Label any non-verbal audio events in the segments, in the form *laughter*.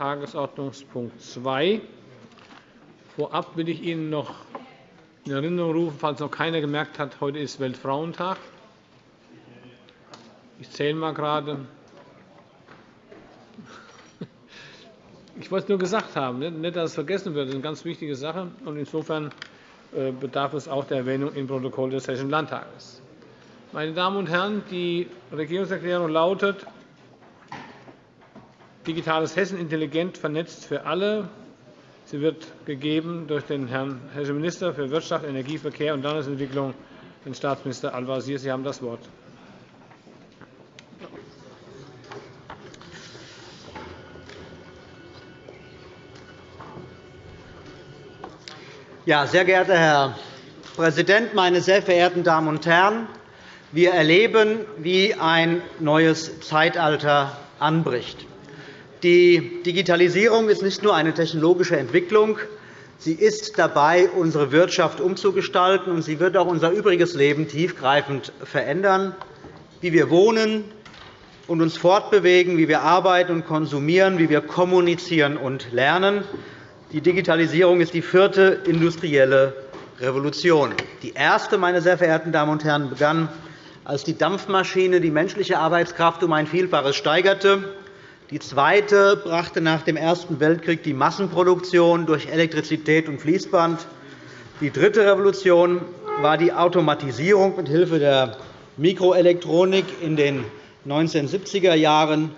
Tagesordnungspunkt 2. Vorab will ich Ihnen noch in Erinnerung rufen, falls noch keiner gemerkt hat, heute ist Weltfrauentag. Ich zähle mal gerade. Ich wollte es nur gesagt haben, nicht, dass es vergessen wird. Das ist eine ganz wichtige Sache. Und insofern äh, bedarf es auch der Erwähnung im Protokoll des Hessischen Landtages. Meine Damen und Herren, die Regierungserklärung lautet Digitales Hessen intelligent vernetzt für alle. Sie wird gegeben durch den Herrn Hessischen Minister für Wirtschaft, Energie, Verkehr und Landesentwicklung, den Staatsminister Al-Wazir. Sie haben das Wort. Ja, sehr geehrter Herr Präsident, meine sehr verehrten Damen und Herren! Wir erleben, wie ein neues Zeitalter anbricht. Die Digitalisierung ist nicht nur eine technologische Entwicklung, sie ist dabei, unsere Wirtschaft umzugestalten, und sie wird auch unser übriges Leben tiefgreifend verändern, wie wir wohnen und uns fortbewegen, wie wir arbeiten und konsumieren, wie wir kommunizieren und lernen. Die Digitalisierung ist die vierte industrielle Revolution. Die erste, meine sehr verehrten Damen und Herren, begann, als die Dampfmaschine die menschliche Arbeitskraft um ein Vielfaches steigerte die zweite brachte nach dem Ersten Weltkrieg die Massenproduktion durch Elektrizität und Fließband. Die dritte Revolution war die Automatisierung mithilfe der Mikroelektronik in den 1970er Jahren.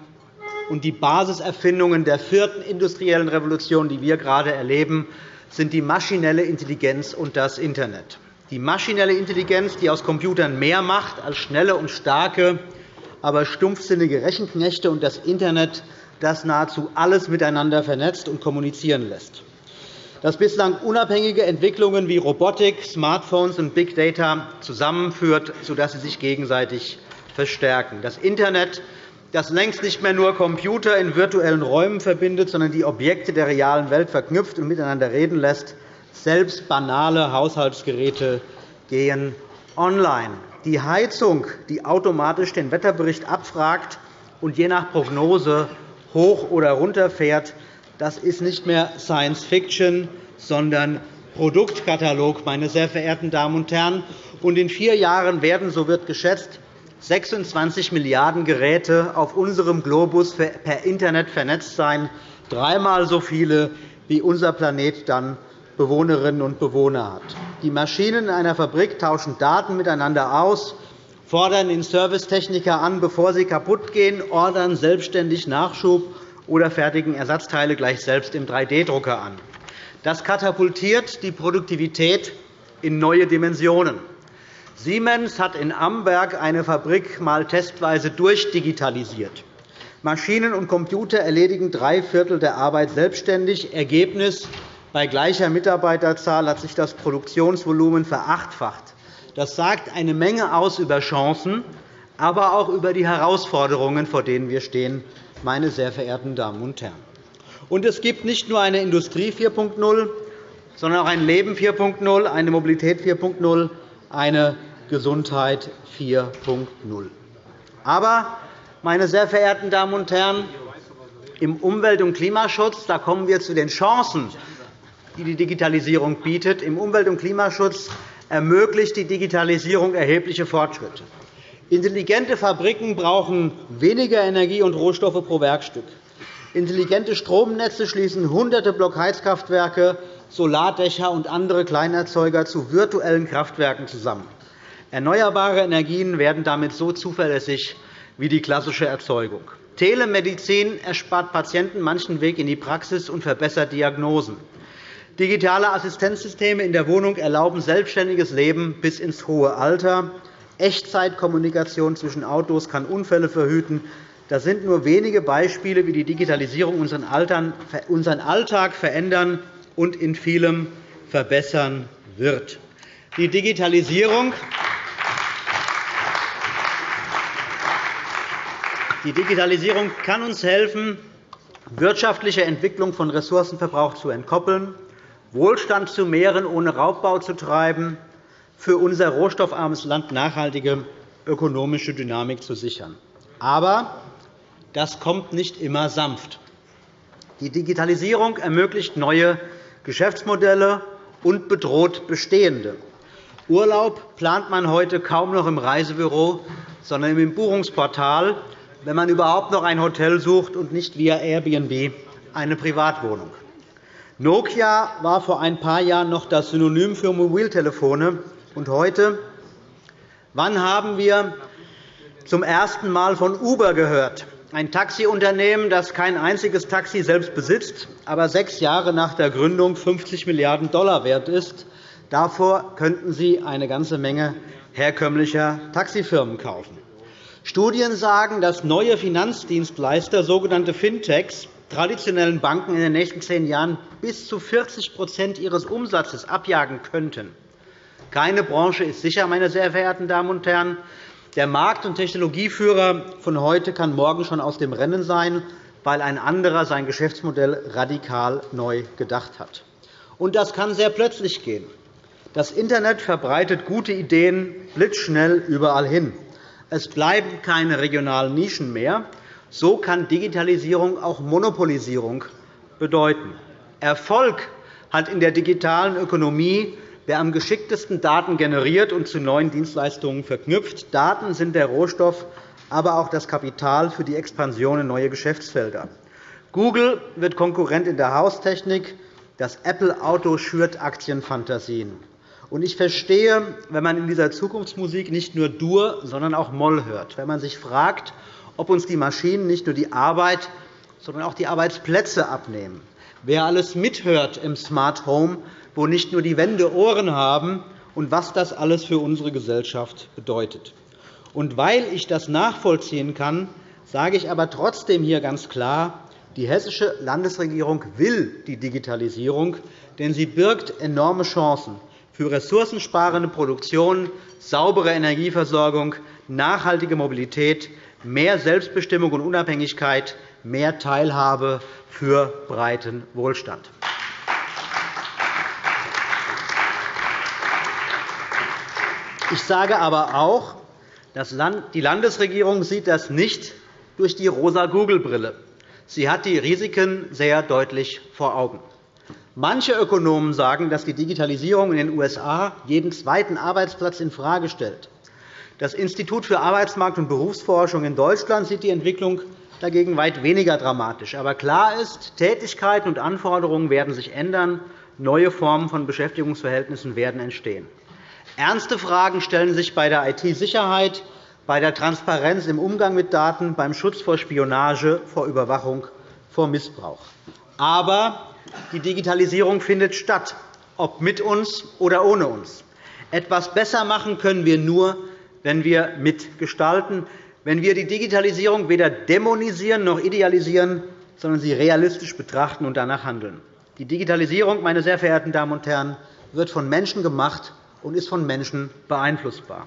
Und die Basiserfindungen der vierten industriellen Revolution, die wir gerade erleben, sind die maschinelle Intelligenz und das Internet. Die maschinelle Intelligenz, die aus Computern mehr macht als schnelle und starke aber stumpfsinnige Rechenknechte und das Internet, das nahezu alles miteinander vernetzt und kommunizieren lässt. Das bislang unabhängige Entwicklungen wie Robotik, Smartphones und Big Data zusammenführt, sodass sie sich gegenseitig verstärken. Das Internet, das längst nicht mehr nur Computer in virtuellen Räumen verbindet, sondern die Objekte der realen Welt verknüpft und miteinander reden lässt. Selbst banale Haushaltsgeräte gehen online die Heizung, die automatisch den Wetterbericht abfragt und je nach Prognose hoch oder runterfährt, das ist nicht mehr Science Fiction, sondern Produktkatalog, meine sehr verehrten Damen und Herren. Und in vier Jahren werden, so wird geschätzt, 26 Milliarden Geräte auf unserem Globus per Internet vernetzt sein, dreimal so viele, wie unser Planet dann Bewohnerinnen und Bewohner hat. Die Maschinen in einer Fabrik tauschen Daten miteinander aus, fordern den Servicetechniker an, bevor sie kaputtgehen, ordern selbstständig Nachschub oder fertigen Ersatzteile gleich selbst im 3D-Drucker an. Das katapultiert die Produktivität in neue Dimensionen. Siemens hat in Amberg eine Fabrik mal testweise durchdigitalisiert. Maschinen und Computer erledigen drei Viertel der Arbeit selbstständig. Ergebnis bei gleicher Mitarbeiterzahl hat sich das Produktionsvolumen verachtfacht. Das sagt eine Menge aus über Chancen, aber auch über die Herausforderungen, vor denen wir stehen, meine sehr verehrten Damen und Herren. Und es gibt nicht nur eine Industrie 4.0, sondern auch ein Leben 4.0, eine Mobilität 4.0, eine Gesundheit 4.0. Aber, meine sehr verehrten Damen und Herren, im Umwelt- und Klimaschutz da kommen wir zu den Chancen, die die Digitalisierung bietet. Im Umwelt- und Klimaschutz ermöglicht die Digitalisierung erhebliche Fortschritte. Intelligente Fabriken brauchen weniger Energie und Rohstoffe pro Werkstück. Intelligente Stromnetze schließen hunderte Blockheizkraftwerke, Solardächer und andere Kleinerzeuger zu virtuellen Kraftwerken zusammen. Erneuerbare Energien werden damit so zuverlässig wie die klassische Erzeugung. Telemedizin erspart Patienten manchen Weg in die Praxis und verbessert Diagnosen. Digitale Assistenzsysteme in der Wohnung erlauben selbstständiges Leben bis ins hohe Alter. Echtzeitkommunikation zwischen Autos kann Unfälle verhüten. Das sind nur wenige Beispiele, wie die Digitalisierung unseren Alltag verändern und in vielem verbessern wird. Die Digitalisierung Die Digitalisierung kann uns helfen, wirtschaftliche Entwicklung von Ressourcenverbrauch zu entkoppeln, Wohlstand zu mehren, ohne Raubbau zu treiben, für unser rohstoffarmes Land nachhaltige ökonomische Dynamik zu sichern. Aber das kommt nicht immer sanft. Die Digitalisierung ermöglicht neue Geschäftsmodelle und bedroht bestehende. Urlaub plant man heute kaum noch im Reisebüro, sondern im Buchungsportal, wenn man überhaupt noch ein Hotel sucht und nicht via Airbnb eine Privatwohnung. Nokia war vor ein paar Jahren noch das Synonym für Mobiltelefone. Und heute? Wann haben wir zum ersten Mal von Uber gehört? Ein Taxiunternehmen, das kein einziges Taxi selbst besitzt, aber sechs Jahre nach der Gründung 50 Milliarden $ wert ist. Davor könnten Sie eine ganze Menge herkömmlicher Taxifirmen kaufen. Studien sagen, dass neue Finanzdienstleister, sogenannte Fintechs, traditionellen Banken in den nächsten zehn Jahren bis zu 40% ihres Umsatzes abjagen könnten. Keine Branche ist sicher, meine sehr verehrten Damen und Herren. Der Markt- und Technologieführer von heute kann morgen schon aus dem Rennen sein, weil ein anderer sein Geschäftsmodell radikal neu gedacht hat. Und das kann sehr plötzlich gehen. Das Internet verbreitet gute Ideen blitzschnell überall hin. Es bleiben keine regionalen Nischen mehr. So kann Digitalisierung auch Monopolisierung bedeuten. Erfolg hat in der digitalen Ökonomie wer am geschicktesten Daten generiert und zu neuen Dienstleistungen verknüpft. Daten sind der Rohstoff, aber auch das Kapital für die Expansion in neue Geschäftsfelder. Google wird Konkurrent in der Haustechnik. Das Apple-Auto schürt Aktienfantasien. Ich verstehe, wenn man in dieser Zukunftsmusik nicht nur Dur, sondern auch Moll hört, wenn man sich fragt, ob uns die Maschinen nicht nur die Arbeit, sondern auch die Arbeitsplätze abnehmen. Wer alles mithört im Smart Home, wo nicht nur die Wände Ohren haben, und was das alles für unsere Gesellschaft bedeutet. Und weil ich das nachvollziehen kann, sage ich aber trotzdem hier ganz klar, die Hessische Landesregierung will die Digitalisierung, denn sie birgt enorme Chancen für ressourcensparende Produktion, saubere Energieversorgung, nachhaltige Mobilität, mehr Selbstbestimmung und Unabhängigkeit, mehr Teilhabe für breiten Wohlstand. Ich sage aber auch, die Landesregierung sieht das nicht durch die rosa Google-Brille. Sie hat die Risiken sehr deutlich vor Augen. Manche Ökonomen sagen, dass die Digitalisierung in den USA jeden zweiten Arbeitsplatz infrage stellt. Das Institut für Arbeitsmarkt- und Berufsforschung in Deutschland sieht die Entwicklung dagegen weit weniger dramatisch. Aber klar ist, Tätigkeiten und Anforderungen werden sich ändern, neue Formen von Beschäftigungsverhältnissen werden entstehen. Ernste Fragen stellen sich bei der IT-Sicherheit, bei der Transparenz im Umgang mit Daten, beim Schutz vor Spionage, vor Überwachung, vor Missbrauch. Aber die Digitalisierung findet statt, ob mit uns oder ohne uns. Etwas besser machen können wir nur, wenn wir mitgestalten, wenn wir die Digitalisierung weder dämonisieren noch idealisieren, sondern sie realistisch betrachten und danach handeln. Die Digitalisierung, meine sehr verehrten Damen und Herren, wird von Menschen gemacht und ist von Menschen beeinflussbar.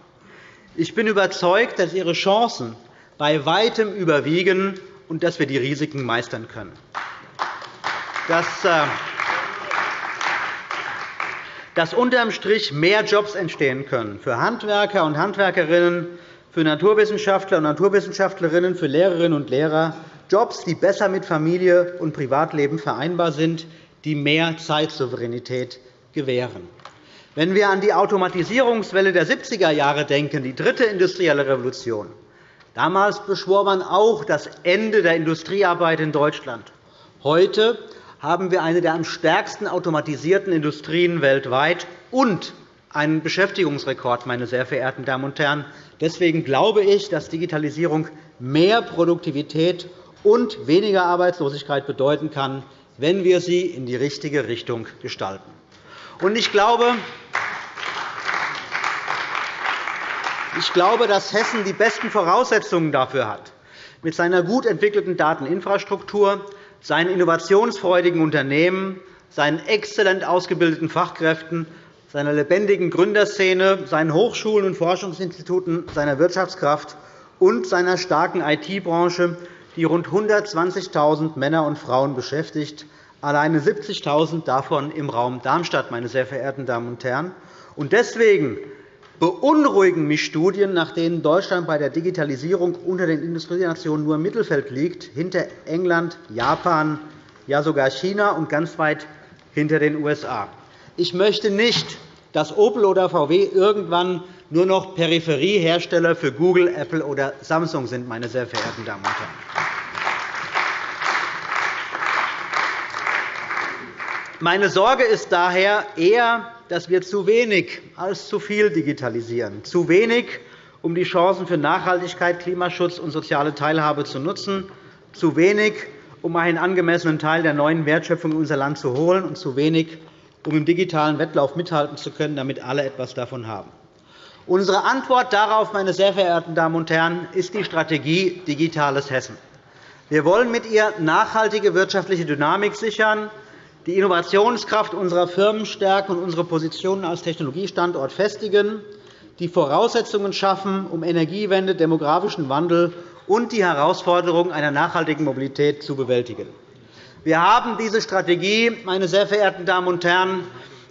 Ich bin überzeugt, dass ihre Chancen bei Weitem überwiegen und dass wir die Risiken meistern können. Dass, äh, dass unterm Strich mehr Jobs entstehen können für Handwerker und Handwerkerinnen, für Naturwissenschaftler und Naturwissenschaftlerinnen, für Lehrerinnen und Lehrer, Jobs, die besser mit Familie und Privatleben vereinbar sind, die mehr Zeitsouveränität gewähren. Wenn wir an die Automatisierungswelle der 70er Jahre denken, die dritte industrielle Revolution, damals beschwor man auch das Ende der Industriearbeit in Deutschland. Heute haben wir eine der am stärksten automatisierten Industrien weltweit und einen Beschäftigungsrekord, meine sehr verehrten Damen und Herren. Deswegen glaube ich, dass Digitalisierung mehr Produktivität und weniger Arbeitslosigkeit bedeuten kann, wenn wir sie in die richtige Richtung gestalten. Ich glaube, ich glaube, dass Hessen die besten Voraussetzungen dafür hat. Mit seiner gut entwickelten Dateninfrastruktur, seinen innovationsfreudigen Unternehmen, seinen exzellent ausgebildeten Fachkräften, seiner lebendigen Gründerszene, seinen Hochschulen und Forschungsinstituten, seiner Wirtschaftskraft und seiner starken IT-Branche, die rund 120.000 Männer und Frauen beschäftigt, alleine 70.000 davon im Raum Darmstadt, meine sehr verehrten Damen und Herren. Deswegen beunruhigen mich Studien, nach denen Deutschland bei der Digitalisierung unter den Industrienationen nur im Mittelfeld liegt, hinter England, Japan, ja sogar China und ganz weit hinter den USA. Ich möchte nicht, dass Opel oder VW irgendwann nur noch Peripheriehersteller für Google, Apple oder Samsung sind, meine sehr verehrten Damen und Herren. Meine Sorge ist daher eher, dass wir zu wenig als zu viel digitalisieren, zu wenig, um die Chancen für Nachhaltigkeit, Klimaschutz und soziale Teilhabe zu nutzen, zu wenig, um einen angemessenen Teil der neuen Wertschöpfung in unser Land zu holen, und zu wenig, um im digitalen Wettlauf mithalten zu können, damit alle etwas davon haben. Unsere Antwort darauf, meine sehr verehrten Damen und Herren, ist die Strategie Digitales Hessen. Wir wollen mit ihr nachhaltige wirtschaftliche Dynamik sichern, die Innovationskraft unserer Firmen stärken und unsere Positionen als Technologiestandort festigen, die Voraussetzungen schaffen, um Energiewende, demografischen Wandel und die Herausforderungen einer nachhaltigen Mobilität zu bewältigen. Wir haben diese Strategie, meine sehr verehrten Damen und Herren,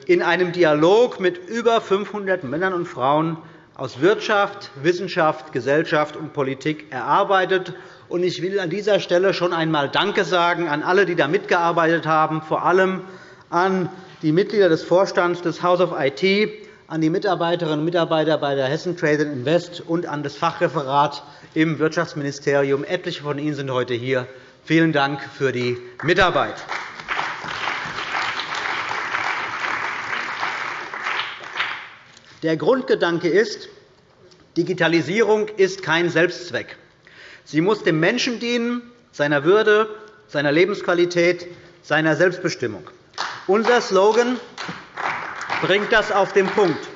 in einem Dialog mit über 500 Männern und Frauen aus Wirtschaft, Wissenschaft, Gesellschaft und Politik erarbeitet ich will an dieser Stelle schon einmal Danke sagen an alle, die da mitgearbeitet haben, vor allem an die Mitglieder des Vorstands des House of IT, an die Mitarbeiterinnen und Mitarbeiter bei der Hessen Trade Invest und an das Fachreferat im Wirtschaftsministerium. Etliche von Ihnen sind heute hier. Vielen Dank für die Mitarbeit. Der Grundgedanke ist, Digitalisierung ist kein Selbstzweck. Sie muss dem Menschen dienen, seiner Würde, seiner Lebensqualität, seiner Selbstbestimmung. Unser Slogan bringt das auf den Punkt.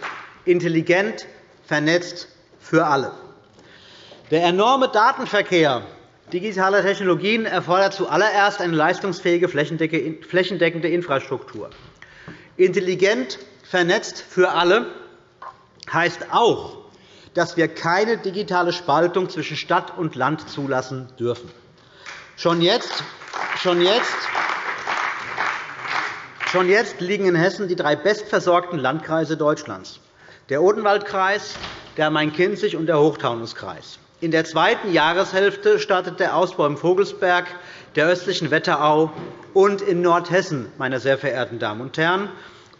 Intelligent, vernetzt, für alle. Der enorme Datenverkehr digitaler Technologien erfordert zuallererst eine leistungsfähige, flächendeckende Infrastruktur. Intelligent, vernetzt, für alle heißt auch, dass wir keine digitale Spaltung zwischen Stadt und Land zulassen dürfen. Schon jetzt, schon jetzt, schon jetzt liegen in Hessen die drei bestversorgten Landkreise Deutschlands, der Odenwaldkreis, der Main-Kinzig und der Hochtaunuskreis. In der zweiten Jahreshälfte startet der Ausbau im Vogelsberg, der östlichen Wetterau und in Nordhessen, meine sehr verehrten Damen und Herren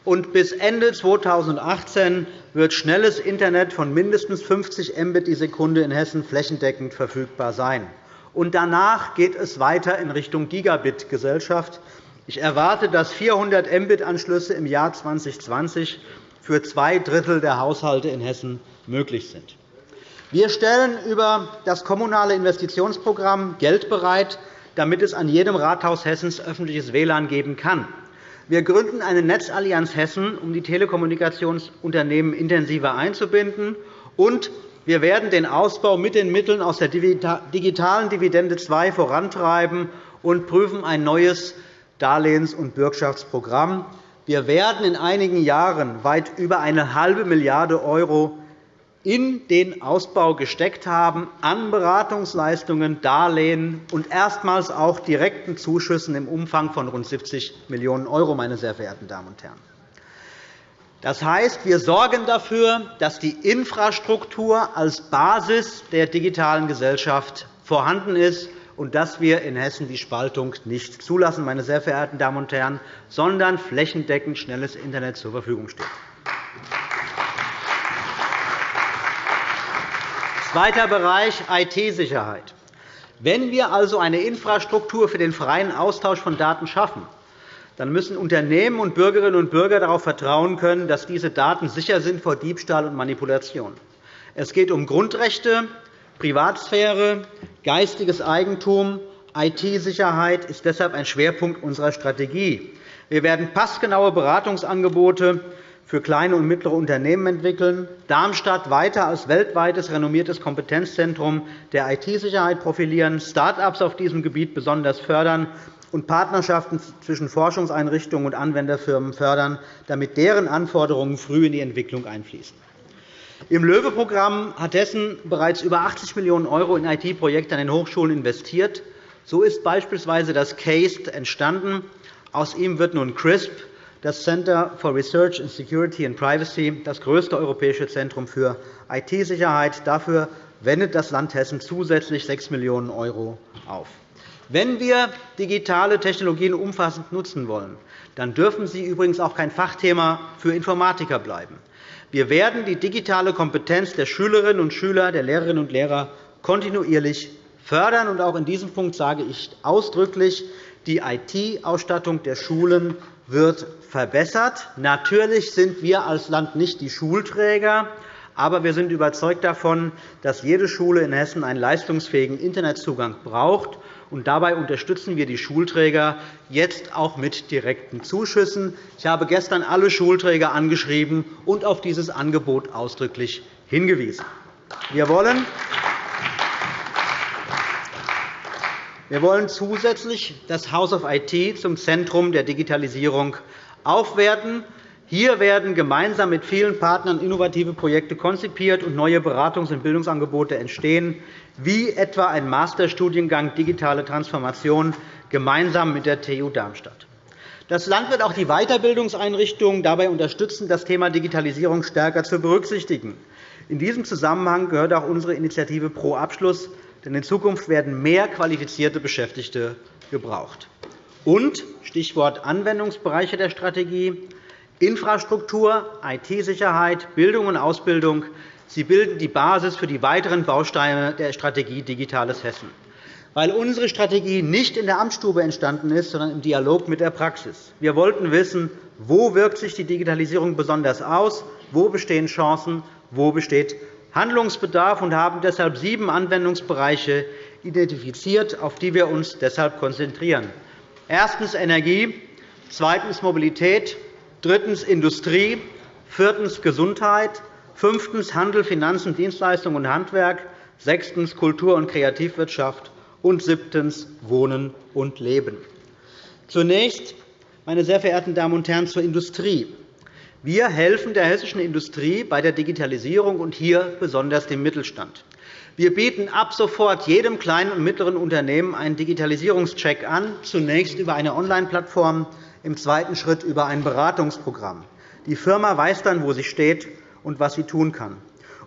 und bis Ende 2018 wird schnelles Internet von mindestens 50 Mbit die Sekunde in Hessen flächendeckend verfügbar sein. Und danach geht es weiter in Richtung Gigabit-Gesellschaft. Ich erwarte, dass 400 Mbit-Anschlüsse im Jahr 2020 für zwei Drittel der Haushalte in Hessen möglich sind. Wir stellen über das Kommunale Investitionsprogramm Geld bereit, damit es an jedem Rathaus Hessens öffentliches WLAN geben kann. Wir gründen eine Netzallianz Hessen, um die Telekommunikationsunternehmen intensiver einzubinden. Und wir werden den Ausbau mit den Mitteln aus der digitalen Dividende II vorantreiben und prüfen ein neues Darlehens- und Bürgschaftsprogramm. Wir werden in einigen Jahren weit über eine halbe Milliarde € in den Ausbau gesteckt haben, an Beratungsleistungen, Darlehen und erstmals auch direkten Zuschüssen im Umfang von rund 70 Millionen €, meine sehr verehrten Damen und Herren. Das heißt, wir sorgen dafür, dass die Infrastruktur als Basis der digitalen Gesellschaft vorhanden ist und dass wir in Hessen die Spaltung nicht zulassen, meine sehr verehrten Damen und Herren, sondern flächendeckend schnelles Internet zur Verfügung steht. Zweiter Bereich IT-Sicherheit. Wenn wir also eine Infrastruktur für den freien Austausch von Daten schaffen, dann müssen Unternehmen und Bürgerinnen und Bürger darauf vertrauen können, dass diese Daten sicher sind vor Diebstahl und Manipulation. Es geht um Grundrechte, Privatsphäre, geistiges Eigentum. IT-Sicherheit ist deshalb ein Schwerpunkt unserer Strategie. Wir werden passgenaue Beratungsangebote für kleine und mittlere Unternehmen entwickeln, Darmstadt weiter als weltweites renommiertes Kompetenzzentrum der IT-Sicherheit profilieren, Start-ups auf diesem Gebiet besonders fördern und Partnerschaften zwischen Forschungseinrichtungen und Anwenderfirmen fördern, damit deren Anforderungen früh in die Entwicklung einfließen. Im LOEWE-Programm hat Hessen bereits über 80 Millionen € in IT-Projekte an den Hochschulen investiert. So ist beispielsweise das CASE entstanden. Aus ihm wird nun CRISP, das Center for Research in Security and Privacy, das größte europäische Zentrum für IT-Sicherheit. Dafür wendet das Land Hessen zusätzlich 6 Millionen € auf. Wenn wir digitale Technologien umfassend nutzen wollen, dann dürfen sie übrigens auch kein Fachthema für Informatiker bleiben. Wir werden die digitale Kompetenz der Schülerinnen und Schüler, der Lehrerinnen und Lehrer kontinuierlich fördern. Und auch in diesem Punkt sage ich ausdrücklich, die IT-Ausstattung der Schulen wird verbessert. Natürlich sind wir als Land nicht die Schulträger, aber wir sind überzeugt davon, dass jede Schule in Hessen einen leistungsfähigen Internetzugang braucht. Und dabei unterstützen wir die Schulträger jetzt auch mit direkten Zuschüssen. Ich habe gestern alle Schulträger angeschrieben und auf dieses Angebot ausdrücklich hingewiesen. Wir wollen Wir wollen zusätzlich das House of IT zum Zentrum der Digitalisierung aufwerten. Hier werden gemeinsam mit vielen Partnern innovative Projekte konzipiert und neue Beratungs- und Bildungsangebote entstehen, wie etwa ein Masterstudiengang Digitale Transformation gemeinsam mit der TU Darmstadt. Das Land wird auch die Weiterbildungseinrichtungen dabei unterstützen, das Thema Digitalisierung stärker zu berücksichtigen. In diesem Zusammenhang gehört auch unsere Initiative Pro Abschluss denn in Zukunft werden mehr qualifizierte Beschäftigte gebraucht. Und Stichwort Anwendungsbereiche der Strategie Infrastruktur, IT-Sicherheit, Bildung und Ausbildung sie bilden die Basis für die weiteren Bausteine der Strategie Digitales Hessen. Weil unsere Strategie nicht in der Amtsstube entstanden ist, sondern im Dialog mit der Praxis. Wir wollten wissen, wo wirkt sich die Digitalisierung besonders aus, wo bestehen Chancen, wo besteht Handlungsbedarf und haben deshalb sieben Anwendungsbereiche identifiziert, auf die wir uns deshalb konzentrieren. Erstens Energie, zweitens Mobilität, drittens Industrie, viertens Gesundheit, fünftens Handel, Finanzen, Dienstleistungen und Handwerk, sechstens Kultur- und Kreativwirtschaft und siebtens Wohnen und Leben. Zunächst, meine sehr verehrten Damen und Herren, zur Industrie. Wir helfen der hessischen Industrie bei der Digitalisierung und hier besonders dem Mittelstand. Wir bieten ab sofort jedem kleinen und mittleren Unternehmen einen Digitalisierungscheck an, zunächst über eine Online-Plattform, im zweiten Schritt über ein Beratungsprogramm. Die Firma weiß dann, wo sie steht und was sie tun kann.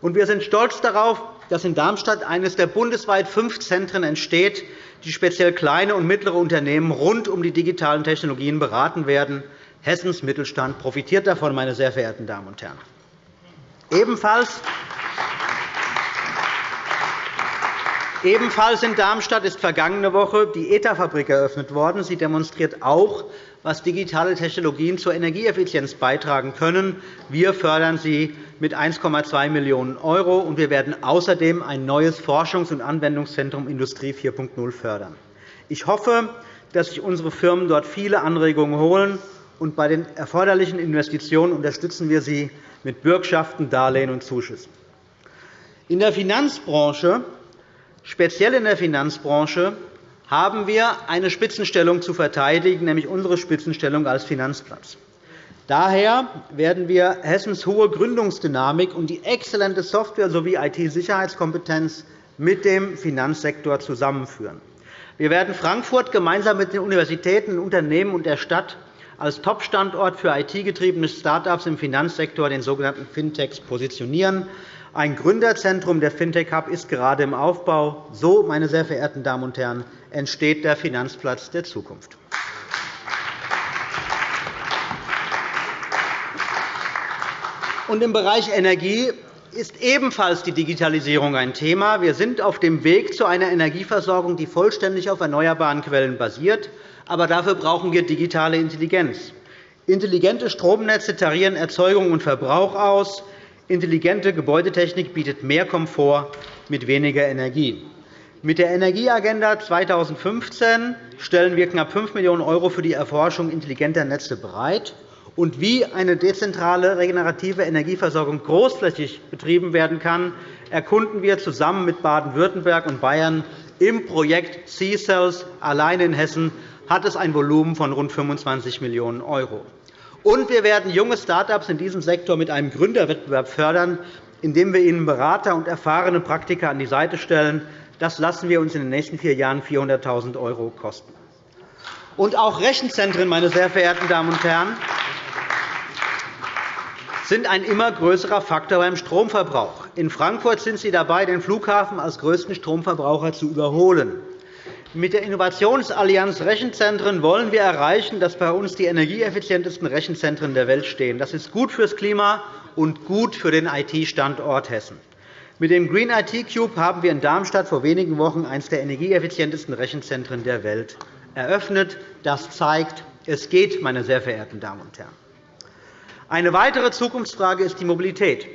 wir sind stolz darauf, dass in Darmstadt eines der bundesweit fünf Zentren entsteht, die speziell kleine und mittlere Unternehmen rund um die digitalen Technologien beraten werden. Hessens Mittelstand profitiert davon, meine sehr verehrten Damen und Herren. Ebenfalls Ebenfalls in Darmstadt ist vergangene Woche die ETA-Fabrik eröffnet worden. Sie demonstriert auch, was digitale Technologien zur Energieeffizienz beitragen können. Wir fördern sie mit 1,2 Millionen €, und wir werden außerdem ein neues Forschungs- und Anwendungszentrum Industrie 4.0 fördern. Ich hoffe, dass sich unsere Firmen dort viele Anregungen holen und bei den erforderlichen Investitionen unterstützen wir sie mit Bürgschaften, Darlehen und Zuschüssen. In der Finanzbranche, speziell in der Finanzbranche, haben wir eine Spitzenstellung zu verteidigen, nämlich unsere Spitzenstellung als Finanzplatz. Daher werden wir Hessens hohe Gründungsdynamik und die exzellente Software- sowie IT-Sicherheitskompetenz mit dem Finanzsektor zusammenführen. Wir werden Frankfurt gemeinsam mit den Universitäten, Unternehmen und der Stadt als Top-Standort für IT-getriebene Start-ups im Finanzsektor, den sogenannten Fintechs, positionieren. Ein Gründerzentrum der Fintech Hub ist gerade im Aufbau. So, meine sehr verehrten Damen und Herren, entsteht der Finanzplatz der Zukunft. Und Im Bereich Energie ist ebenfalls die Digitalisierung ein Thema. Wir sind auf dem Weg zu einer Energieversorgung, die vollständig auf erneuerbaren Quellen basiert. Aber dafür brauchen wir digitale Intelligenz. Intelligente Stromnetze tarieren Erzeugung und Verbrauch aus. Intelligente Gebäudetechnik bietet mehr Komfort mit weniger Energie. Mit der Energieagenda 2015 stellen wir knapp 5 Millionen € für die Erforschung intelligenter Netze bereit. Und wie eine dezentrale regenerative Energieversorgung großflächig betrieben werden kann, erkunden wir zusammen mit Baden-Württemberg und Bayern im Projekt C-Cells allein in Hessen hat es ein Volumen von rund 25 Millionen €. Und wir werden junge Start-ups in diesem Sektor mit einem Gründerwettbewerb fördern, indem wir ihnen Berater und erfahrene Praktiker an die Seite stellen. Das lassen wir uns in den nächsten vier Jahren 400.000 € kosten. Und auch Rechenzentren, meine sehr verehrten Damen und Herren, sind ein immer größerer Faktor beim Stromverbrauch. In Frankfurt sind Sie dabei, den Flughafen als größten Stromverbraucher zu überholen. Mit der Innovationsallianz Rechenzentren wollen wir erreichen, dass bei uns die energieeffizientesten Rechenzentren der Welt stehen. Das ist gut fürs Klima und gut für den IT-Standort Hessen. Mit dem Green IT Cube haben wir in Darmstadt vor wenigen Wochen eines der energieeffizientesten Rechenzentren der Welt eröffnet. Das zeigt, es geht, meine sehr verehrten Damen und Herren. Eine weitere Zukunftsfrage ist die Mobilität.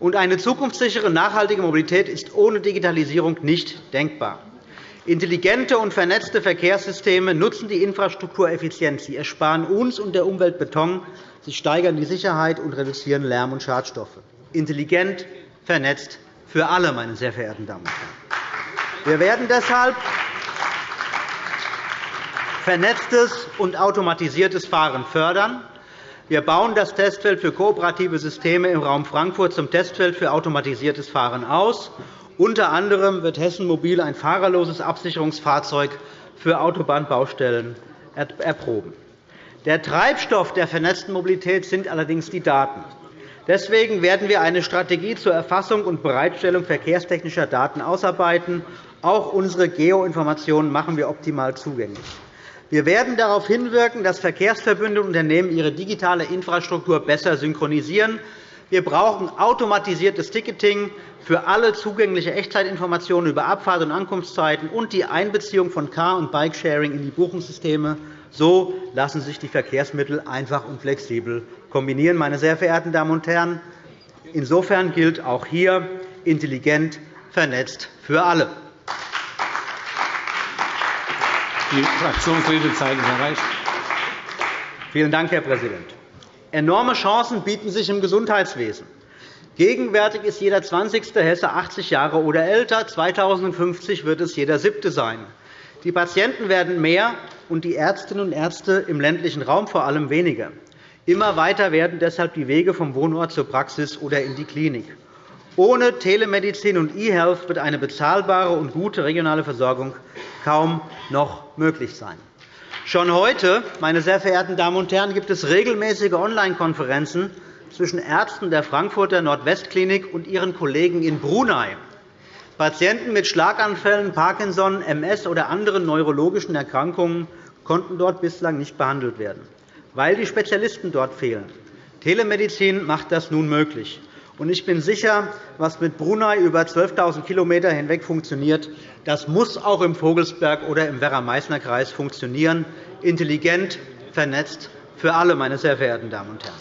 Und eine zukunftssichere, nachhaltige Mobilität ist ohne Digitalisierung nicht denkbar. Intelligente und vernetzte Verkehrssysteme nutzen die Infrastruktur effizient. Sie ersparen uns und der Umwelt Beton, sie steigern die Sicherheit und reduzieren Lärm und Schadstoffe. Intelligent, vernetzt für alle, meine sehr verehrten Damen und Herren. Wir werden deshalb vernetztes und automatisiertes Fahren fördern. Wir bauen das Testfeld für kooperative Systeme im Raum Frankfurt zum Testfeld für automatisiertes Fahren aus unter anderem wird Hessen Mobil ein fahrerloses Absicherungsfahrzeug für Autobahnbaustellen erproben. Der Treibstoff der vernetzten Mobilität sind allerdings die Daten. Deswegen werden wir eine Strategie zur Erfassung und Bereitstellung verkehrstechnischer Daten ausarbeiten. Auch unsere Geoinformationen machen wir optimal zugänglich. Wir werden darauf hinwirken, dass Verkehrsverbünde und Unternehmen ihre digitale Infrastruktur besser synchronisieren. Wir brauchen automatisiertes Ticketing für alle zugängliche Echtzeitinformationen über Abfahrt- und Ankunftszeiten und die Einbeziehung von Car- und Bikesharing in die Buchungssysteme. So lassen sich die Verkehrsmittel einfach und flexibel kombinieren. Meine sehr verehrten Damen und Herren, insofern gilt auch hier intelligent vernetzt für alle. Die Fraktionsredezeit ist erreicht. Vielen Dank, Herr Präsident. Enorme Chancen bieten sich im Gesundheitswesen. Gegenwärtig ist jeder 20. Hesse 80 Jahre oder älter. 2050 wird es jeder siebte sein. Die Patienten werden mehr, und die Ärztinnen und Ärzte im ländlichen Raum vor allem weniger. Immer weiter werden deshalb die Wege vom Wohnort zur Praxis oder in die Klinik. Ohne Telemedizin und E-Health wird eine bezahlbare und gute regionale Versorgung kaum noch möglich sein. Schon heute, meine sehr verehrten Damen und Herren, gibt es regelmäßige Online-Konferenzen zwischen Ärzten der Frankfurter Nordwestklinik und ihren Kollegen in Brunei. Patienten mit Schlaganfällen, Parkinson, MS oder anderen neurologischen Erkrankungen konnten dort bislang nicht behandelt werden, weil die Spezialisten dort fehlen. Telemedizin macht das nun möglich. Ich bin sicher, was mit Brunei über 12.000 km hinweg funktioniert, das muss auch im Vogelsberg oder im Werra-Meißner-Kreis funktionieren, intelligent, vernetzt für alle, meine sehr verehrten Damen und Herren.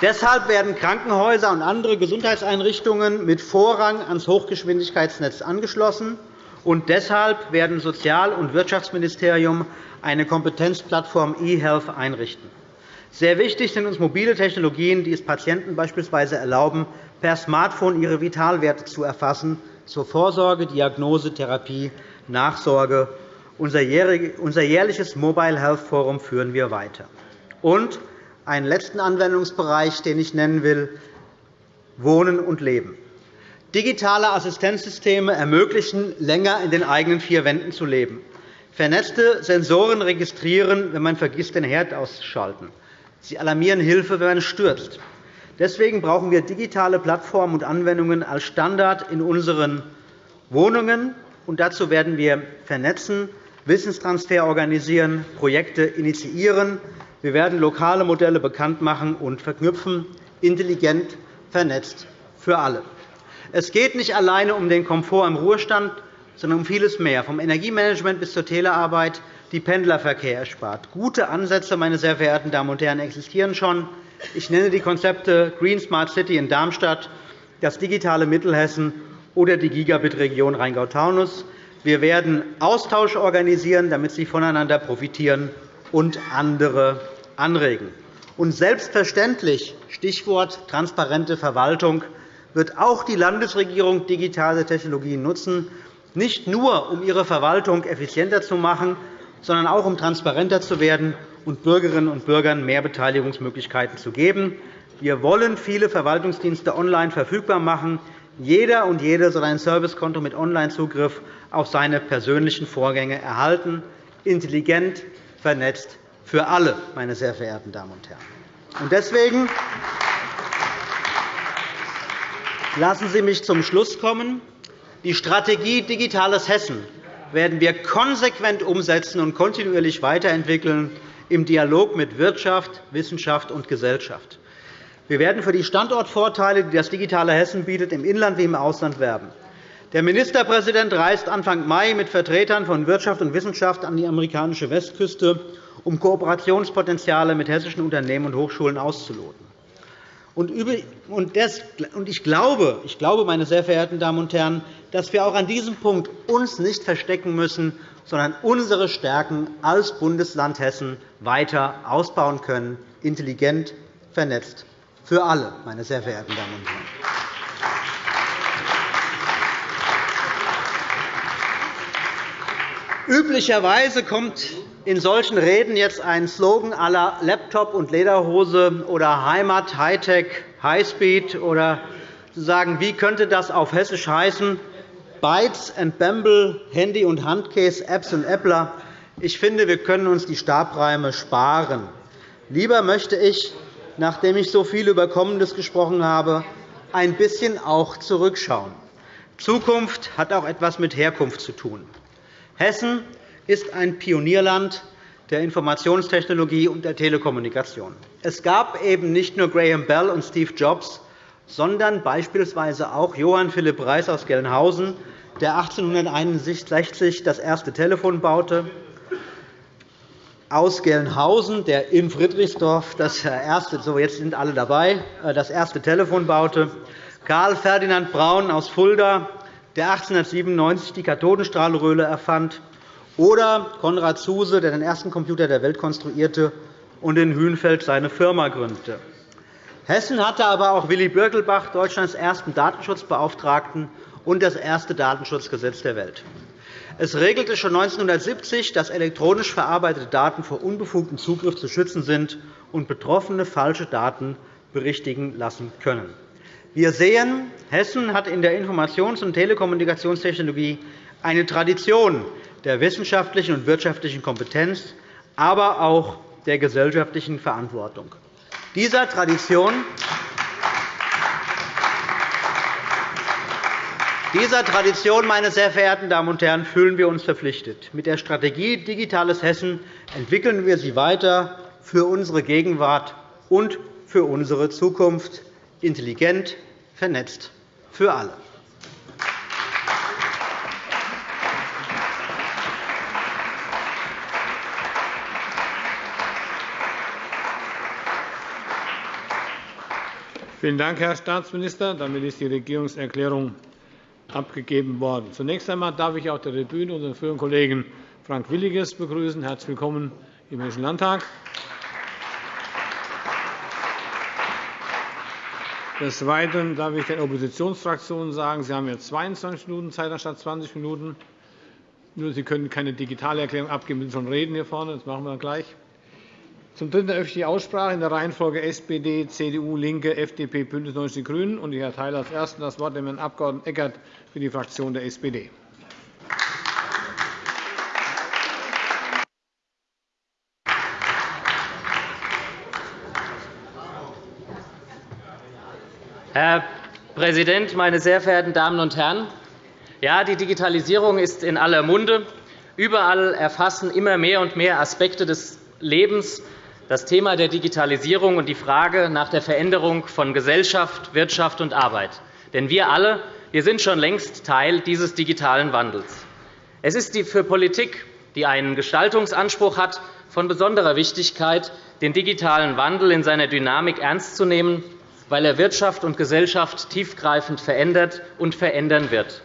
Deshalb werden Krankenhäuser und andere Gesundheitseinrichtungen mit Vorrang ans Hochgeschwindigkeitsnetz angeschlossen. Und deshalb werden Sozial- und Wirtschaftsministerium eine Kompetenzplattform eHealth einrichten. Sehr wichtig sind uns mobile Technologien, die es Patienten beispielsweise erlauben, per Smartphone ihre Vitalwerte zu erfassen, zur Vorsorge, Diagnose, Therapie, Nachsorge. Unser jährliches Mobile Health Forum führen wir weiter. Und einen letzten Anwendungsbereich, den ich nennen will, Wohnen und Leben. Digitale Assistenzsysteme ermöglichen, länger in den eigenen vier Wänden zu leben. Vernetzte Sensoren registrieren, wenn man vergisst, den Herd auszuschalten. Sie alarmieren Hilfe, wenn man stürzt. Deswegen brauchen wir digitale Plattformen und Anwendungen als Standard in unseren Wohnungen. Und dazu werden wir vernetzen, Wissenstransfer organisieren, Projekte initiieren. Wir werden lokale Modelle bekannt machen und verknüpfen, intelligent, vernetzt für alle. Es geht nicht alleine um den Komfort im Ruhestand, sondern um vieles mehr, vom Energiemanagement bis zur Telearbeit, die Pendlerverkehr erspart. Gute Ansätze, meine sehr verehrten Damen und Herren, existieren schon. Ich nenne die Konzepte Green Smart City in Darmstadt, das digitale Mittelhessen oder die Gigabit-Region Rheingau-Taunus. Wir werden Austausch organisieren, damit Sie voneinander profitieren und andere anregen. Und selbstverständlich, Stichwort transparente Verwaltung, wird auch die Landesregierung digitale Technologien nutzen, nicht nur um ihre Verwaltung effizienter zu machen, sondern auch um transparenter zu werden und Bürgerinnen und Bürgern mehr Beteiligungsmöglichkeiten zu geben. Wir wollen viele Verwaltungsdienste online verfügbar machen. Jeder und jede soll ein Servicekonto mit Onlinezugriff auf seine persönlichen Vorgänge erhalten, intelligent, vernetzt für alle, meine sehr verehrten Damen und Herren. Deswegen Lassen Sie mich zum Schluss kommen. Die Strategie Digitales Hessen werden wir konsequent umsetzen und kontinuierlich weiterentwickeln im Dialog mit Wirtschaft, Wissenschaft und Gesellschaft. Wir werden für die Standortvorteile, die das digitale Hessen bietet, im Inland wie im Ausland werben. Der Ministerpräsident reist Anfang Mai mit Vertretern von Wirtschaft und Wissenschaft an die amerikanische Westküste, um Kooperationspotenziale mit hessischen Unternehmen und Hochschulen auszuloten. Ich glaube, ich glaube, meine sehr verehrten Damen und Herren, dass wir auch an diesem Punkt uns nicht verstecken müssen, sondern unsere Stärken als Bundesland Hessen weiter ausbauen können, intelligent, vernetzt, für alle, meine sehr verehrten Damen und Herren. Üblicherweise kommt in solchen Reden jetzt ein Slogan aller Laptop und Lederhose oder Heimat, Hightech, Highspeed oder zu sagen, wie könnte das auf Hessisch heißen? Bytes and Bamble, Handy und Handcase, Apps und Appler. Ich finde, wir können uns die Stabreime sparen. Lieber möchte ich, nachdem ich so viel über Kommendes gesprochen habe, ein bisschen auch zurückschauen. Zukunft hat auch etwas mit Herkunft zu tun. Hessen ist ein Pionierland der Informationstechnologie und der Telekommunikation. Es gab eben nicht nur Graham Bell und Steve Jobs, sondern beispielsweise auch Johann Philipp Reis aus Gelnhausen, der 1861 das erste Telefon baute, aus Gelnhausen, der in Friedrichsdorf das erste, so jetzt sind alle dabei, äh, das erste Telefon baute, Karl Ferdinand Braun aus Fulda, der 1897 die Kathodenstrahlröhre erfand, oder Konrad Zuse, der den ersten Computer der Welt konstruierte und in Hünfeld seine Firma gründete. Hessen hatte aber auch Willy Birkelbach, Deutschlands ersten Datenschutzbeauftragten, und das erste Datenschutzgesetz der Welt. Es regelte schon 1970, dass elektronisch verarbeitete Daten vor unbefugtem Zugriff zu schützen sind und Betroffene falsche Daten berichtigen lassen können. Wir sehen, Hessen hat in der Informations- und Telekommunikationstechnologie eine Tradition der wissenschaftlichen und wirtschaftlichen Kompetenz, aber auch der gesellschaftlichen Verantwortung. Dieser Tradition Dieser Tradition, meine sehr verehrten Damen und Herren, fühlen wir uns verpflichtet. Mit der Strategie Digitales Hessen entwickeln wir sie weiter für unsere Gegenwart und für unsere Zukunft, intelligent, vernetzt, für alle. Vielen Dank, Herr Staatsminister. Damit ist die Regierungserklärung abgegeben worden. Zunächst einmal darf ich auf der Tribüne unseren früheren Kollegen Frank Williges begrüßen. Herzlich willkommen im Hessischen Landtag. Des Weiteren darf ich den Oppositionsfraktionen sagen, Sie haben jetzt 22 Minuten Zeit anstatt 20 Minuten. Nur Sie können keine digitale Erklärung abgeben, Sie müssen schon reden hier vorne. Das machen wir gleich. Zum Dritten eröffne ich die Aussprache in der Reihenfolge SPD, CDU, LINKE, FDP, BÜNDNIS 90 die GRÜNEN. Ich erteile als Ersten das Wort dem Herrn Abg. Eckert für die Fraktion der SPD. Herr Präsident, meine sehr verehrten Damen und Herren! Ja, die Digitalisierung ist in aller Munde. Überall erfassen immer mehr und mehr Aspekte des Lebens das Thema der Digitalisierung und die Frage nach der Veränderung von Gesellschaft, Wirtschaft und Arbeit. Denn wir alle wir sind schon längst Teil dieses digitalen Wandels. Es ist für Politik, die einen Gestaltungsanspruch hat, von besonderer Wichtigkeit, den digitalen Wandel in seiner Dynamik ernst zu nehmen, weil er Wirtschaft und Gesellschaft tiefgreifend verändert und verändern wird.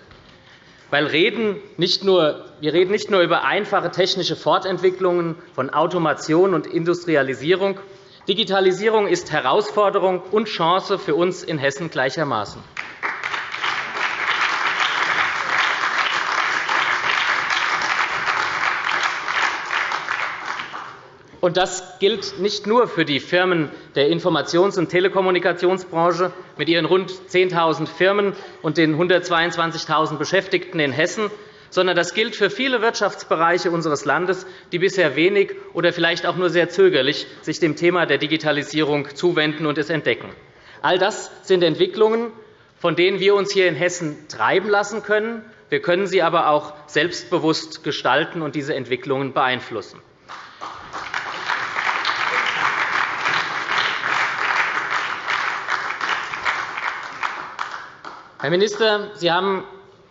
Weil reden nicht nur, wir reden nicht nur über einfache technische Fortentwicklungen von Automation und Industrialisierung. Digitalisierung ist Herausforderung und Chance für uns in Hessen gleichermaßen. Und das gilt nicht nur für die Firmen der Informations- und Telekommunikationsbranche mit ihren rund 10.000 Firmen und den 122.000 Beschäftigten in Hessen, sondern das gilt für viele Wirtschaftsbereiche unseres Landes, die bisher wenig oder vielleicht auch nur sehr zögerlich sich dem Thema der Digitalisierung zuwenden und es entdecken. All das sind Entwicklungen, von denen wir uns hier in Hessen treiben lassen können. Wir können sie aber auch selbstbewusst gestalten und diese Entwicklungen beeinflussen. Herr Minister, Sie haben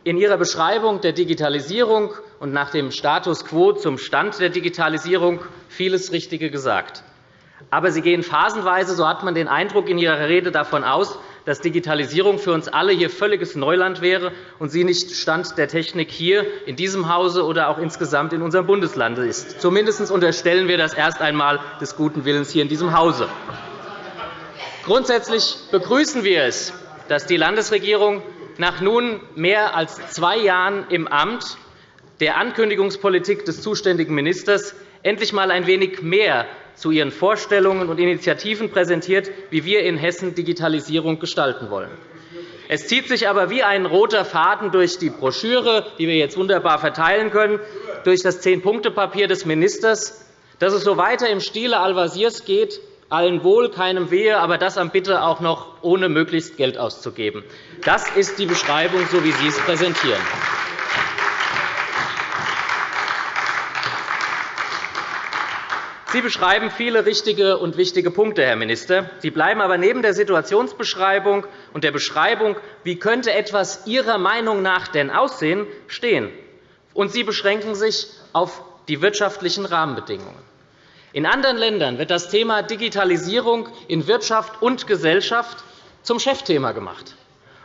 in Ihrer Beschreibung der Digitalisierung und nach dem Status quo zum Stand der Digitalisierung vieles Richtige gesagt. Aber Sie gehen phasenweise, so hat man den Eindruck in Ihrer Rede, davon aus, dass Digitalisierung für uns alle hier völliges Neuland wäre und sie nicht Stand der Technik hier in diesem Hause oder auch insgesamt in unserem Bundesland ist. Zumindest unterstellen wir das erst einmal des guten Willens hier in diesem Hause. Grundsätzlich begrüßen wir es, dass die Landesregierung nach nun mehr als zwei Jahren im Amt der Ankündigungspolitik des zuständigen Ministers endlich einmal ein wenig mehr zu ihren Vorstellungen und Initiativen präsentiert, wie wir in Hessen Digitalisierung gestalten wollen. Es zieht sich aber wie ein roter Faden durch die Broschüre, die wir jetzt wunderbar verteilen können, durch das Zehn-Punkte-Papier des Ministers, dass es so weiter im Stile Al-Wasirs geht, allen Wohl, keinem Wehe, aber das am Bitte auch noch ohne möglichst Geld auszugeben. Das ist die Beschreibung, so wie Sie es präsentieren. Sie beschreiben viele richtige und wichtige Punkte, Herr Minister. Sie bleiben aber neben der Situationsbeschreibung und der Beschreibung, wie könnte etwas Ihrer Meinung nach denn aussehen, stehen. Und Sie beschränken sich auf die wirtschaftlichen Rahmenbedingungen. In anderen Ländern wird das Thema Digitalisierung in Wirtschaft und Gesellschaft zum Chefthema gemacht.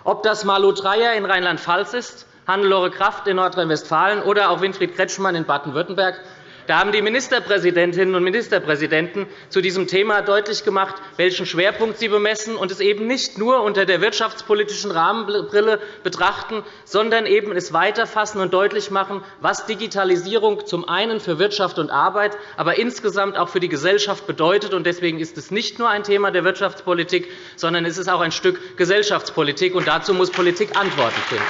Ob das Malu Dreyer in Rheinland-Pfalz ist, Hannelore Kraft in Nordrhein-Westfalen oder auch Winfried Kretschmann in Baden-Württemberg, da haben die Ministerpräsidentinnen und Ministerpräsidenten zu diesem Thema deutlich gemacht, welchen Schwerpunkt sie bemessen und es eben nicht nur unter der wirtschaftspolitischen Rahmenbrille betrachten, sondern eben es weiterfassen und deutlich machen, was Digitalisierung zum einen für Wirtschaft und Arbeit, aber insgesamt auch für die Gesellschaft bedeutet. Deswegen ist es nicht nur ein Thema der Wirtschaftspolitik, sondern es ist auch ein Stück Gesellschaftspolitik. und Dazu muss Politik Antworten finden.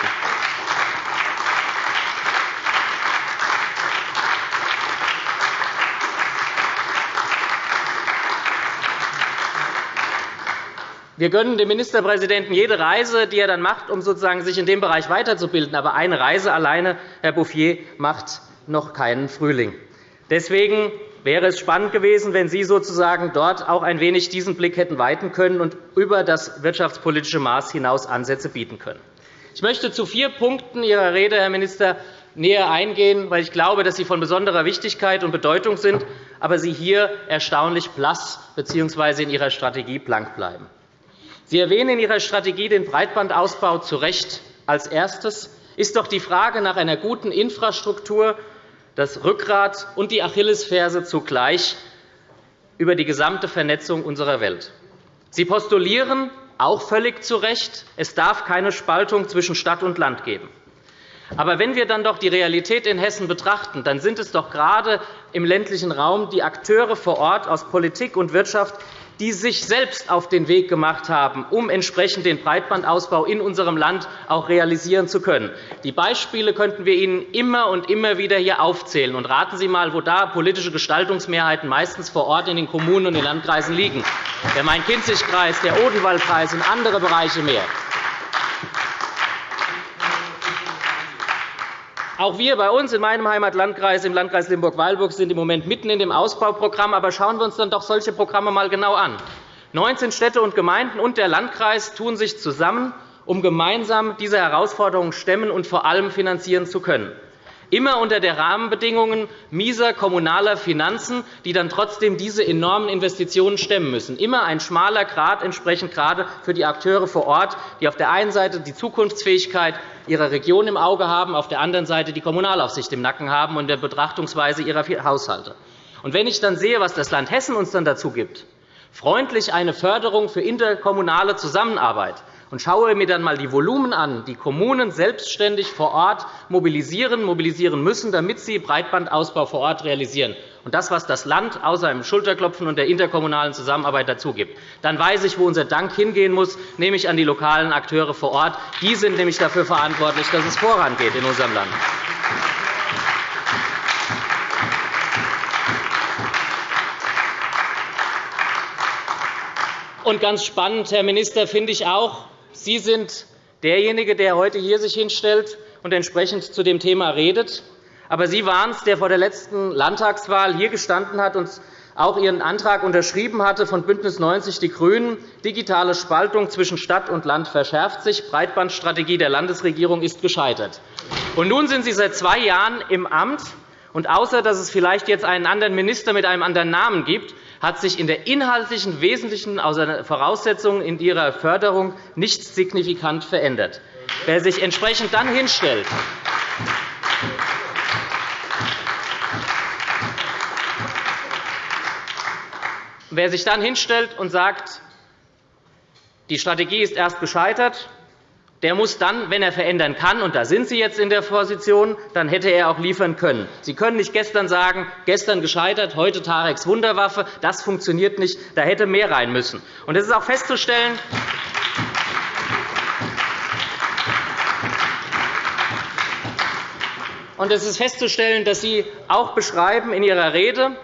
Wir gönnen dem Ministerpräsidenten jede Reise, die er dann macht, um sozusagen sich in dem Bereich weiterzubilden. Aber eine Reise alleine, Herr Bouffier, macht noch keinen Frühling. Deswegen wäre es spannend gewesen, wenn Sie sozusagen dort auch ein wenig diesen Blick hätten weiten können und über das wirtschaftspolitische Maß hinaus Ansätze bieten können. Ich möchte zu vier Punkten Ihrer Rede, Herr Minister, näher eingehen, weil ich glaube, dass sie von besonderer Wichtigkeit und Bedeutung sind, aber Sie hier erstaunlich blass bzw. in Ihrer Strategie blank bleiben. Sie erwähnen in Ihrer Strategie den Breitbandausbau zu Recht. Als Erstes ist doch die Frage nach einer guten Infrastruktur das Rückgrat und die Achillesferse zugleich über die gesamte Vernetzung unserer Welt. Sie postulieren, auch völlig zu Recht, es darf keine Spaltung zwischen Stadt und Land geben. Aber wenn wir dann doch die Realität in Hessen betrachten, dann sind es doch gerade im ländlichen Raum die Akteure vor Ort aus Politik und Wirtschaft, die sich selbst auf den Weg gemacht haben, um entsprechend den Breitbandausbau in unserem Land auch realisieren zu können. Die Beispiele könnten wir Ihnen immer und immer wieder hier aufzählen. Und raten Sie einmal, wo da politische Gestaltungsmehrheiten meistens vor Ort in den Kommunen und den Landkreisen liegen. Der Main-Kinzig-Kreis, der Odenwaldkreis und andere Bereiche mehr. Auch wir bei uns in meinem Heimatlandkreis, im Landkreis Limburg-Weilburg, sind im Moment mitten in dem Ausbauprogramm. Aber schauen wir uns dann doch solche Programme einmal genau an. 19 Städte und Gemeinden und der Landkreis tun sich zusammen, um gemeinsam diese Herausforderungen stemmen und vor allem finanzieren zu können immer unter der Rahmenbedingungen mieser kommunaler Finanzen, die dann trotzdem diese enormen Investitionen stemmen müssen. Immer ein schmaler Grad entsprechend gerade für die Akteure vor Ort, die auf der einen Seite die Zukunftsfähigkeit ihrer Region im Auge haben, auf der anderen Seite die Kommunalaufsicht im Nacken haben und der Betrachtungsweise ihrer Haushalte. Und wenn ich dann sehe, was das Land Hessen uns dann dazu gibt, freundlich eine Förderung für interkommunale Zusammenarbeit, und schaue mir dann einmal die Volumen an, die Kommunen selbstständig vor Ort mobilisieren, mobilisieren müssen, damit sie Breitbandausbau vor Ort realisieren, und das, was das Land außer dem Schulterklopfen und der interkommunalen Zusammenarbeit dazu gibt, dann weiß ich, wo unser Dank hingehen muss, nämlich an die lokalen Akteure vor Ort. Die sind nämlich dafür verantwortlich, dass es vorangeht in unserem Land. Und ganz spannend, Herr Minister, finde ich auch, Sie sind derjenige, der heute hier sich hinstellt und entsprechend zu dem Thema redet. Aber Sie waren es, der vor der letzten Landtagswahl hier gestanden hat und auch Ihren Antrag unterschrieben hatte von BÜNDNIS 90 die GRÜNEN. Digitale Spaltung zwischen Stadt und Land verschärft sich. Breitbandstrategie der Landesregierung ist gescheitert. Und nun sind Sie seit zwei Jahren im Amt. Und außer dass es vielleicht jetzt einen anderen Minister mit einem anderen Namen gibt, hat sich in der inhaltlichen wesentlichen Voraussetzungen in ihrer Förderung nichts signifikant verändert. Wer sich entsprechend dann hinstellt, Wer sich dann hinstellt und sagt, die Strategie ist erst gescheitert, der muss dann, wenn er verändern kann, und da sind Sie jetzt in der Position, dann hätte er auch liefern können. Sie können nicht gestern sagen, gestern gescheitert, heute Tareks Wunderwaffe. Das funktioniert nicht. Da hätte mehr rein müssen. Und es ist auch festzustellen, Und es ist festzustellen, dass Sie auch beschreiben in Ihrer Rede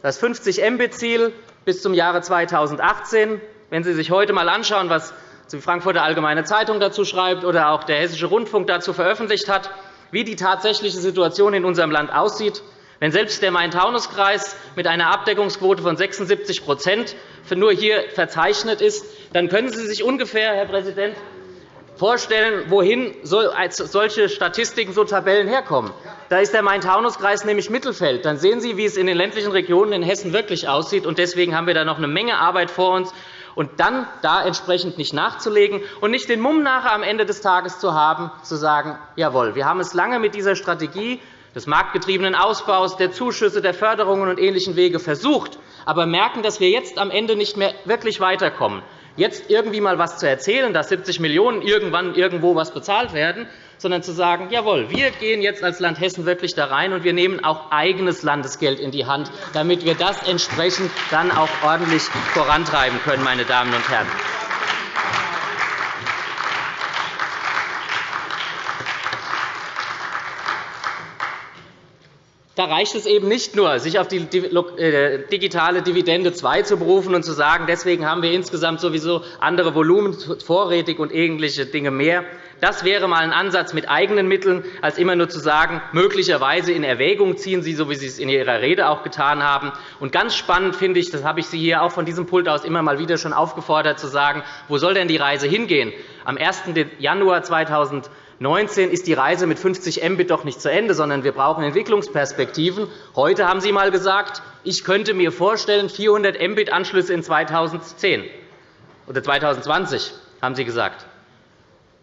das 50 Mbit-Ziel bis zum Jahre 2018. Wenn Sie sich heute einmal anschauen, was die Frankfurter Allgemeine Zeitung dazu schreibt oder auch der Hessische Rundfunk dazu veröffentlicht hat, wie die tatsächliche Situation in unserem Land aussieht, wenn selbst der Main-Taunus-Kreis mit einer Abdeckungsquote von 76% nur hier verzeichnet ist, dann können Sie sich ungefähr, Herr Präsident, vorstellen, wohin solche Statistiken, so Tabellen herkommen. Da ist der Main-Taunus-Kreis nämlich Mittelfeld. Dann sehen Sie, wie es in den ländlichen Regionen in Hessen wirklich aussieht. Deswegen haben wir da noch eine Menge Arbeit vor uns. Und dann da entsprechend nicht nachzulegen und nicht den Mumm nachher am Ende des Tages zu haben, zu sagen, jawohl, wir haben es lange mit dieser Strategie des marktgetriebenen Ausbaus, der Zuschüsse, der Förderungen und ähnlichen Wege versucht, aber merken, dass wir jetzt am Ende nicht mehr wirklich weiterkommen. Jetzt irgendwie einmal etwas zu erzählen, dass 70 Millionen € irgendwann irgendwo etwas bezahlt werden, sondern zu sagen, jawohl, wir gehen jetzt als Land Hessen wirklich da rein und wir nehmen auch eigenes Landesgeld in die Hand, damit wir das entsprechend dann auch ordentlich vorantreiben können, meine Damen und Herren. Da reicht es eben nicht nur, sich auf die äh, digitale Dividende 2 zu berufen und zu sagen, deswegen haben wir insgesamt sowieso andere Volumen vorrätig und ähnliche Dinge mehr. Das wäre einmal ein Ansatz mit eigenen Mitteln, als immer nur zu sagen, möglicherweise in Erwägung ziehen Sie, so wie Sie es in Ihrer Rede auch getan haben. Und ganz spannend finde ich, das habe ich Sie hier auch von diesem Pult aus immer mal wieder schon aufgefordert, zu sagen, wo soll denn die Reise hingehen? Am 1. Januar 2020 2019 ist die Reise mit 50 Mbit doch nicht zu Ende, sondern wir brauchen Entwicklungsperspektiven. Heute haben Sie einmal gesagt, ich könnte mir vorstellen, 400 Mbit-Anschlüsse in 2010 oder 2020, haben Sie gesagt.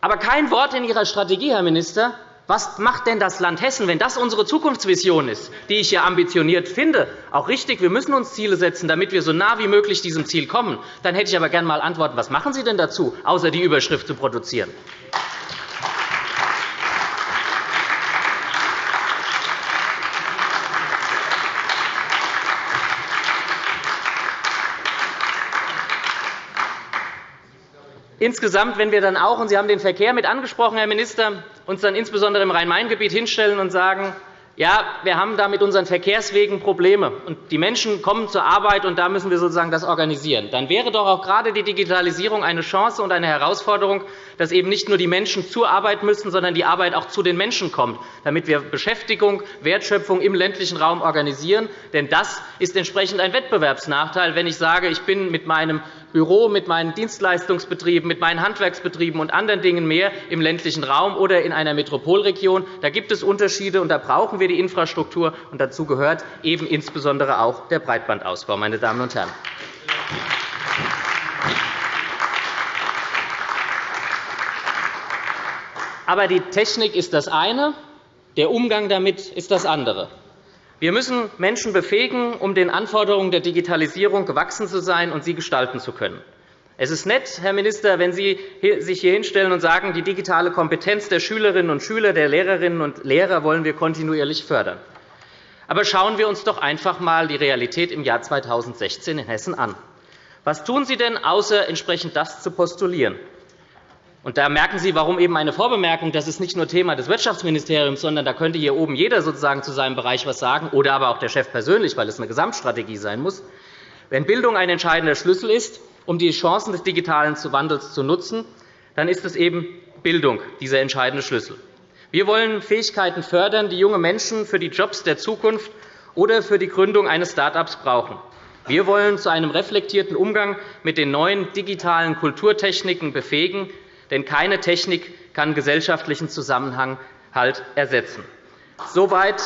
Aber kein Wort in Ihrer Strategie, Herr Minister. Was macht denn das Land Hessen, wenn das unsere Zukunftsvision ist, die ich ja ambitioniert finde? Auch richtig, wir müssen uns Ziele setzen, damit wir so nah wie möglich diesem Ziel kommen. Dann hätte ich aber gerne einmal Antworten. Was machen Sie denn dazu, außer die Überschrift zu produzieren? Insgesamt, wenn wir dann auch, und Sie haben den Verkehr mit angesprochen, Herr Minister, uns dann insbesondere im Rhein-Main-Gebiet hinstellen und sagen, ja, wir haben da mit unseren Verkehrswegen Probleme, und die Menschen kommen zur Arbeit, und da müssen wir sozusagen das organisieren. Dann wäre doch auch gerade die Digitalisierung eine Chance und eine Herausforderung, dass eben nicht nur die Menschen zur Arbeit müssen, sondern die Arbeit auch zu den Menschen kommt, damit wir Beschäftigung, Wertschöpfung im ländlichen Raum organisieren. Denn das ist entsprechend ein Wettbewerbsnachteil, wenn ich sage, ich bin mit meinem Büro, mit meinen Dienstleistungsbetrieben, mit meinen Handwerksbetrieben und anderen Dingen mehr im ländlichen Raum oder in einer Metropolregion. Da gibt es Unterschiede, und da brauchen wir die Infrastruktur. Und dazu gehört eben insbesondere auch der Breitbandausbau. Meine Damen und Herren. Aber die Technik ist das eine, der Umgang damit ist das andere. Wir müssen Menschen befähigen, um den Anforderungen der Digitalisierung gewachsen zu sein und sie gestalten zu können. Es ist nett, Herr Minister, wenn Sie sich hier hinstellen und sagen, die digitale Kompetenz der Schülerinnen und Schüler, der Lehrerinnen und Lehrer wollen wir kontinuierlich fördern. Aber schauen wir uns doch einfach einmal die Realität im Jahr 2016 in Hessen an. Was tun Sie denn, außer entsprechend das zu postulieren? Und da merken Sie, warum eben eine Vorbemerkung, das ist nicht nur Thema des Wirtschaftsministeriums, sondern da könnte hier oben jeder sozusagen zu seinem Bereich etwas sagen, oder aber auch der Chef persönlich, weil es eine Gesamtstrategie sein muss. Wenn Bildung ein entscheidender Schlüssel ist, um die Chancen des digitalen Wandels zu nutzen, dann ist es eben Bildung dieser entscheidende Schlüssel. Wir wollen Fähigkeiten fördern, die junge Menschen für die Jobs der Zukunft oder für die Gründung eines Start-ups brauchen. Wir wollen zu einem reflektierten Umgang mit den neuen digitalen Kulturtechniken befähigen, denn keine Technik kann gesellschaftlichen Zusammenhang halt ersetzen. Soweit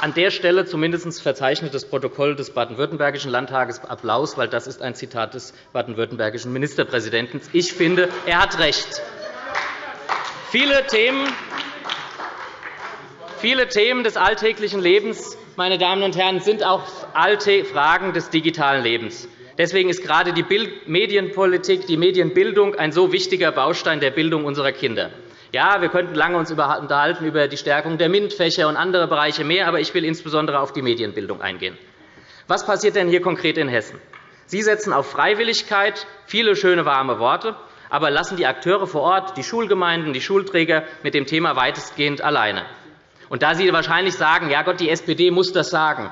an der Stelle zumindest verzeichnet das Protokoll des Baden-Württembergischen Landtages Applaus, weil das ist ein Zitat des baden-württembergischen Ministerpräsidenten. Ich finde, er hat recht. Viele Themen, viele Themen des alltäglichen Lebens meine Damen und Herren, sind auch alte Fragen des digitalen Lebens. Deswegen ist gerade die Medienpolitik, die Medienbildung ein so wichtiger Baustein der Bildung unserer Kinder. Ja, wir könnten lange uns unterhalten über die Stärkung der MINT-Fächer und andere Bereiche mehr, aber ich will insbesondere auf die Medienbildung eingehen. Was passiert denn hier konkret in Hessen? Sie setzen auf Freiwilligkeit, viele schöne, warme Worte, aber lassen die Akteure vor Ort, die Schulgemeinden, die Schulträger mit dem Thema weitestgehend alleine. Und da Sie wahrscheinlich sagen, ja Gott, die SPD muss das sagen,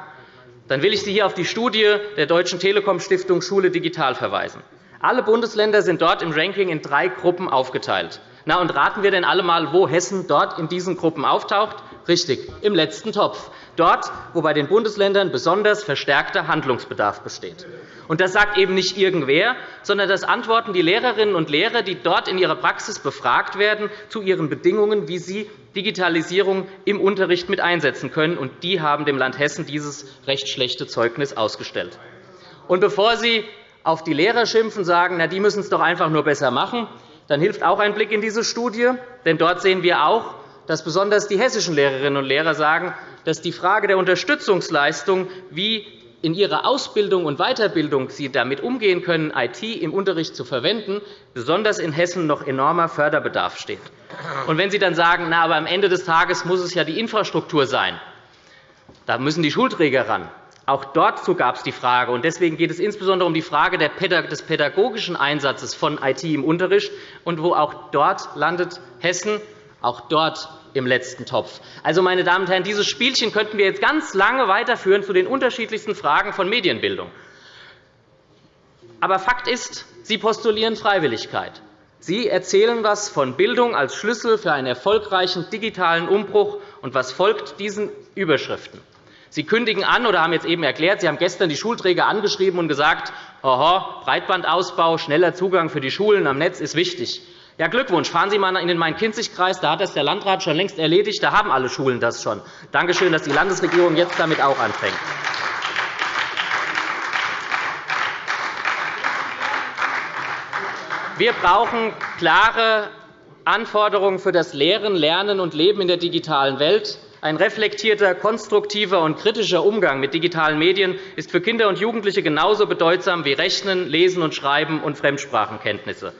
dann will ich Sie hier auf die Studie der Deutschen Telekom Stiftung Schule digital verweisen. Alle Bundesländer sind dort im Ranking in drei Gruppen aufgeteilt. Na, und raten wir denn alle einmal, wo Hessen dort in diesen Gruppen auftaucht? Richtig, im letzten Topf. Dort, wo bei den Bundesländern besonders verstärkter Handlungsbedarf besteht. Und das sagt eben nicht irgendwer, sondern das antworten die Lehrerinnen und Lehrer, die dort in ihrer Praxis befragt werden, zu ihren Bedingungen, wie sie Digitalisierung im Unterricht mit einsetzen können. Und die haben dem Land Hessen dieses recht schlechte Zeugnis ausgestellt. Und bevor Sie auf die Lehrer schimpfen und sagen, na, die müssen es doch einfach nur besser machen, dann hilft auch ein Blick in diese Studie. Denn dort sehen wir auch, dass besonders die hessischen Lehrerinnen und Lehrer sagen, dass die Frage der Unterstützungsleistung, wie in ihrer Ausbildung und Weiterbildung sie damit umgehen können, IT im Unterricht zu verwenden, besonders in Hessen noch enormer Förderbedarf steht. Und wenn Sie dann sagen, na, aber am Ende des Tages muss es ja die Infrastruktur sein, da müssen die Schulträger ran, auch dazu gab es die Frage. Und deswegen geht es insbesondere um die Frage des pädagogischen Einsatzes von IT im Unterricht. Und wo auch dort landet Hessen, auch dort im letzten Topf. Also, meine Damen und Herren, dieses Spielchen könnten wir jetzt ganz lange weiterführen zu den unterschiedlichsten Fragen von Medienbildung. Aber Fakt ist, Sie postulieren Freiwilligkeit. Sie erzählen etwas von Bildung als Schlüssel für einen erfolgreichen digitalen Umbruch. Und was folgt diesen Überschriften? Sie kündigen an oder haben jetzt eben erklärt, Sie haben gestern die Schulträger angeschrieben und gesagt, Oho, Breitbandausbau, schneller Zugang für die Schulen am Netz ist wichtig. Ja, Glückwunsch. Fahren Sie einmal in den Main-Kinzig-Kreis. Da hat das der Landrat schon längst erledigt. Da haben alle Schulen das schon. Danke schön, dass die Landesregierung jetzt damit auch anfängt. Wir brauchen klare Anforderungen für das Lehren, Lernen und Leben in der digitalen Welt. Ein reflektierter, konstruktiver und kritischer Umgang mit digitalen Medien ist für Kinder und Jugendliche genauso bedeutsam wie Rechnen, Lesen und Schreiben und Fremdsprachenkenntnisse.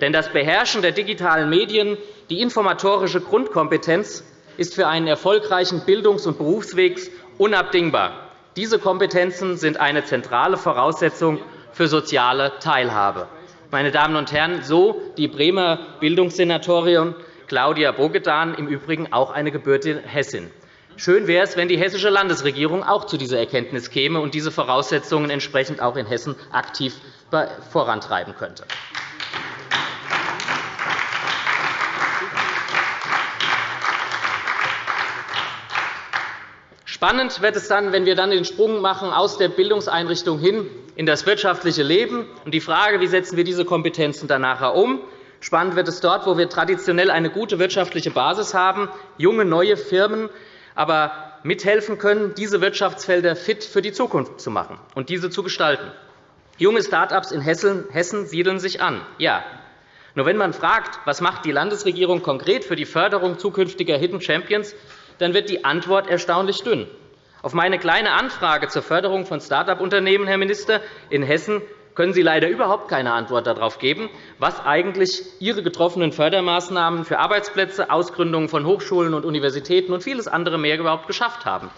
Denn das Beherrschen der digitalen Medien, die informatorische Grundkompetenz, ist für einen erfolgreichen Bildungs- und Berufsweg unabdingbar. Diese Kompetenzen sind eine zentrale Voraussetzung für soziale Teilhabe. Meine Damen und Herren, so die Bremer Bildungssenatorin Claudia Bogedan, im Übrigen auch eine gebürtige Hessin. Schön wäre es, wenn die hessische Landesregierung auch zu dieser Erkenntnis käme und diese Voraussetzungen entsprechend auch in Hessen aktiv vorantreiben könnte. Spannend wird es dann, wenn wir dann den Sprung machen aus der Bildungseinrichtung hin in das wirtschaftliche Leben und die Frage, wie setzen wir diese Kompetenzen dann nachher um, Spannend wird es dort, wo wir traditionell eine gute wirtschaftliche Basis haben, junge, neue Firmen aber mithelfen können, diese Wirtschaftsfelder fit für die Zukunft zu machen und diese zu gestalten. Junge Start-ups in Hessen siedeln sich an. Ja. Nur wenn man fragt, was macht die Landesregierung konkret für die Förderung zukünftiger Hidden Champions, dann wird die Antwort erstaunlich dünn. Auf meine Kleine Anfrage zur Förderung von Start-up-Unternehmen, Herr Minister, in Hessen können Sie leider überhaupt keine Antwort darauf geben, was eigentlich Ihre getroffenen Fördermaßnahmen für Arbeitsplätze, Ausgründungen von Hochschulen und Universitäten und vieles andere mehr überhaupt geschafft haben.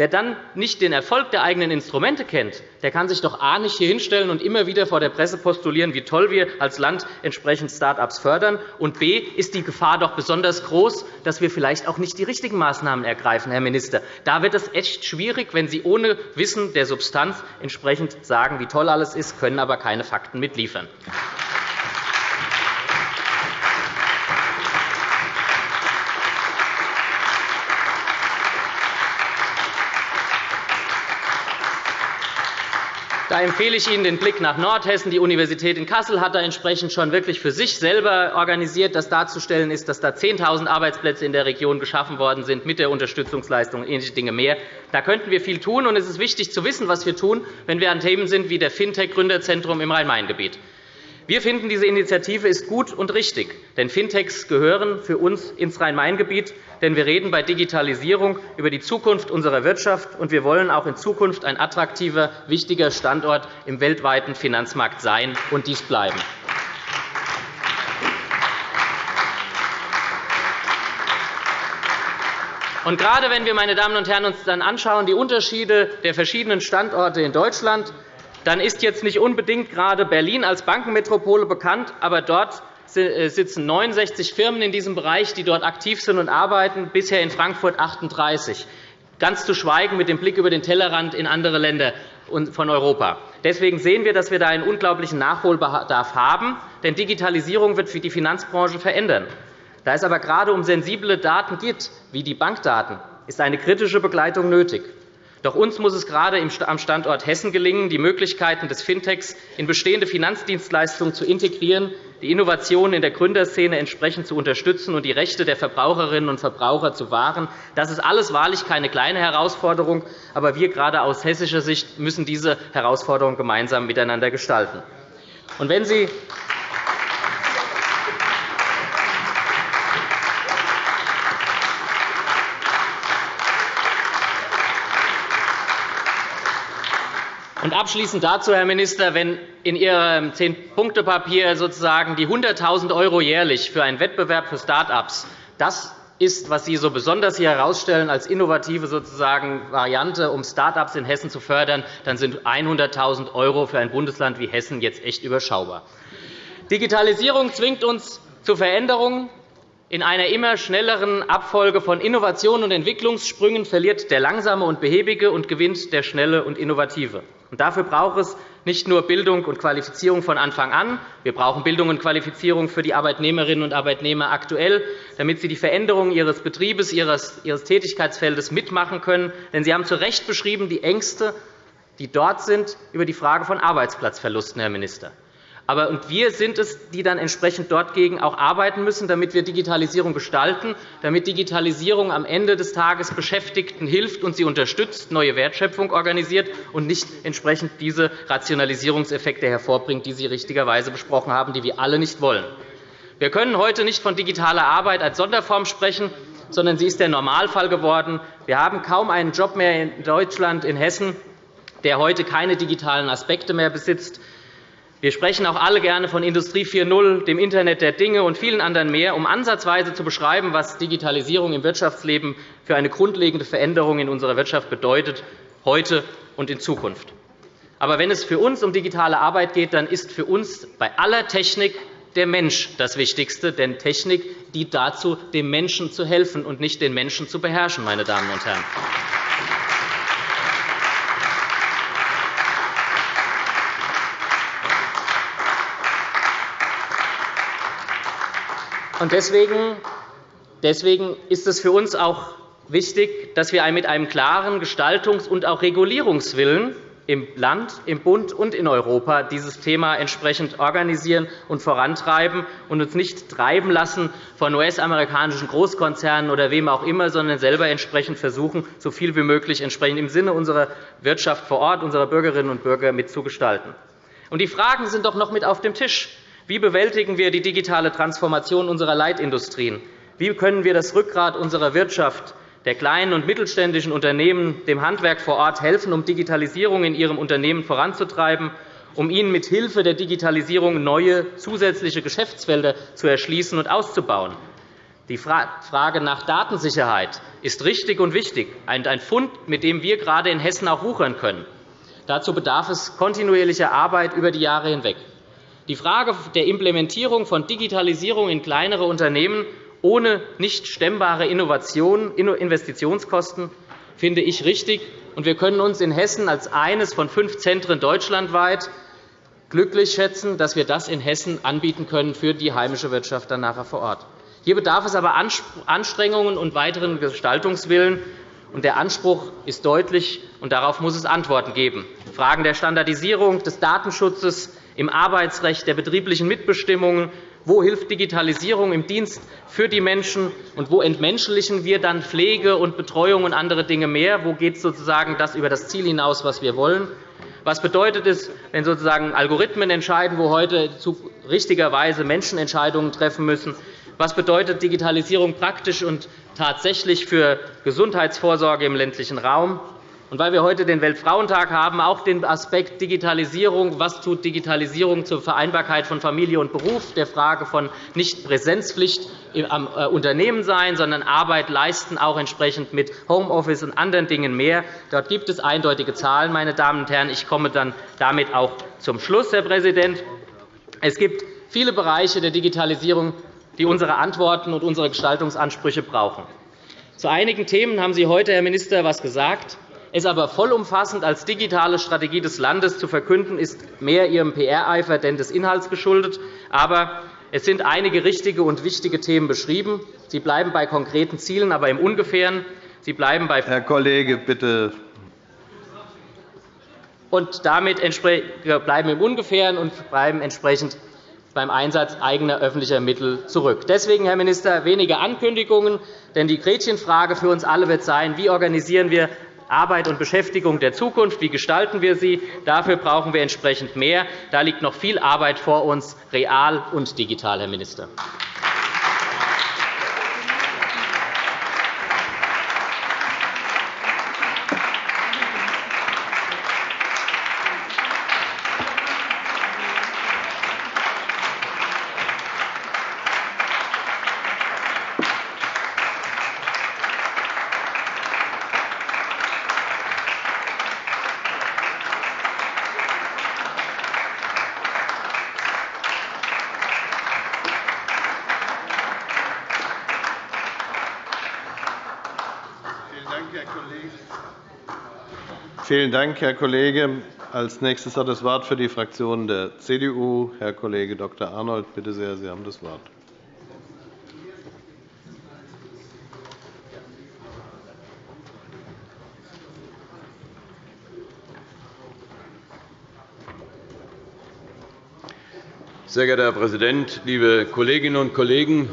Wer dann nicht den Erfolg der eigenen Instrumente kennt, der kann sich doch A nicht hier hinstellen und immer wieder vor der Presse postulieren, wie toll wir als Land entsprechend Start-ups fördern, und B ist die Gefahr doch besonders groß, dass wir vielleicht auch nicht die richtigen Maßnahmen ergreifen, Herr Minister. Da wird es echt schwierig, wenn Sie ohne Wissen der Substanz entsprechend sagen, wie toll alles ist, können aber keine Fakten mitliefern. Da empfehle ich Ihnen den Blick nach Nordhessen. Die Universität in Kassel hat da entsprechend schon wirklich für sich selber organisiert, dass darzustellen ist, dass da 10.000 Arbeitsplätze in der Region geschaffen worden sind mit der Unterstützungsleistung und ähnliche Dinge mehr. Da könnten wir viel tun, und es ist wichtig zu wissen, was wir tun, wenn wir an Themen sind wie der Fintech-Gründerzentrum im Rhein-Main-Gebiet. Wir finden, diese Initiative ist gut und richtig, denn Fintechs gehören für uns ins Rhein-Main-Gebiet. Denn wir reden bei Digitalisierung über die Zukunft unserer Wirtschaft, und wir wollen auch in Zukunft ein attraktiver, wichtiger Standort im weltweiten Finanzmarkt sein und dies bleiben. Und gerade wenn wir, meine Damen und Herren, uns dann anschauen, die Unterschiede der verschiedenen Standorte in Deutschland dann ist jetzt nicht unbedingt gerade Berlin als Bankenmetropole bekannt, aber dort äh, sitzen 69 Firmen in diesem Bereich, die dort aktiv sind und arbeiten, bisher in Frankfurt 38, ganz zu schweigen mit dem Blick über den Tellerrand in andere Länder von Europa. Deswegen sehen wir, dass wir da einen unglaublichen Nachholbedarf haben, denn Digitalisierung wird die Finanzbranche verändern. Da es aber gerade um sensible Daten geht, wie die Bankdaten, ist eine kritische Begleitung nötig. Doch uns muss es gerade am Standort Hessen gelingen, die Möglichkeiten des Fintechs in bestehende Finanzdienstleistungen zu integrieren, die Innovationen in der Gründerszene entsprechend zu unterstützen und die Rechte der Verbraucherinnen und Verbraucher zu wahren. Das ist alles wahrlich keine kleine Herausforderung, aber wir gerade aus hessischer Sicht müssen diese Herausforderung gemeinsam miteinander gestalten. Und wenn Sie Und abschließend dazu, Herr Minister, wenn in Ihrem Zehn-Punkte-Papier sozusagen die 100.000 € jährlich für einen Wettbewerb für Start-ups das ist, was Sie so besonders hier herausstellen als innovative sozusagen Variante, um Start-ups in Hessen zu fördern, dann sind 100.000 € für ein Bundesland wie Hessen jetzt echt überschaubar. Digitalisierung zwingt uns zu Veränderungen. In einer immer schnelleren Abfolge von Innovationen und Entwicklungssprüngen verliert der Langsame und Behäbige und gewinnt der Schnelle und Innovative. Dafür braucht es nicht nur Bildung und Qualifizierung von Anfang an. Wir brauchen Bildung und Qualifizierung für die Arbeitnehmerinnen und Arbeitnehmer aktuell, damit sie die Veränderungen ihres Betriebes, ihres Tätigkeitsfeldes mitmachen können. Denn Sie haben zu Recht beschrieben die Ängste, die dort sind, über die Frage von Arbeitsplatzverlusten, Herr Minister. Aber und wir sind es, die dann entsprechend dort gegen auch arbeiten müssen, damit wir Digitalisierung gestalten, damit Digitalisierung am Ende des Tages Beschäftigten hilft und sie unterstützt, neue Wertschöpfung organisiert und nicht entsprechend diese Rationalisierungseffekte hervorbringt, die Sie richtigerweise besprochen haben, die wir alle nicht wollen. Wir können heute nicht von digitaler Arbeit als Sonderform sprechen, sondern sie ist der Normalfall geworden. Wir haben kaum einen Job mehr in Deutschland, in Hessen, der heute keine digitalen Aspekte mehr besitzt. Wir sprechen auch alle gerne von Industrie 4.0, dem Internet der Dinge und vielen anderen mehr, um ansatzweise zu beschreiben, was Digitalisierung im Wirtschaftsleben für eine grundlegende Veränderung in unserer Wirtschaft bedeutet, heute und in Zukunft. Aber wenn es für uns um digitale Arbeit geht, dann ist für uns bei aller Technik der Mensch das Wichtigste, denn Technik dient dazu, dem Menschen zu helfen und nicht den Menschen zu beherrschen, meine Damen und Herren. Deswegen ist es für uns auch wichtig, dass wir mit einem klaren Gestaltungs- und auch Regulierungswillen im Land, im Bund und in Europa dieses Thema entsprechend organisieren und vorantreiben und uns nicht treiben lassen von US-amerikanischen Großkonzernen oder wem auch immer, sondern selber entsprechend versuchen, so viel wie möglich entsprechend im Sinne unserer Wirtschaft vor Ort, unserer Bürgerinnen und Bürger mitzugestalten. Die Fragen sind doch noch mit auf dem Tisch. Wie bewältigen wir die digitale Transformation unserer Leitindustrien? Wie können wir das Rückgrat unserer Wirtschaft, der kleinen und mittelständischen Unternehmen, dem Handwerk vor Ort helfen, um Digitalisierung in ihrem Unternehmen voranzutreiben, um ihnen mit Hilfe der Digitalisierung neue zusätzliche Geschäftsfelder zu erschließen und auszubauen? Die Frage nach Datensicherheit ist richtig und wichtig, ein Fund, mit dem wir gerade in Hessen auch wuchern können. Dazu bedarf es kontinuierlicher Arbeit über die Jahre hinweg. Die Frage der Implementierung von Digitalisierung in kleinere Unternehmen ohne nicht stemmbare Investitionskosten finde ich richtig. Wir können uns in Hessen als eines von fünf Zentren deutschlandweit glücklich schätzen, dass wir das in Hessen anbieten können für die heimische Wirtschaft dann nachher vor Ort. Hier bedarf es aber Anstrengungen und weiteren Gestaltungswillen. Der Anspruch ist deutlich, und darauf muss es Antworten geben. Fragen der Standardisierung, des Datenschutzes, im Arbeitsrecht, der betrieblichen Mitbestimmung, wo hilft Digitalisierung im Dienst für die Menschen, und wo entmenschlichen wir dann Pflege und Betreuung und andere Dinge mehr? Wo geht sozusagen das über das Ziel hinaus, was wir wollen? Was bedeutet es, wenn sozusagen Algorithmen entscheiden, wo heute richtigerweise Menschen Entscheidungen treffen müssen? Was bedeutet Digitalisierung praktisch und tatsächlich für Gesundheitsvorsorge im ländlichen Raum? Und weil wir heute den Weltfrauentag haben, auch den Aspekt Digitalisierung. Was tut Digitalisierung zur Vereinbarkeit von Familie und Beruf, der Frage von nicht Präsenzpflicht am äh, Unternehmen sein, sondern Arbeit leisten, auch entsprechend mit Homeoffice und anderen Dingen mehr. Dort gibt es eindeutige Zahlen. Meine Damen und Herren. Ich komme dann damit auch zum Schluss, Herr Präsident. Es gibt viele Bereiche der Digitalisierung, die unsere Antworten und unsere Gestaltungsansprüche brauchen. Zu einigen Themen haben Sie heute, Herr Minister, etwas gesagt. Es aber vollumfassend als digitale Strategie des Landes zu verkünden, ist mehr Ihrem PR-Eifer denn des Inhalts geschuldet. Aber es sind einige richtige und wichtige Themen beschrieben. Sie bleiben bei konkreten Zielen, aber im Ungefähren. Sie bleiben bei Herr Kollege, bitte. Und damit bleiben im Ungefähren und bleiben entsprechend beim Einsatz eigener öffentlicher Mittel zurück. Deswegen, Herr Minister, weniger Ankündigungen. Denn die Gretchenfrage für uns alle wird sein, wie organisieren wir Arbeit und Beschäftigung der Zukunft, wie gestalten wir sie? Dafür brauchen wir entsprechend mehr. Da liegt noch viel Arbeit vor uns, real und digital, Herr Minister. Vielen Dank, Herr Kollege. Als nächstes hat das Wort für die Fraktion der CDU Herr Kollege Dr. Arnold. Bitte sehr, Sie haben das Wort. Sehr geehrter Herr Präsident, liebe Kolleginnen und Kollegen!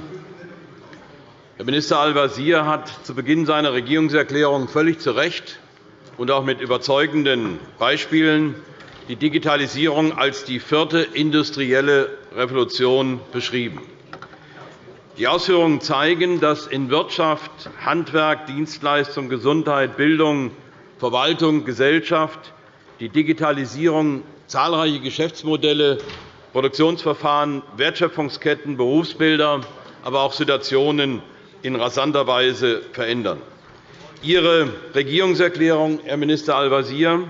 Herr Minister Al-Wazir hat zu Beginn seiner Regierungserklärung völlig zu Recht und auch mit überzeugenden Beispielen die Digitalisierung als die vierte industrielle Revolution beschrieben. Die Ausführungen zeigen, dass in Wirtschaft, Handwerk, Dienstleistung, Gesundheit, Bildung, Verwaltung, Gesellschaft die Digitalisierung zahlreiche Geschäftsmodelle, Produktionsverfahren, Wertschöpfungsketten, Berufsbilder, aber auch Situationen in rasanter Weise verändern. Ihre Regierungserklärung, Herr Minister Al-Wazir,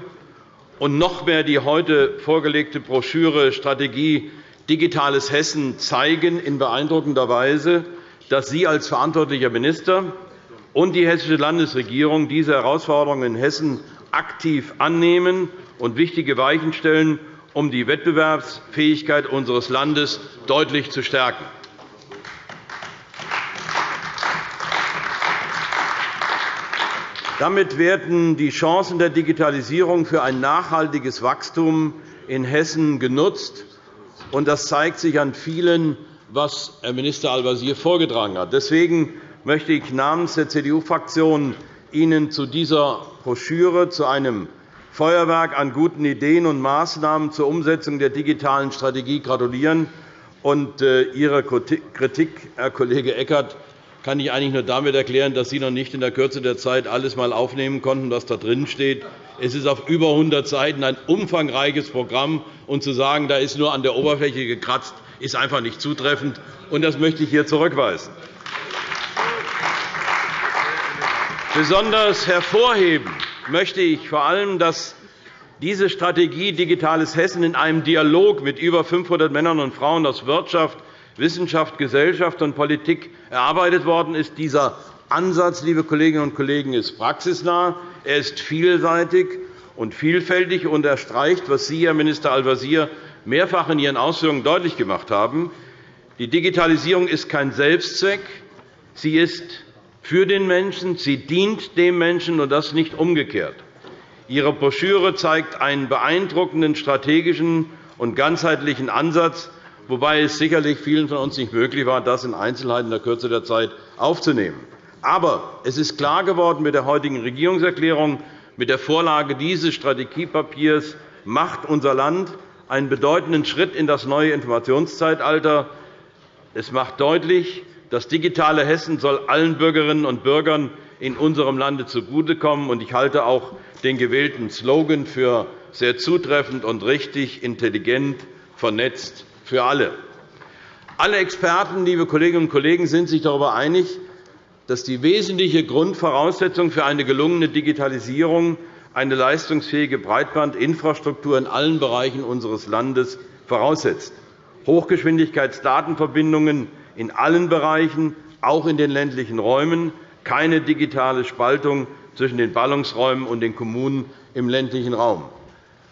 und noch mehr die heute vorgelegte Broschüre Strategie Digitales Hessen zeigen in beeindruckender Weise, dass Sie als verantwortlicher Minister und die Hessische Landesregierung diese Herausforderungen in Hessen aktiv annehmen und wichtige Weichen stellen, um die Wettbewerbsfähigkeit unseres Landes deutlich zu stärken. Damit werden die Chancen der Digitalisierung für ein nachhaltiges Wachstum in Hessen genutzt. Das zeigt sich an vielen, was Herr Minister Al-Wazir vorgetragen hat. Deswegen möchte ich namens der CDU-Fraktion Ihnen zu dieser Broschüre, zu einem Feuerwerk an guten Ideen und Maßnahmen zur Umsetzung der digitalen Strategie gratulieren. Und äh, Ihre Kritik, Herr Kollege Eckert, kann ich eigentlich nur damit erklären, dass Sie noch nicht in der Kürze der Zeit alles einmal aufnehmen konnten, was da drin steht. Es ist auf über 100 Seiten ein umfangreiches Programm. Und zu sagen, da ist nur an der Oberfläche gekratzt, ist einfach nicht zutreffend. Und das möchte ich hier zurückweisen. Besonders hervorheben möchte ich vor allem, dass diese Strategie Digitales Hessen in einem Dialog mit über 500 Männern und Frauen aus Wirtschaft, Wissenschaft, Gesellschaft und Politik erarbeitet worden ist. Dieser Ansatz, liebe Kolleginnen und Kollegen, ist praxisnah, er ist vielseitig und vielfältig und erstreicht, was Sie, Herr Minister Al-Wazir, mehrfach in Ihren Ausführungen deutlich gemacht haben. Die Digitalisierung ist kein Selbstzweck. Sie ist für den Menschen, sie dient dem Menschen, und das nicht umgekehrt. Ihre Broschüre zeigt einen beeindruckenden strategischen und ganzheitlichen Ansatz, wobei es sicherlich vielen von uns nicht möglich war, das in Einzelheiten in der Kürze der Zeit aufzunehmen. Aber es ist klar geworden mit der heutigen Regierungserklärung, mit der Vorlage dieses Strategiepapiers macht unser Land einen bedeutenden Schritt in das neue Informationszeitalter. Es macht deutlich, das digitale Hessen soll allen Bürgerinnen und Bürgern in unserem Lande zugutekommen. Ich halte auch den gewählten Slogan für sehr zutreffend und richtig, intelligent, vernetzt für alle. Alle Experten, liebe Kolleginnen und Kollegen, sind sich darüber einig, dass die wesentliche Grundvoraussetzung für eine gelungene Digitalisierung eine leistungsfähige Breitbandinfrastruktur in allen Bereichen unseres Landes voraussetzt. Hochgeschwindigkeitsdatenverbindungen in allen Bereichen, auch in den ländlichen Räumen, keine digitale Spaltung zwischen den Ballungsräumen und den Kommunen im ländlichen Raum.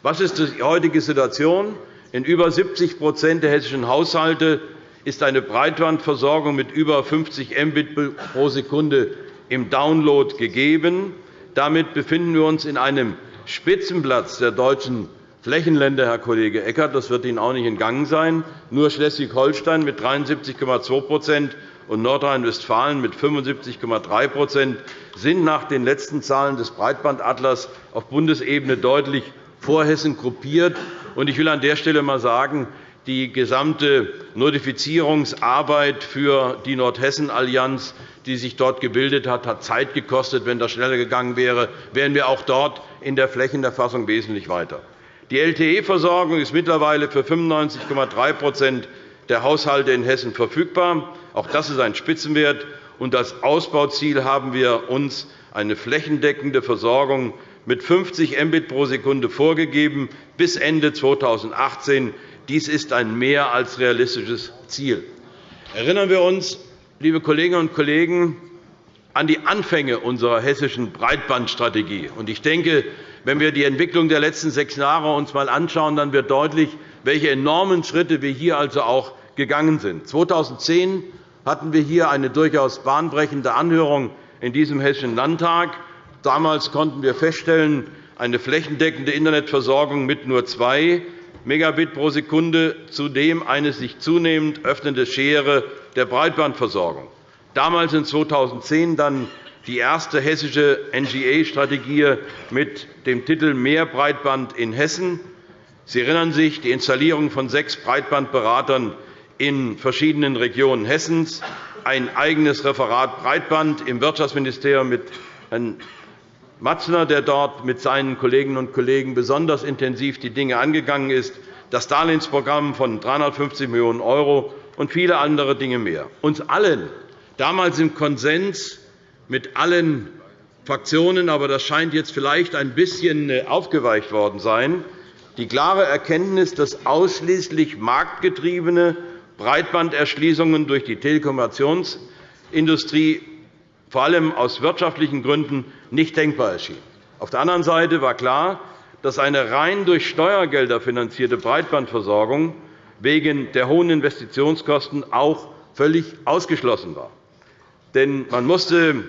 Was ist die heutige Situation? In über 70% der hessischen Haushalte ist eine Breitbandversorgung mit über 50 Mbit pro Sekunde im Download gegeben. Damit befinden wir uns in einem Spitzenplatz der deutschen Flächenländer, Herr Kollege Eckert. Das wird Ihnen auch nicht entgangen sein. Nur Schleswig-Holstein mit 73,2% und Nordrhein-Westfalen mit 75,3% sind nach den letzten Zahlen des Breitbandatlas auf Bundesebene deutlich vor Hessen gruppiert. Ich will an der Stelle einmal sagen, die gesamte Notifizierungsarbeit für die Nordhessen-Allianz, die sich dort gebildet hat, hat Zeit gekostet. Wenn das schneller gegangen wäre, wären wir auch dort in der Flächenerfassung wesentlich weiter. Die LTE-Versorgung ist mittlerweile für 95,3% der Haushalte in Hessen verfügbar. Auch das ist ein Spitzenwert. als Ausbauziel haben wir uns eine flächendeckende Versorgung mit 50 Mbit pro Sekunde vorgegeben bis Ende 2018. Dies ist ein mehr als realistisches Ziel. Erinnern wir uns, liebe Kolleginnen und Kollegen, an die Anfänge unserer hessischen Breitbandstrategie. Ich denke, wenn wir uns die Entwicklung der letzten sechs Jahre einmal anschauen, dann wird deutlich, welche enormen Schritte wir hier also auch gegangen sind. 2010 hatten wir hier eine durchaus bahnbrechende Anhörung in diesem Hessischen Landtag. Damals konnten wir feststellen, eine flächendeckende Internetversorgung mit nur 2 Megabit pro Sekunde, zudem eine sich zunehmend öffnende Schere der Breitbandversorgung. Damals in 2010 dann die erste hessische NGA-Strategie mit dem Titel Mehr Breitband in Hessen. Sie erinnern sich, die Installierung von sechs Breitbandberatern in verschiedenen Regionen Hessens, ein eigenes Referat Breitband im Wirtschaftsministerium mit Herrn Matzner, der dort mit seinen Kolleginnen und Kollegen besonders intensiv die Dinge angegangen ist, das Darlehensprogramm von 350 Millionen € und viele andere Dinge mehr. Uns allen, damals im Konsens mit allen Fraktionen, aber das scheint jetzt vielleicht ein bisschen äh, aufgeweicht worden sein, die klare Erkenntnis, dass ausschließlich marktgetriebene Breitbanderschließungen durch die Telekommunikationsindustrie vor allem aus wirtschaftlichen Gründen nicht denkbar erschien. Auf der anderen Seite war klar, dass eine rein durch Steuergelder finanzierte Breitbandversorgung wegen der hohen Investitionskosten auch völlig ausgeschlossen war. Denn man musste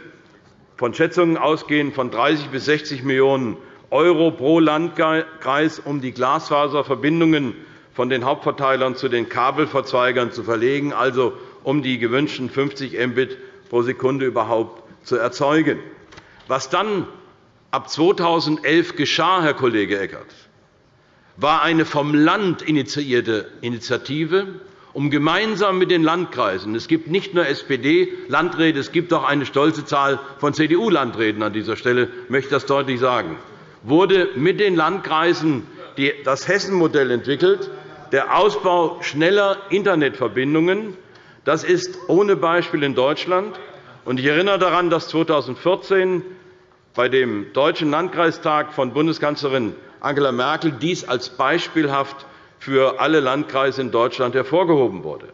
von Schätzungen ausgehen von 30 bis 60 Millionen € pro Landkreis, um die Glasfaserverbindungen von den Hauptverteilern zu den Kabelverzweigern zu verlegen, also um die gewünschten 50 Mbit pro Sekunde überhaupt zu erzeugen. Was dann ab 2011 geschah, Herr Kollege Eckert, war eine vom Land initiierte Initiative, um gemeinsam mit den Landkreisen – es gibt nicht nur SPD-Landräte, es gibt auch eine stolze Zahl von CDU-Landräten an dieser Stelle, möchte das deutlich sagen – wurde mit den Landkreisen das Hessen-Modell entwickelt, der Ausbau schneller Internetverbindungen. Das ist ohne Beispiel in Deutschland. Ich erinnere daran, dass 2014 bei dem Deutschen Landkreistag von Bundeskanzlerin Angela Merkel dies als beispielhaft für alle Landkreise in Deutschland hervorgehoben wurde.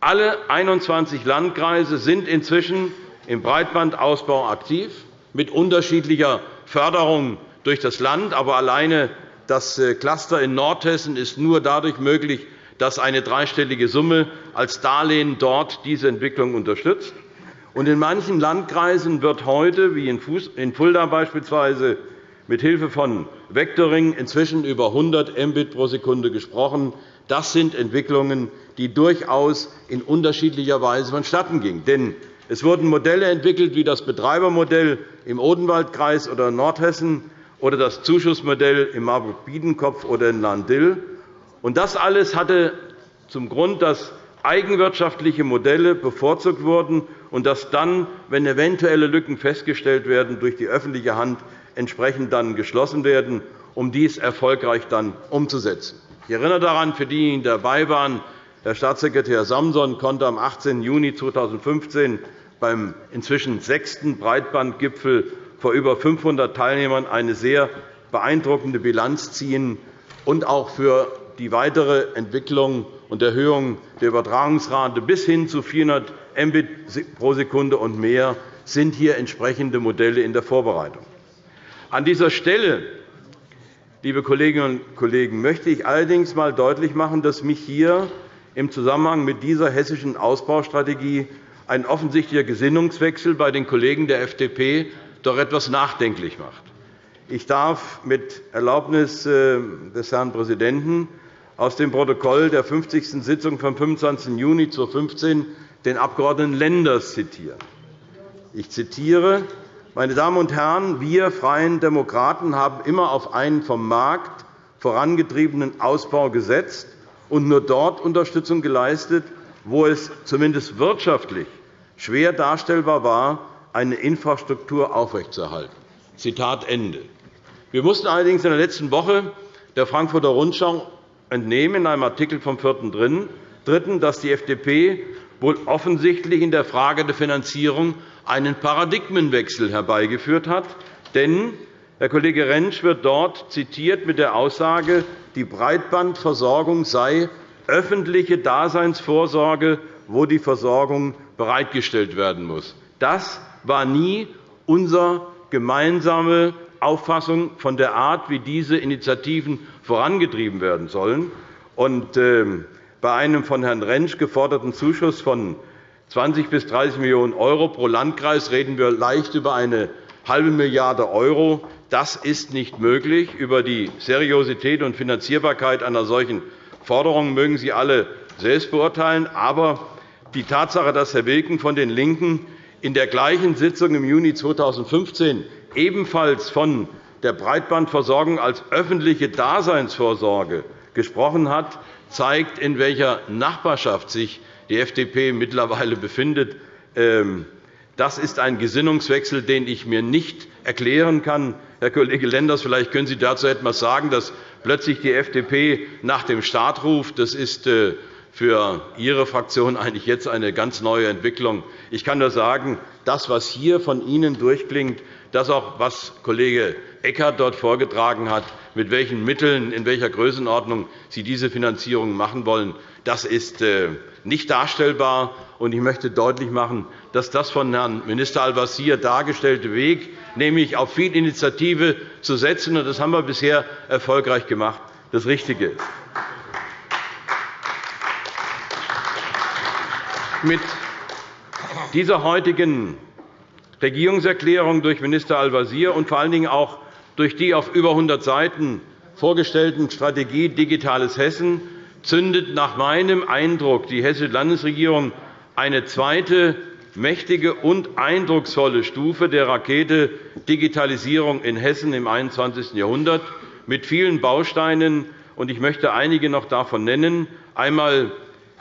Alle 21 Landkreise sind inzwischen im Breitbandausbau aktiv, mit unterschiedlicher Förderung durch das Land. Aber alleine das äh, Cluster in Nordhessen ist nur dadurch möglich, dass eine dreistellige Summe als Darlehen dort diese Entwicklung unterstützt. In manchen Landkreisen wird heute, wie in Fulda beispielsweise, mit Hilfe von Vectoring inzwischen über 100 Mbit pro Sekunde gesprochen. Das sind Entwicklungen, die durchaus in unterschiedlicher Weise vonstattengingen. Denn es wurden Modelle entwickelt wie das Betreibermodell im Odenwaldkreis oder in Nordhessen oder das Zuschussmodell in Marburg-Biedenkopf oder in Lahn-Dill. Das alles hatte zum Grund, dass eigenwirtschaftliche Modelle bevorzugt wurden und dass dann, wenn eventuelle Lücken festgestellt werden, durch die öffentliche Hand entsprechend dann geschlossen werden, um dies erfolgreich dann umzusetzen. Ich erinnere daran, für diejenigen, die dabei waren, Herr Staatssekretär Samson konnte am 18. Juni 2015 beim inzwischen sechsten Breitbandgipfel vor über 500 Teilnehmern eine sehr beeindruckende Bilanz ziehen und auch für die weitere Entwicklung und Erhöhung der Übertragungsrate bis hin zu 400 Mbit pro Sekunde und mehr sind hier entsprechende Modelle in der Vorbereitung. An dieser Stelle, liebe Kolleginnen und Kollegen, möchte ich allerdings einmal deutlich machen, dass mich hier im Zusammenhang mit dieser hessischen Ausbaustrategie ein offensichtlicher Gesinnungswechsel bei den Kollegen der FDP doch etwas nachdenklich macht. Ich darf mit Erlaubnis äh, des Herrn Präsidenten aus dem Protokoll der 50. Sitzung vom 25. Juni 2015 den Abg. Lenders zitieren. Ich zitiere, meine Damen und Herren, wir Freien Demokraten haben immer auf einen vom Markt vorangetriebenen Ausbau gesetzt und nur dort Unterstützung geleistet, wo es zumindest wirtschaftlich schwer darstellbar war, eine Infrastruktur aufrechtzuerhalten. Zitat Ende. Wir mussten allerdings in der letzten Woche der Frankfurter Rundschau entnehmen, in einem Artikel vom 4.3., dass die FDP wohl offensichtlich in der Frage der Finanzierung einen Paradigmenwechsel herbeigeführt hat. Denn Herr Kollege Rentsch wird dort zitiert mit der Aussage, die Breitbandversorgung sei öffentliche Daseinsvorsorge, wo die Versorgung bereitgestellt werden muss. Das war nie unsere gemeinsame Auffassung von der Art, wie diese Initiativen vorangetrieben werden sollen. Ähm, bei einem von Herrn Rentsch geforderten Zuschuss von 20 bis 30 Millionen € pro Landkreis reden wir leicht über eine halbe Milliarde €. Das ist nicht möglich. Über die Seriosität und Finanzierbarkeit einer solchen Forderung mögen Sie alle selbst beurteilen. Aber die Tatsache, dass Herr Wilken von den LINKEN in der gleichen Sitzung im Juni 2015 ebenfalls von der Breitbandversorgung als öffentliche Daseinsvorsorge gesprochen hat, zeigt, in welcher Nachbarschaft sich die FDP mittlerweile befindet. Ähm, das ist ein Gesinnungswechsel, den ich mir nicht erklären kann. Herr Kollege Lenders, vielleicht können Sie dazu etwas sagen, dass plötzlich die FDP nach dem Staat ruft. Das ist äh, für Ihre Fraktion eigentlich jetzt eine ganz neue Entwicklung. Ich kann nur sagen, das, was hier von Ihnen durchklingt, das auch, was Kollege Eckert dort vorgetragen hat, mit welchen Mitteln, in welcher Größenordnung Sie diese Finanzierung machen wollen, das ist äh, nicht darstellbar. Ich möchte deutlich machen, dass das von Herrn Minister Al-Wazir dargestellte Weg, nämlich auf viel Initiative zu setzen, und das haben wir bisher erfolgreich gemacht, das Richtige ist. Mit dieser heutigen Regierungserklärung durch Minister Al-Wazir und vor allen Dingen auch durch die auf über 100 Seiten vorgestellten Strategie Digitales Hessen zündet nach meinem Eindruck die Hessische Landesregierung eine zweite mächtige und eindrucksvolle Stufe der Rakete Digitalisierung in Hessen im 21. Jahrhundert mit vielen Bausteinen. Ich möchte einige noch davon nennen. Einmal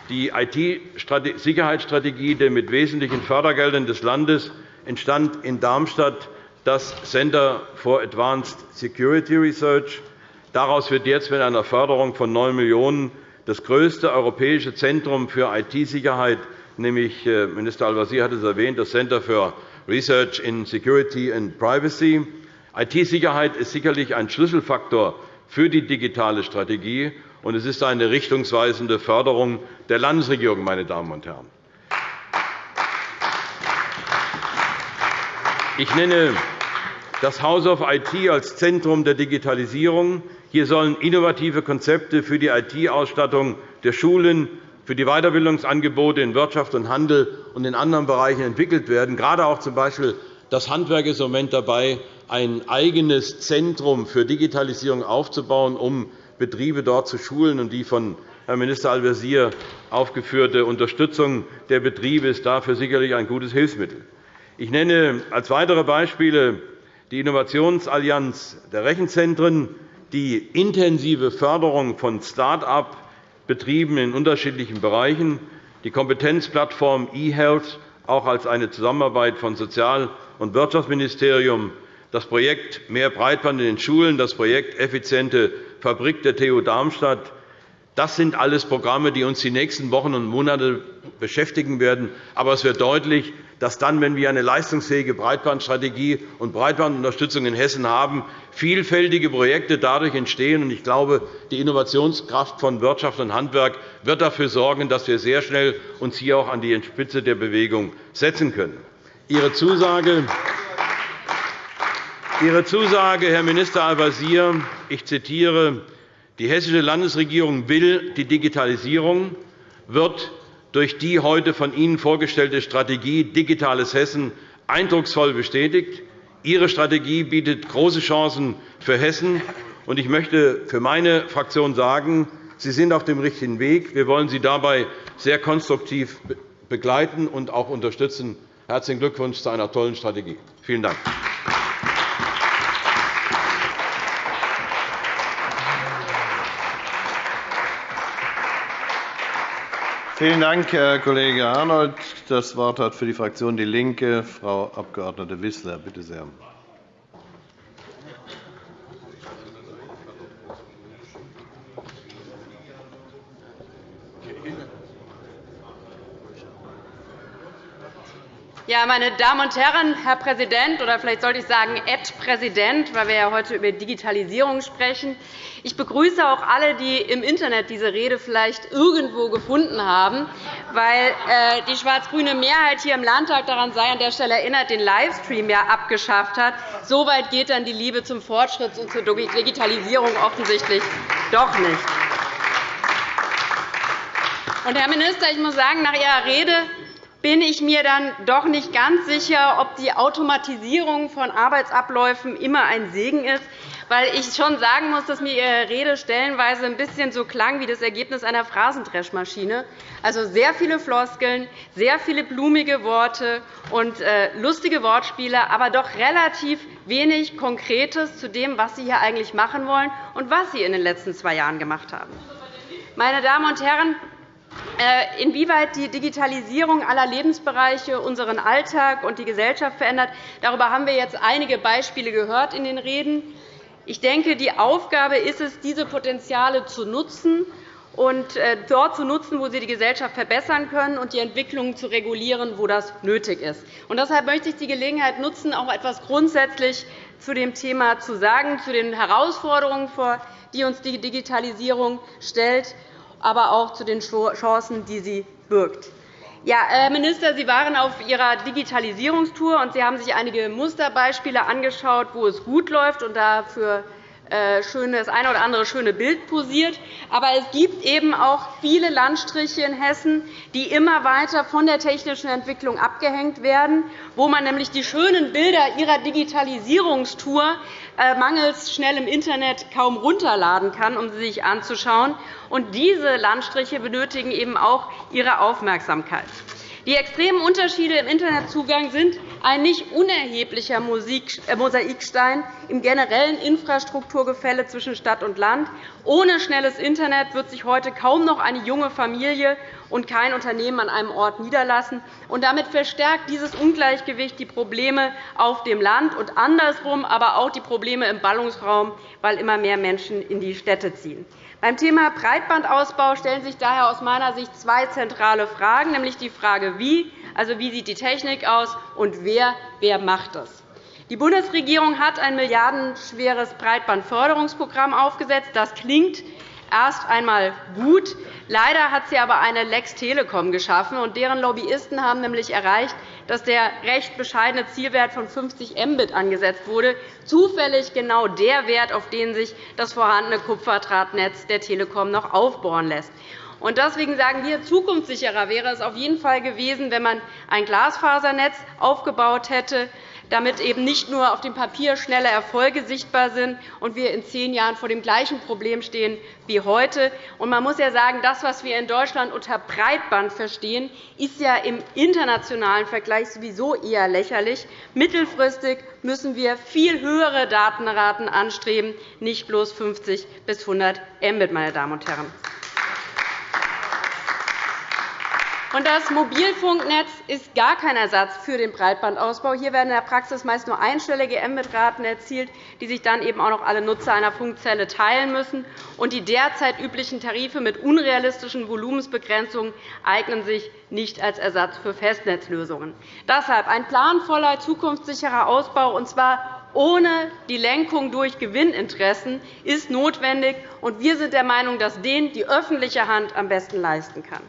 die IT-Sicherheitsstrategie, der mit wesentlichen Fördergeldern des Landes entstand in Darmstadt das Center for Advanced Security Research. Daraus wird jetzt mit einer Förderung von 9 Millionen € das größte europäische Zentrum für IT-Sicherheit, nämlich äh, Minister Al-Wazir hat es erwähnt, das Center for Research in Security and Privacy. IT-Sicherheit ist sicherlich ein Schlüsselfaktor für die digitale Strategie, und es ist eine richtungsweisende Förderung der Landesregierung. Meine Damen und Herren. Ich nenne das House of IT als Zentrum der Digitalisierung. Hier sollen innovative Konzepte für die IT-Ausstattung der Schulen, für die Weiterbildungsangebote in Wirtschaft und Handel und in anderen Bereichen entwickelt werden. Gerade auch z.B. das Handwerk ist im Moment dabei, ein eigenes Zentrum für Digitalisierung aufzubauen, um Betriebe dort zu schulen. Und die von Herrn Minister Al-Wazir aufgeführte Unterstützung der Betriebe ist dafür sicherlich ein gutes Hilfsmittel. Ich nenne als weitere Beispiele die Innovationsallianz der Rechenzentren, die intensive Förderung von Start-up-Betrieben in unterschiedlichen Bereichen, die Kompetenzplattform eHealth, auch als eine Zusammenarbeit von Sozial- und Wirtschaftsministerium, das Projekt Mehr Breitband in den Schulen, das Projekt Effiziente Fabrik der TU Darmstadt, das sind alles Programme, die uns die nächsten Wochen und Monate beschäftigen werden. Aber es wird deutlich, dass dann, wenn wir eine leistungsfähige Breitbandstrategie und Breitbandunterstützung in Hessen haben, vielfältige Projekte dadurch entstehen. Ich glaube, die Innovationskraft von Wirtschaft und Handwerk wird dafür sorgen, dass wir sehr schnell uns hier auch an die Spitze der Bewegung setzen können. Ihre Zusage, Ihre Zusage Herr Minister Al-Wazir, ich zitiere, die Hessische Landesregierung will die Digitalisierung, wird durch die heute von Ihnen vorgestellte Strategie Digitales Hessen eindrucksvoll bestätigt. Ihre Strategie bietet große Chancen für Hessen. Ich möchte für meine Fraktion sagen, Sie sind auf dem richtigen Weg. Wir wollen Sie dabei sehr konstruktiv begleiten und auch unterstützen. Herzlichen Glückwunsch zu einer tollen Strategie. Vielen Dank. Vielen Dank, Herr Kollege Arnold. Das Wort hat für die Fraktion DIE LINKE Frau Abg. Wissler. Bitte sehr. Ja, meine Damen und Herren, Herr Präsident, oder vielleicht sollte ich sagen, Ed Präsident, weil wir ja heute über Digitalisierung sprechen. Ich begrüße auch alle, die im Internet diese Rede vielleicht irgendwo gefunden haben, weil äh, die schwarz-grüne Mehrheit hier im Landtag daran sei an der Stelle erinnert, den Livestream ja abgeschafft hat. So weit geht dann die Liebe zum Fortschritt und zur Digitalisierung offensichtlich doch nicht. Herr Minister, ich muss sagen, nach Ihrer Rede bin ich mir dann doch nicht ganz sicher, ob die Automatisierung von Arbeitsabläufen immer ein Segen ist, weil ich schon sagen muss, dass mir Ihre Rede stellenweise ein bisschen so klang wie das Ergebnis einer Phrasendreschmaschine. Also sehr viele Floskeln, sehr viele blumige Worte und äh, lustige Wortspiele, aber doch relativ wenig Konkretes zu dem, was Sie hier eigentlich machen wollen und was Sie in den letzten zwei Jahren gemacht haben. Meine Damen und Herren, inwieweit die Digitalisierung aller Lebensbereiche unseren Alltag und die Gesellschaft verändert, darüber haben wir jetzt einige Beispiele gehört in den Reden. Ich denke, die Aufgabe ist es, diese Potenziale zu nutzen und äh, dort zu nutzen, wo sie die Gesellschaft verbessern können, und die Entwicklungen zu regulieren, wo das nötig ist. Und deshalb möchte ich die Gelegenheit nutzen, auch etwas grundsätzlich zu dem Thema zu sagen, zu den Herausforderungen, vor die uns die Digitalisierung stellt aber auch zu den Chancen, die sie birgt. Ja, Herr Minister, Sie waren auf Ihrer Digitalisierungstour, und Sie haben sich einige Musterbeispiele angeschaut, wo es gut läuft und dafür äh, das eine oder andere schöne Bild posiert. Aber es gibt eben auch viele Landstriche in Hessen, die immer weiter von der technischen Entwicklung abgehängt werden, wo man nämlich die schönen Bilder ihrer Digitalisierungstour äh, mangels schnellem Internet kaum runterladen kann, um sie sich anzuschauen. Und diese Landstriche benötigen eben auch Ihre Aufmerksamkeit. Die extremen Unterschiede im Internetzugang sind ein nicht unerheblicher äh, Mosaikstein im generellen Infrastrukturgefälle zwischen Stadt und Land. Ohne schnelles Internet wird sich heute kaum noch eine junge Familie und kein Unternehmen an einem Ort niederlassen. damit verstärkt dieses Ungleichgewicht die Probleme auf dem Land und andersrum aber auch die Probleme im Ballungsraum, weil immer mehr Menschen in die Städte ziehen. Beim Thema Breitbandausbau stellen sich daher aus meiner Sicht zwei zentrale Fragen, nämlich die Frage, wie, also wie sieht die Technik aus, und wer, wer macht das. Die Bundesregierung hat ein milliardenschweres Breitbandförderungsprogramm aufgesetzt. Das klingt erst einmal gut. Leider hat sie aber eine Lex Telekom geschaffen, und deren Lobbyisten haben nämlich erreicht, dass der recht bescheidene Zielwert von 50 Mbit angesetzt wurde, zufällig genau der Wert, auf den sich das vorhandene Kupferdrahtnetz der Telekom noch aufbohren lässt. Deswegen sagen wir, zukunftssicherer wäre es auf jeden Fall gewesen, wenn man ein Glasfasernetz aufgebaut hätte, damit eben nicht nur auf dem Papier schnelle Erfolge sichtbar sind und wir in zehn Jahren vor dem gleichen Problem stehen wie heute. man muss ja sagen, das, was wir in Deutschland unter Breitband verstehen, ist ja im internationalen Vergleich sowieso eher lächerlich. Mittelfristig müssen wir viel höhere Datenraten anstreben, nicht bloß 50 bis 100 Mbit. Meine Damen und Herren. Das Mobilfunknetz ist gar kein Ersatz für den Breitbandausbau. Hier werden in der Praxis meist nur einstellige Mbit-Raten erzielt, die sich dann eben auch noch alle Nutzer einer Funkzelle teilen müssen. Und die derzeit üblichen Tarife mit unrealistischen Volumensbegrenzungen eignen sich nicht als Ersatz für Festnetzlösungen. Deshalb ein planvoller, zukunftssicherer Ausbau, und zwar ohne die Lenkung durch Gewinninteressen, ist notwendig. Und wir sind der Meinung, dass den die öffentliche Hand am besten leisten kann.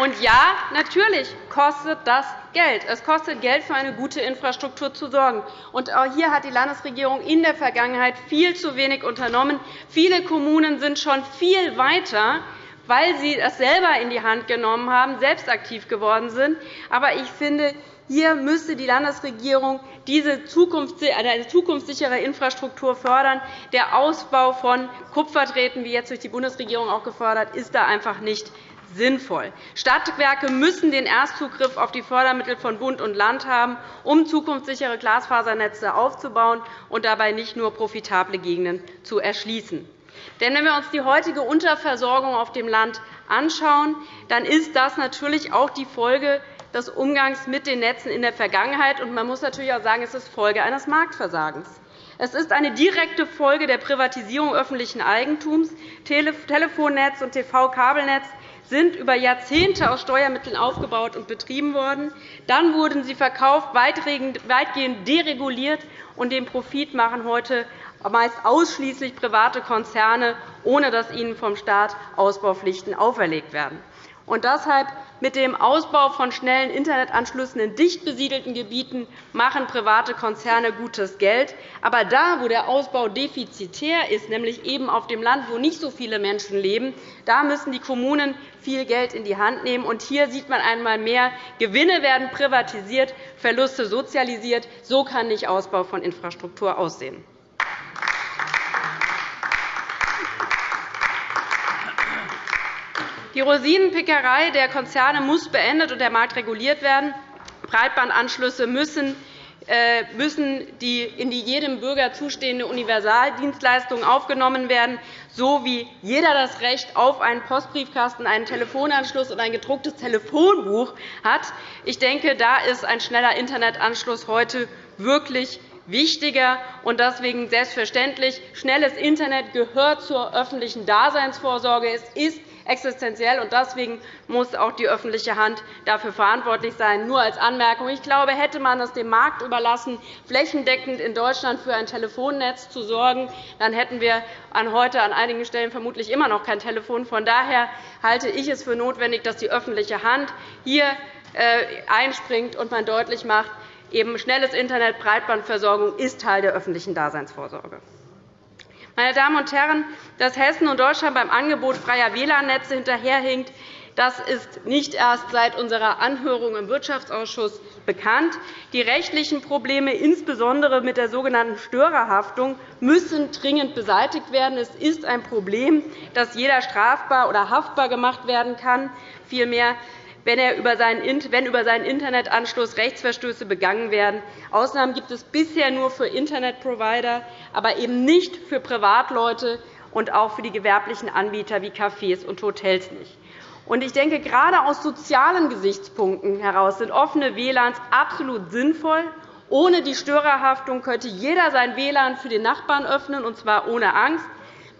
Und ja, natürlich kostet das Geld. Es kostet Geld, für eine gute Infrastruktur zu sorgen. Und auch hier hat die Landesregierung in der Vergangenheit viel zu wenig unternommen. Viele Kommunen sind schon viel weiter, weil sie es selber in die Hand genommen haben, selbst aktiv geworden sind. Aber ich finde, hier müsste die Landesregierung diese zukunftssichere Infrastruktur fördern. Der Ausbau von Kupferdrähten, wie jetzt durch die Bundesregierung auch gefördert, ist da einfach nicht sinnvoll. Stadtwerke müssen den Erstzugriff auf die Fördermittel von Bund und Land haben, um zukunftssichere Glasfasernetze aufzubauen und dabei nicht nur profitable Gegenden zu erschließen. Denn wenn wir uns die heutige Unterversorgung auf dem Land anschauen, dann ist das natürlich auch die Folge des Umgangs mit den Netzen in der Vergangenheit. Und man muss natürlich auch sagen, es ist Folge eines Marktversagens. Es ist eine direkte Folge der Privatisierung öffentlichen Eigentums. Telefonnetz und TV-Kabelnetz sind über Jahrzehnte aus Steuermitteln aufgebaut und betrieben worden. Dann wurden sie verkauft, weitgehend dereguliert, und den Profit machen heute meist ausschließlich private Konzerne, ohne dass ihnen vom Staat Ausbaupflichten auferlegt werden. Und deshalb mit dem Ausbau von schnellen Internetanschlüssen in dicht besiedelten Gebieten machen private Konzerne gutes Geld. Aber da, wo der Ausbau defizitär ist, nämlich eben auf dem Land, wo nicht so viele Menschen leben, da müssen die Kommunen viel Geld in die Hand nehmen. Und hier sieht man einmal mehr, Gewinne werden privatisiert, Verluste sozialisiert. So kann nicht Ausbau von Infrastruktur aussehen. Die Rosinenpickerei der Konzerne muss beendet und der Markt reguliert werden. Breitbandanschlüsse müssen äh, müssen die in die jedem Bürger zustehende Universaldienstleistung aufgenommen werden, so wie jeder das Recht auf einen Postbriefkasten, einen Telefonanschluss und ein gedrucktes Telefonbuch hat. Ich denke, da ist ein schneller Internetanschluss heute wirklich wichtiger. und Deswegen selbstverständlich, schnelles Internet gehört zur öffentlichen Daseinsvorsorge. Es ist existenziell. und Deswegen muss auch die öffentliche Hand dafür verantwortlich sein. Nur als Anmerkung. Ich glaube, hätte man es dem Markt überlassen, flächendeckend in Deutschland für ein Telefonnetz zu sorgen, dann hätten wir heute an einigen Stellen vermutlich immer noch kein Telefon. Von daher halte ich es für notwendig, dass die öffentliche Hand hier äh, einspringt und man deutlich macht, eben schnelles Internet, Breitbandversorgung ist Teil der öffentlichen Daseinsvorsorge. Meine Damen und Herren, dass Hessen und Deutschland beim Angebot freier WLAN-Netze hinterherhinkt, das ist nicht erst seit unserer Anhörung im Wirtschaftsausschuss bekannt. Die rechtlichen Probleme, insbesondere mit der sogenannten Störerhaftung, müssen dringend beseitigt werden. Es ist ein Problem, dass jeder strafbar oder haftbar gemacht werden kann. Vielmehr wenn, er über seinen, wenn über seinen Internetanschluss Rechtsverstöße begangen werden. Ausnahmen gibt es bisher nur für Internetprovider, aber eben nicht für Privatleute und auch für die gewerblichen Anbieter wie Cafés und Hotels nicht. Ich denke, gerade aus sozialen Gesichtspunkten heraus sind offene WLANs absolut sinnvoll. Ohne die Störerhaftung könnte jeder sein WLAN für den Nachbarn öffnen, und zwar ohne Angst.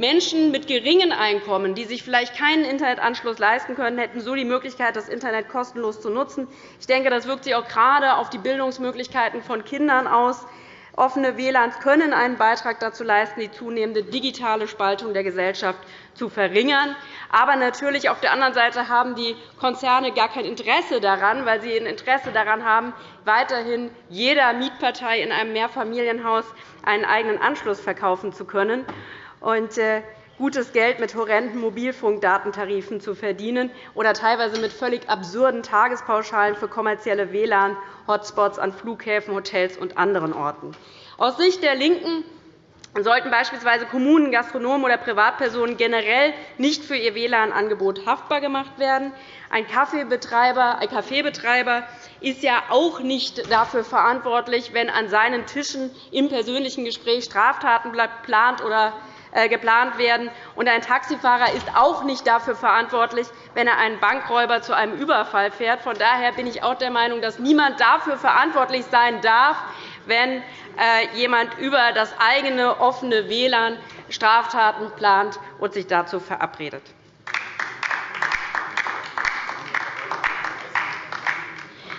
Menschen mit geringen Einkommen, die sich vielleicht keinen Internetanschluss leisten können, hätten so die Möglichkeit, das Internet kostenlos zu nutzen. Ich denke, das wirkt sich auch gerade auf die Bildungsmöglichkeiten von Kindern aus. Offene WLANs können einen Beitrag dazu leisten, die zunehmende digitale Spaltung der Gesellschaft zu verringern. Aber natürlich auf der anderen Seite haben die Konzerne gar kein Interesse daran, weil sie ein Interesse daran haben, weiterhin jeder Mietpartei in einem Mehrfamilienhaus einen eigenen Anschluss verkaufen zu können und äh, gutes Geld mit horrenden Mobilfunkdatentarifen zu verdienen oder teilweise mit völlig absurden Tagespauschalen für kommerzielle WLAN-Hotspots an Flughäfen, Hotels und anderen Orten. Aus Sicht der LINKEN sollten beispielsweise Kommunen, Gastronomen oder Privatpersonen generell nicht für ihr WLAN-Angebot haftbar gemacht werden. Ein Kaffeebetreiber, ein Kaffeebetreiber ist ja auch nicht dafür verantwortlich, wenn an seinen Tischen im persönlichen Gespräch Straftaten plant oder geplant werden. Und ein Taxifahrer ist auch nicht dafür verantwortlich, wenn er einen Bankräuber zu einem Überfall fährt. Von daher bin ich auch der Meinung, dass niemand dafür verantwortlich sein darf, wenn äh, jemand über das eigene offene WLAN Straftaten plant und sich dazu verabredet.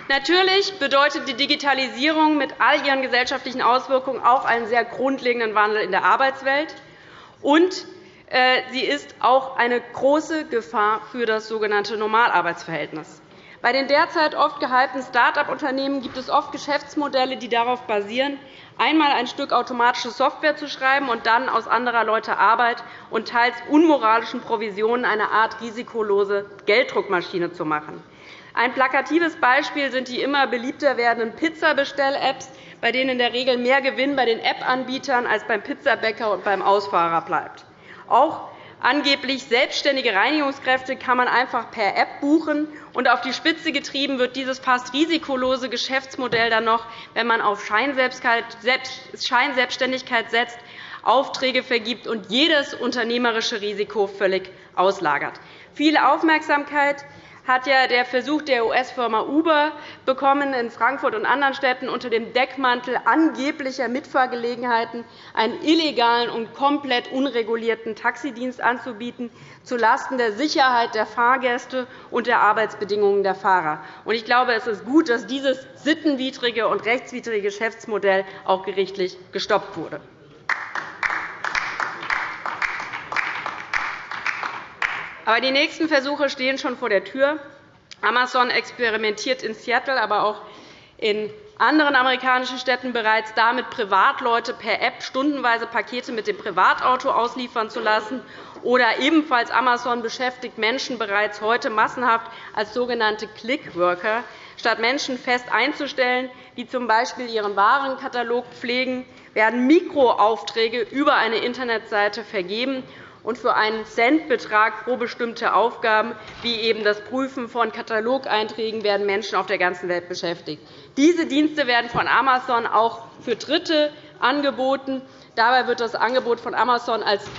Natürlich bedeutet die Digitalisierung mit all ihren gesellschaftlichen Auswirkungen auch einen sehr grundlegenden Wandel in der Arbeitswelt. Und äh, sie ist auch eine große Gefahr für das sogenannte Normalarbeitsverhältnis. Bei den derzeit oft gehypten Start-up-Unternehmen gibt es oft Geschäftsmodelle, die darauf basieren, einmal ein Stück automatische Software zu schreiben und dann aus anderer Leute Arbeit und teils unmoralischen Provisionen eine Art risikolose Gelddruckmaschine zu machen. Ein plakatives Beispiel sind die immer beliebter werdenden Pizzabestell-Apps, bei denen in der Regel mehr Gewinn bei den App-Anbietern als beim Pizzabäcker und beim Ausfahrer bleibt. Auch angeblich selbstständige Reinigungskräfte kann man einfach per App buchen. Und auf die Spitze getrieben wird dieses fast risikolose Geschäftsmodell dann noch, wenn man auf Scheinselbstständigkeit setzt, Aufträge vergibt und jedes unternehmerische Risiko völlig auslagert. Viel Aufmerksamkeit hat ja der Versuch der US-Firma Uber bekommen, in Frankfurt und anderen Städten unter dem Deckmantel angeblicher Mitfahrgelegenheiten einen illegalen und komplett unregulierten Taxidienst anzubieten, zulasten der Sicherheit der Fahrgäste und der Arbeitsbedingungen der Fahrer. Ich glaube, es ist gut, dass dieses sittenwidrige und rechtswidrige Geschäftsmodell auch gerichtlich gestoppt wurde. Aber die nächsten Versuche stehen schon vor der Tür. Amazon experimentiert in Seattle, aber auch in anderen amerikanischen Städten bereits damit, Privatleute per App stundenweise Pakete mit dem Privatauto ausliefern zu lassen. Oder ebenfalls Amazon beschäftigt Menschen bereits heute massenhaft als sogenannte Clickworker. Statt Menschen fest einzustellen, die z. B. ihren Warenkatalog pflegen, werden Mikroaufträge über eine Internetseite vergeben und für einen Centbetrag pro bestimmte Aufgaben, wie eben das Prüfen von Katalogeinträgen, werden Menschen auf der ganzen Welt beschäftigt. Diese Dienste werden von Amazon auch für Dritte angeboten. Dabei wird das Angebot von Amazon als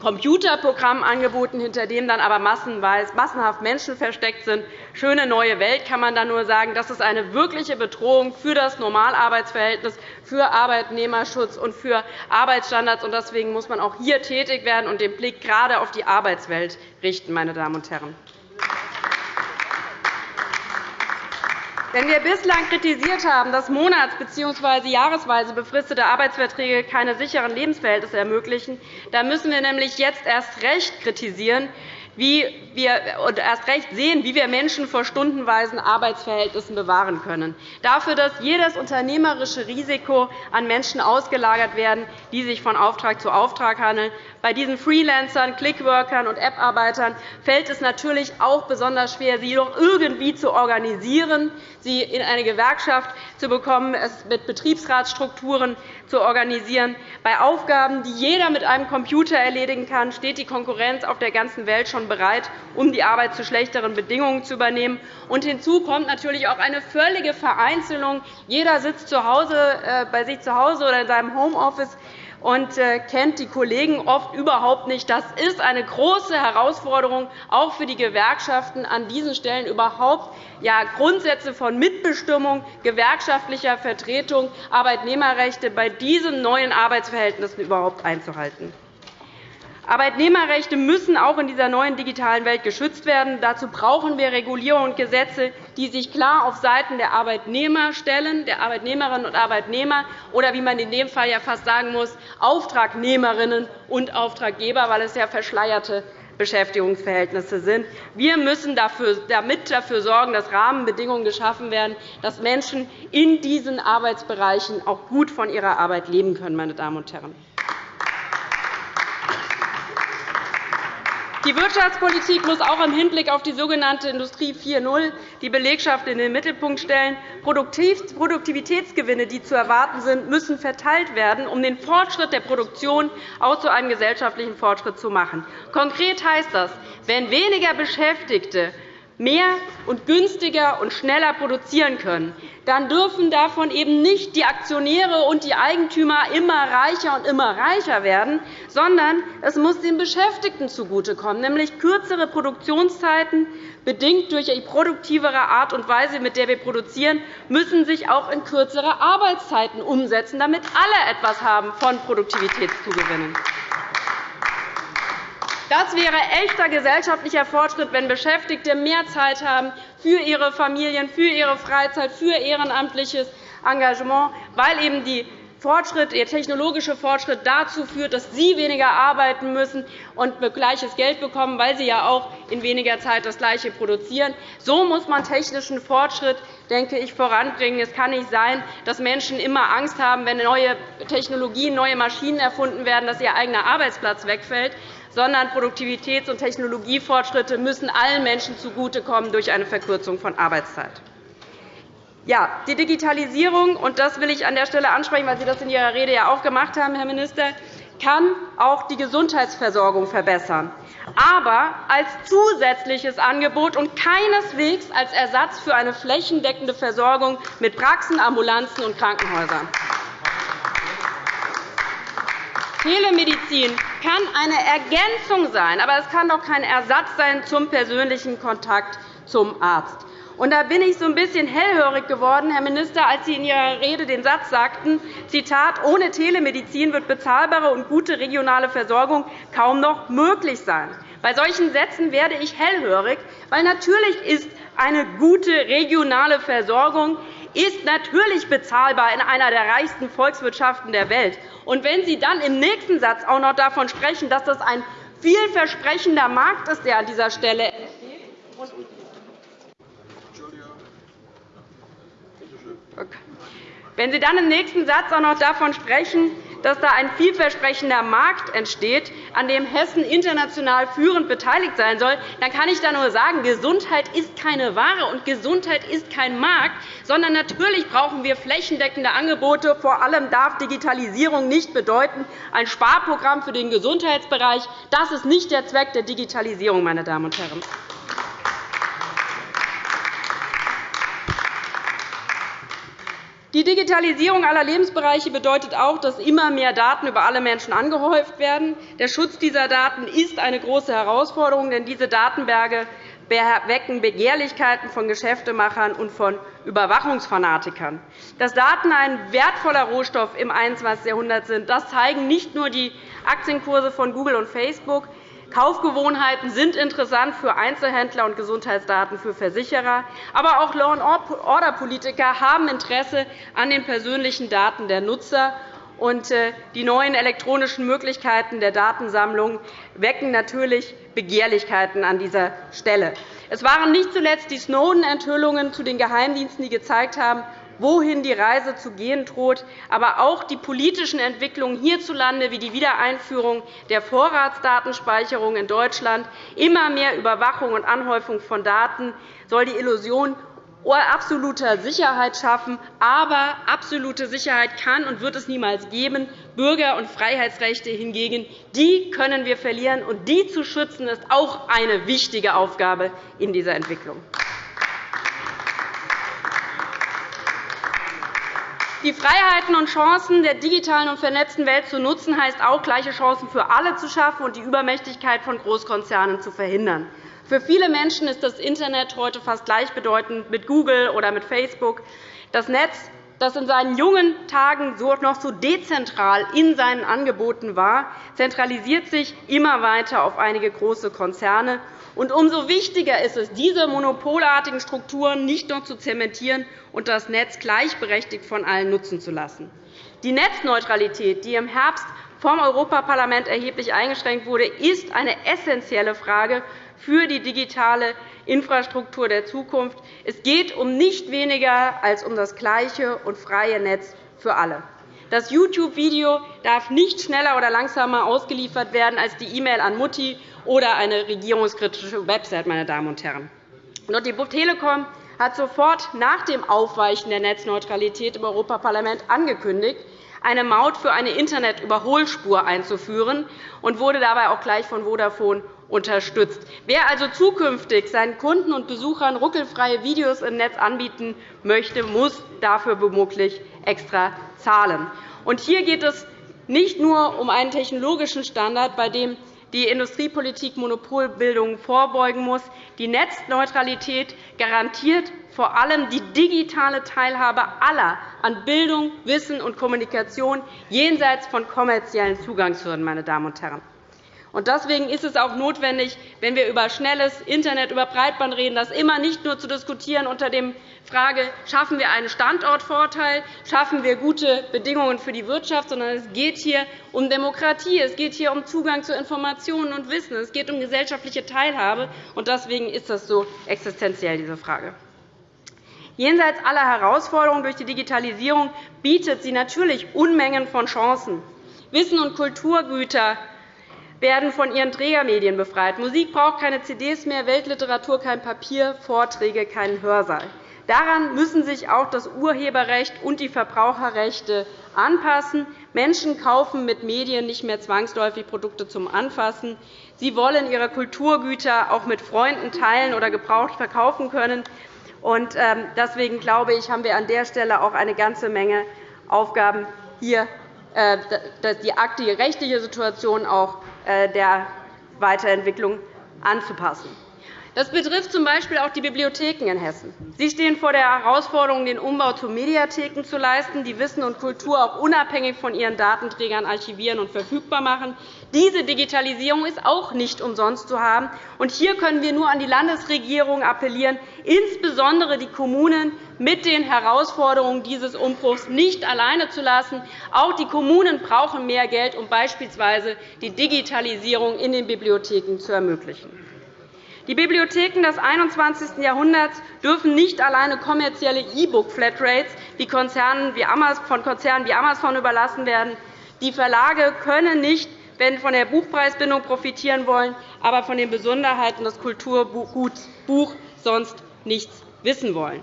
Computerprogramm angeboten, hinter dem dann aber massenhaft Menschen versteckt sind. Schöne neue Welt kann man dann nur sagen. Das ist eine wirkliche Bedrohung für das Normalarbeitsverhältnis, für Arbeitnehmerschutz und für Arbeitsstandards. Deswegen muss man auch hier tätig werden und den Blick gerade auf die Arbeitswelt richten. Meine Damen und Herren. Wenn wir bislang kritisiert haben, dass monats- bzw. jahresweise befristete Arbeitsverträge keine sicheren Lebensverhältnisse ermöglichen, dann müssen wir nämlich jetzt erst recht kritisieren, wie wir und erst recht sehen, wie wir Menschen vor stundenweisen Arbeitsverhältnissen bewahren können. Dafür, dass jedes unternehmerische Risiko an Menschen ausgelagert werden, die sich von Auftrag zu Auftrag handeln. Bei diesen Freelancern, Clickworkern und App-Arbeitern fällt es natürlich auch besonders schwer, sie doch irgendwie zu organisieren, sie in eine Gewerkschaft zu bekommen, es mit Betriebsratsstrukturen zu organisieren. Bei Aufgaben, die jeder mit einem Computer erledigen kann, steht die Konkurrenz auf der ganzen Welt schon bereit, um die Arbeit zu schlechteren Bedingungen zu übernehmen. Und hinzu kommt natürlich auch eine völlige Vereinzelung. Jeder sitzt zu Hause, äh, bei sich zu Hause oder in seinem Homeoffice und äh, kennt die Kollegen oft überhaupt nicht. Das ist eine große Herausforderung, auch für die Gewerkschaften, an diesen Stellen überhaupt ja, Grundsätze von Mitbestimmung, gewerkschaftlicher Vertretung, Arbeitnehmerrechte bei diesen neuen Arbeitsverhältnissen überhaupt einzuhalten. Arbeitnehmerrechte müssen auch in dieser neuen digitalen Welt geschützt werden. Dazu brauchen wir Regulierung und Gesetze, die sich klar auf Seiten der Arbeitnehmer stellen, der Arbeitnehmerinnen und Arbeitnehmer, oder wie man in dem Fall ja fast sagen muss, Auftragnehmerinnen und Auftraggeber, weil es ja verschleierte Beschäftigungsverhältnisse sind. Wir müssen damit dafür sorgen, dass Rahmenbedingungen geschaffen werden, dass Menschen in diesen Arbeitsbereichen auch gut von ihrer Arbeit leben können. Meine Damen und Herren. Die Wirtschaftspolitik muss auch im Hinblick auf die sogenannte Industrie 4.0 die Belegschaft in den Mittelpunkt stellen. Produktivitätsgewinne, die zu erwarten sind, müssen verteilt werden, um den Fortschritt der Produktion auch zu einem gesellschaftlichen Fortschritt zu machen. Konkret heißt das, wenn weniger Beschäftigte mehr und günstiger und schneller produzieren können, dann dürfen davon eben nicht die Aktionäre und die Eigentümer immer reicher und immer reicher werden, sondern es muss den Beschäftigten zugutekommen, nämlich kürzere Produktionszeiten, bedingt durch die produktivere Art und Weise, mit der wir produzieren, müssen sich auch in kürzere Arbeitszeiten umsetzen, damit alle etwas haben von Produktivitätszugewinnen. Das wäre echter gesellschaftlicher Fortschritt, wenn Beschäftigte mehr Zeit haben für ihre Familien, für ihre Freizeit, für ehrenamtliches Engagement, weil eben die Fortschritt, der technologische Fortschritt dazu führt, dass Sie weniger arbeiten müssen und gleiches Geld bekommen, weil Sie ja auch in weniger Zeit das Gleiche produzieren. So muss man technischen Fortschritt denke ich, voranbringen. Es kann nicht sein, dass Menschen immer Angst haben, wenn neue Technologien, neue Maschinen erfunden werden, dass ihr eigener Arbeitsplatz wegfällt sondern Produktivitäts- und Technologiefortschritte müssen allen Menschen zugutekommen durch eine Verkürzung von Arbeitszeit. Ja, die Digitalisierung, und das will ich an der Stelle ansprechen, weil Sie das in Ihrer Rede ja auch gemacht haben, Herr Minister, kann auch die Gesundheitsversorgung verbessern, aber als zusätzliches Angebot und keineswegs als Ersatz für eine flächendeckende Versorgung mit Praxen, Ambulanzen und Krankenhäusern. Telemedizin kann eine Ergänzung sein, aber es kann doch kein Ersatz sein zum persönlichen Kontakt zum Arzt. Und da bin ich so ein bisschen hellhörig geworden, Herr Minister, als Sie in Ihrer Rede den Satz sagten, Zitat, ohne Telemedizin wird bezahlbare und gute regionale Versorgung kaum noch möglich sein. Bei solchen Sätzen werde ich hellhörig, weil natürlich ist eine gute regionale Versorgung ist natürlich bezahlbar in einer der reichsten Volkswirtschaften der Welt. Und wenn Sie dann im nächsten Satz auch noch davon sprechen, dass das ein vielversprechender Markt ist, der an dieser Stelle entsteht, wenn Sie dann im nächsten Satz auch noch davon sprechen, dass da ein vielversprechender Markt entsteht, an dem Hessen international führend beteiligt sein soll, dann kann ich da nur sagen, Gesundheit ist keine Ware und Gesundheit ist kein Markt, sondern natürlich brauchen wir flächendeckende Angebote. Vor allem darf Digitalisierung nicht bedeuten ein Sparprogramm für den Gesundheitsbereich. Das ist nicht der Zweck der Digitalisierung, meine Damen und Herren. Die Digitalisierung aller Lebensbereiche bedeutet auch, dass immer mehr Daten über alle Menschen angehäuft werden. Der Schutz dieser Daten ist eine große Herausforderung, denn diese Datenberge wecken Begehrlichkeiten von Geschäftemachern und von Überwachungsfanatikern. Dass Daten ein wertvoller Rohstoff im 21. Jahrhundert sind, das zeigen nicht nur die Aktienkurse von Google und Facebook. Kaufgewohnheiten sind interessant für Einzelhändler und Gesundheitsdaten für Versicherer. Aber auch Law-and-Order-Politiker haben Interesse an den persönlichen Daten der Nutzer. Und äh, die neuen elektronischen Möglichkeiten der Datensammlung wecken natürlich Begehrlichkeiten an dieser Stelle. Es waren nicht zuletzt die Snowden-Enthüllungen zu den Geheimdiensten, die gezeigt haben, wohin die Reise zu gehen droht, aber auch die politischen Entwicklungen hierzulande wie die Wiedereinführung der Vorratsdatenspeicherung in Deutschland, immer mehr Überwachung und Anhäufung von Daten soll die Illusion absoluter Sicherheit schaffen. Aber absolute Sicherheit kann und wird es niemals geben. Bürger- und Freiheitsrechte hingegen die können wir verlieren, und die zu schützen, ist auch eine wichtige Aufgabe in dieser Entwicklung. Die Freiheiten und Chancen der digitalen und vernetzten Welt zu nutzen, heißt auch, gleiche Chancen für alle zu schaffen und die Übermächtigkeit von Großkonzernen zu verhindern. Für viele Menschen ist das Internet heute fast gleichbedeutend mit Google oder mit Facebook. Das Netz das in seinen jungen Tagen noch so dezentral in seinen Angeboten war, zentralisiert sich immer weiter auf einige große Konzerne. Und umso wichtiger ist es, diese monopolartigen Strukturen nicht nur zu zementieren und das Netz gleichberechtigt von allen nutzen zu lassen. Die Netzneutralität, die im Herbst vom Europaparlament erheblich eingeschränkt wurde, ist eine essentielle Frage für die digitale Infrastruktur der Zukunft. Es geht um nicht weniger als um das gleiche und freie Netz für alle. Das YouTube-Video darf nicht schneller oder langsamer ausgeliefert werden als die E-Mail an Mutti oder eine regierungskritische Website. Meine Damen und Herren. Die Telekom hat sofort nach dem Aufweichen der Netzneutralität im Europaparlament angekündigt, eine Maut für eine Internetüberholspur einzuführen und wurde dabei auch gleich von Vodafone unterstützt. Wer also zukünftig seinen Kunden und Besuchern ruckelfreie Videos im Netz anbieten möchte, muss dafür womöglich extra zahlen. hier geht es nicht nur um einen technologischen Standard, bei dem die Industriepolitik Monopolbildung vorbeugen muss. Die Netzneutralität garantiert vor allem die digitale Teilhabe aller an Bildung, Wissen und Kommunikation jenseits von kommerziellen Zugangshürden. Meine Damen und Herren. Deswegen ist es auch notwendig, wenn wir über schnelles Internet, über Breitband reden, das immer nicht nur zu diskutieren unter der Frage, schaffen wir einen Standortvorteil, schaffen wir gute Bedingungen für die Wirtschaft, sondern es geht hier um Demokratie, es geht hier um Zugang zu Informationen und Wissen, es geht um gesellschaftliche Teilhabe. Deswegen ist das so existenziell, diese Frage. Jenseits aller Herausforderungen durch die Digitalisierung bietet sie natürlich Unmengen von Chancen. Wissen und Kulturgüter werden von ihren Trägermedien befreit. Musik braucht keine CDs mehr, Weltliteratur kein Papier, Vorträge keinen Hörsaal. Daran müssen sich auch das Urheberrecht und die Verbraucherrechte anpassen. Menschen kaufen mit Medien nicht mehr zwangsläufig Produkte zum Anfassen. Sie wollen ihre Kulturgüter auch mit Freunden teilen oder gebraucht verkaufen können. Ähm, deswegen glaube ich, haben wir an der Stelle auch eine ganze Menge Aufgaben, hier äh, die rechtliche Situation auch der Weiterentwicklung anzupassen. Das betrifft z. B. auch die Bibliotheken in Hessen. Sie stehen vor der Herausforderung, den Umbau zu Mediatheken zu leisten, die Wissen und Kultur auch unabhängig von ihren Datenträgern archivieren und verfügbar machen. Diese Digitalisierung ist auch nicht umsonst zu haben. Hier können wir nur an die Landesregierung appellieren, insbesondere die Kommunen mit den Herausforderungen dieses Umbruchs nicht alleine zu lassen. Auch die Kommunen brauchen mehr Geld, um beispielsweise die Digitalisierung in den Bibliotheken zu ermöglichen. Die Bibliotheken des 21. Jahrhunderts dürfen nicht alleine kommerzielle E-Book-Flatrates von Konzernen wie Amazon überlassen werden. Die Verlage können nicht wenn von der Buchpreisbindung profitieren wollen, aber von den Besonderheiten des Kulturguts Buch sonst nichts wissen wollen.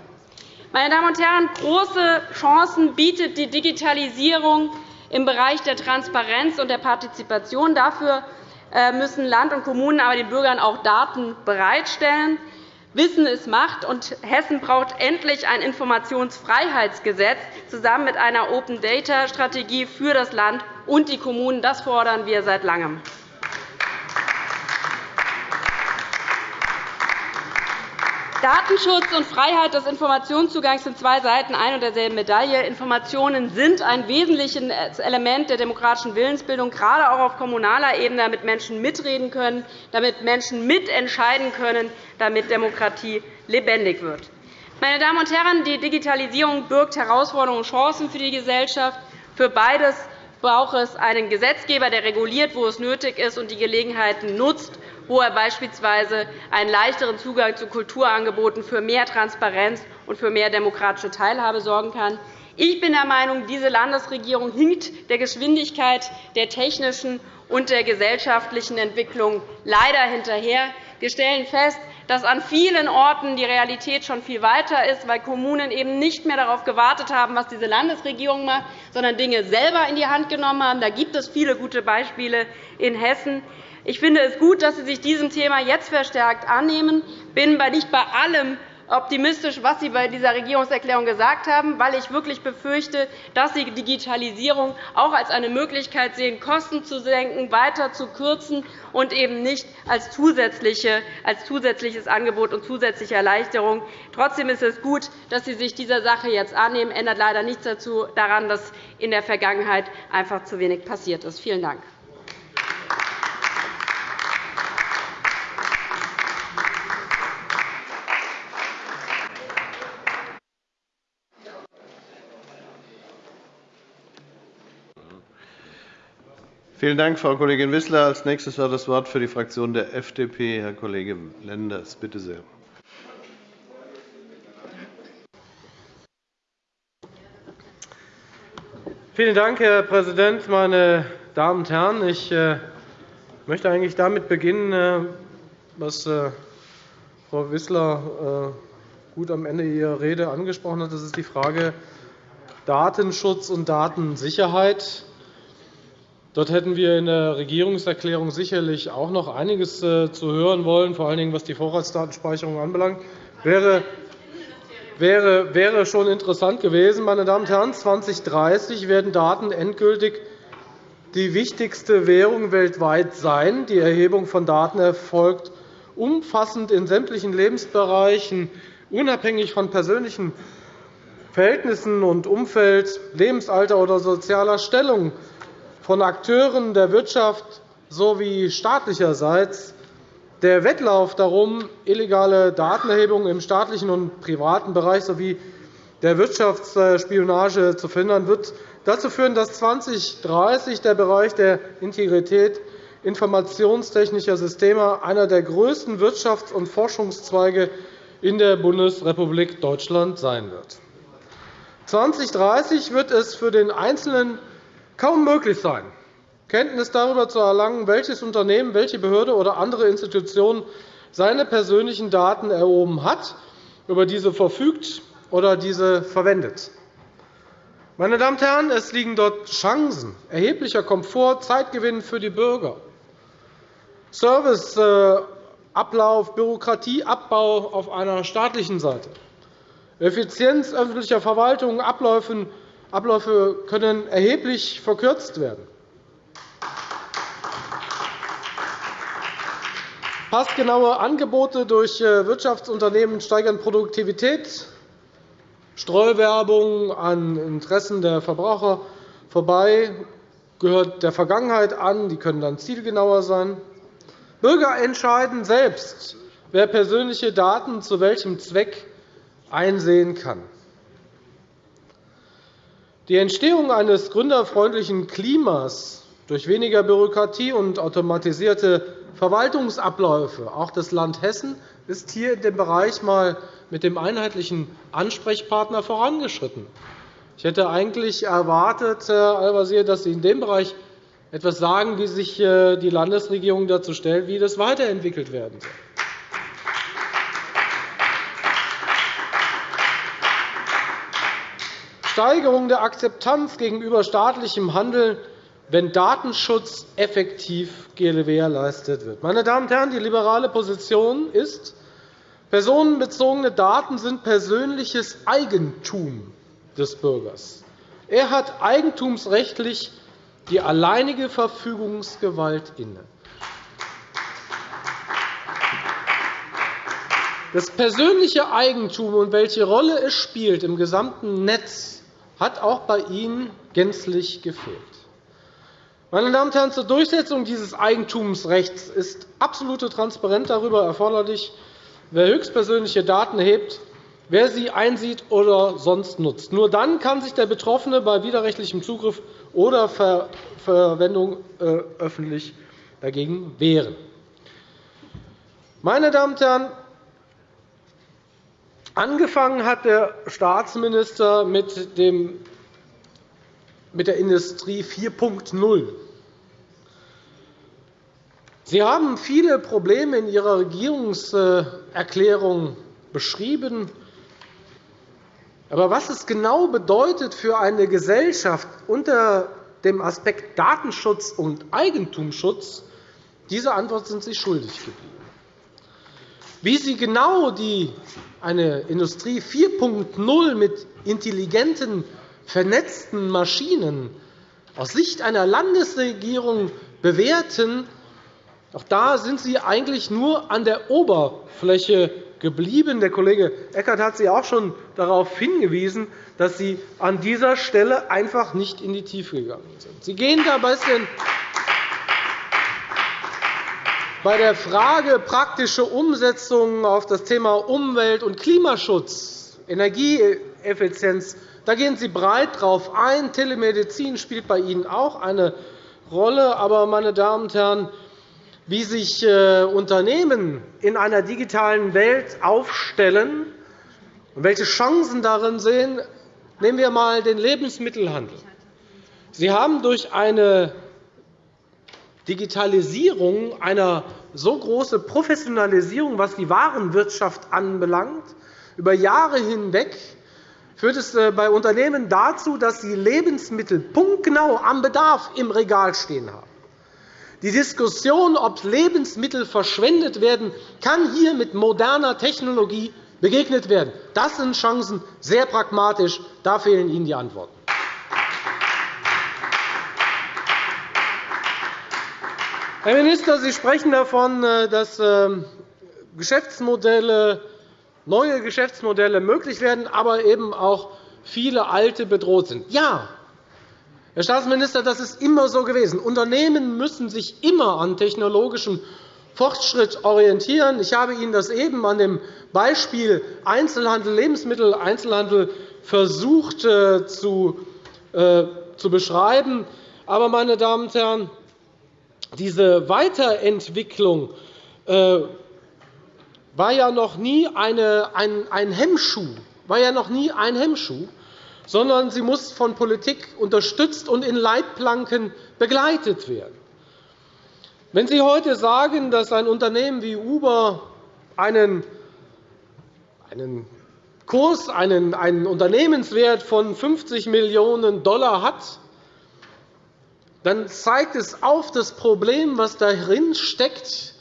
Meine Damen und Herren, große Chancen bietet die Digitalisierung im Bereich der Transparenz und der Partizipation. Dafür äh, müssen Land und Kommunen aber den Bürgern auch Daten bereitstellen. Wissen ist Macht, und Hessen braucht endlich ein Informationsfreiheitsgesetz zusammen mit einer Open-Data-Strategie für das Land und die Kommunen. Das fordern wir seit Langem. Datenschutz und Freiheit des Informationszugangs sind zwei Seiten ein und derselben Medaille. Informationen sind ein wesentliches Element der demokratischen Willensbildung, gerade auch auf kommunaler Ebene, damit Menschen mitreden können, damit Menschen mitentscheiden können, damit Demokratie lebendig wird. Meine Damen und Herren, die Digitalisierung birgt Herausforderungen und Chancen für die Gesellschaft. Für beides braucht es einen Gesetzgeber, der reguliert, wo es nötig ist, und die Gelegenheiten nutzt, wo er beispielsweise einen leichteren Zugang zu Kulturangeboten für mehr Transparenz und für mehr demokratische Teilhabe sorgen kann. Ich bin der Meinung, diese Landesregierung hinkt der Geschwindigkeit der technischen und der gesellschaftlichen Entwicklung leider hinterher. Wir stellen fest, dass an vielen Orten die Realität schon viel weiter ist, weil Kommunen eben nicht mehr darauf gewartet haben, was diese Landesregierung macht, sondern Dinge selber in die Hand genommen haben. Da gibt es viele gute Beispiele in Hessen. Ich finde es gut, dass Sie sich diesem Thema jetzt verstärkt annehmen. Ich bin nicht bei allem optimistisch, was Sie bei dieser Regierungserklärung gesagt haben, weil ich wirklich befürchte, dass Sie Digitalisierung auch als eine Möglichkeit sehen, Kosten zu senken, weiter zu kürzen und eben nicht als, zusätzliches Angebot und zusätzliche Erleichterung. Trotzdem ist es gut, dass Sie sich dieser Sache jetzt annehmen. Das ändert leider nichts daran, dass in der Vergangenheit einfach zu wenig passiert ist. Vielen Dank. Vielen Dank, Frau Kollegin Wissler. – Als nächstes hat das Wort für die Fraktion der FDP Herr Kollege Lenders. Bitte sehr. Vielen Dank, Herr Präsident, meine Damen und Herren! Ich äh, möchte eigentlich damit beginnen, äh, was äh, Frau Wissler gut am Ende ihrer Rede angesprochen hat. Das ist die Frage Datenschutz und Datensicherheit. Dort hätten wir in der Regierungserklärung sicherlich auch noch einiges zu hören wollen, vor allen Dingen was die Vorratsdatenspeicherung anbelangt. Wäre wäre, wäre schon interessant gewesen. Meine Damen und Herren, 2030 werden Daten endgültig die wichtigste Währung weltweit sein. Die Erhebung von Daten erfolgt umfassend in sämtlichen Lebensbereichen, unabhängig von persönlichen Verhältnissen und Umfeld, Lebensalter oder sozialer Stellung von Akteuren der Wirtschaft sowie staatlicherseits der Wettlauf darum, illegale Datenerhebungen im staatlichen und privaten Bereich sowie der Wirtschaftsspionage zu verhindern, wird dazu führen, dass 2030 der Bereich der Integrität informationstechnischer Systeme einer der größten Wirtschafts- und Forschungszweige in der Bundesrepublik Deutschland sein wird. 2030 wird es für den Einzelnen kaum möglich sein, Kenntnis darüber zu erlangen, welches Unternehmen, welche Behörde oder andere Institution seine persönlichen Daten erhoben hat, über diese verfügt oder diese verwendet. Meine Damen und Herren, es liegen dort Chancen, erheblicher Komfort, Zeitgewinn für die Bürger, Serviceablauf, Bürokratieabbau auf einer staatlichen Seite, Effizienz öffentlicher Verwaltung, Abläufe können erheblich verkürzt werden. Passgenaue Angebote durch äh, Wirtschaftsunternehmen steigern Produktivität. Streuwerbung an Interessen der Verbraucher vorbei gehört der Vergangenheit an. Die können dann zielgenauer sein. Bürger entscheiden selbst, wer persönliche Daten zu welchem Zweck einsehen kann. Die Entstehung eines gründerfreundlichen Klimas durch weniger Bürokratie und automatisierte Verwaltungsabläufe. Auch das Land Hessen ist hier in dem Bereich einmal mit dem einheitlichen Ansprechpartner vorangeschritten. Ich hätte eigentlich erwartet, Herr Al-Wazir, dass Sie in dem Bereich etwas sagen, wie sich äh, die Landesregierung dazu stellt, wie das weiterentwickelt werden soll. Steigerung der Akzeptanz gegenüber staatlichem Handeln wenn Datenschutz effektiv gewährleistet wird. Meine Damen und Herren, die liberale Position ist, personenbezogene Daten sind persönliches Eigentum des Bürgers. Er hat eigentumsrechtlich die alleinige Verfügungsgewalt inne. Das persönliche Eigentum und welche Rolle es spielt im gesamten Netz hat auch bei Ihnen gänzlich gefehlt. Meine Damen und Herren, zur Durchsetzung dieses Eigentumsrechts ist absolute Transparenz darüber erforderlich, wer höchstpersönliche Daten erhebt, wer sie einsieht oder sonst nutzt. Nur dann kann sich der Betroffene bei widerrechtlichem Zugriff oder Verwendung äh, öffentlich dagegen wehren. Meine Damen und Herren, angefangen hat der Staatsminister mit der Industrie 4.0. Sie haben viele Probleme in Ihrer Regierungserklärung beschrieben. Aber was es genau bedeutet für eine Gesellschaft unter dem Aspekt Datenschutz und Eigentumsschutz, diese Antwort sind Sie schuldig geblieben. Wie Sie genau die eine Industrie 4.0 mit intelligenten, vernetzten Maschinen aus Sicht einer Landesregierung bewerten, auch da sind Sie eigentlich nur an der Oberfläche geblieben. Der Kollege Eckert hat Sie auch schon darauf hingewiesen, dass Sie an dieser Stelle einfach nicht in die Tiefe gegangen sind. Sie gehen da ein bisschen bei der Frage praktische Umsetzung auf das Thema Umwelt- und Klimaschutz, Energieeffizienz, da gehen Sie breit darauf ein. Telemedizin spielt bei Ihnen auch eine Rolle. Aber, meine Damen und Herren, wie sich äh, Unternehmen in einer digitalen Welt aufstellen und welche Chancen darin sehen, nehmen wir einmal den Lebensmittelhandel. Sie haben durch eine Digitalisierung, eine so große Professionalisierung, was die Warenwirtschaft anbelangt, über Jahre hinweg führt es äh, bei Unternehmen dazu, dass sie Lebensmittel punktgenau am Bedarf im Regal stehen haben. Die Diskussion, ob Lebensmittel verschwendet werden, kann hier mit moderner Technologie begegnet werden. Das sind Chancen, sehr pragmatisch. Da fehlen Ihnen die Antworten. Herr Minister, Sie sprechen davon, äh, dass ähm, Geschäftsmodelle, neue Geschäftsmodelle möglich werden, aber eben auch viele alte bedroht sind. Ja, Herr Staatsminister, das ist immer so gewesen. Unternehmen müssen sich immer an technologischem Fortschritt orientieren. Ich habe Ihnen das eben an dem Beispiel Einzelhandel, Lebensmitteleinzelhandel versucht äh, äh, zu beschreiben. Aber, meine Damen und Herren, diese Weiterentwicklung äh, war ja noch nie ein, Hemmschuh. War ja noch nie ein Hemmschuh sondern sie muss von Politik unterstützt und in Leitplanken begleitet werden. Wenn Sie heute sagen, dass ein Unternehmen wie Uber einen, einen Kurs, einen, einen Unternehmenswert von 50 Millionen $ hat, dann zeigt es auf das Problem, was darin steckt,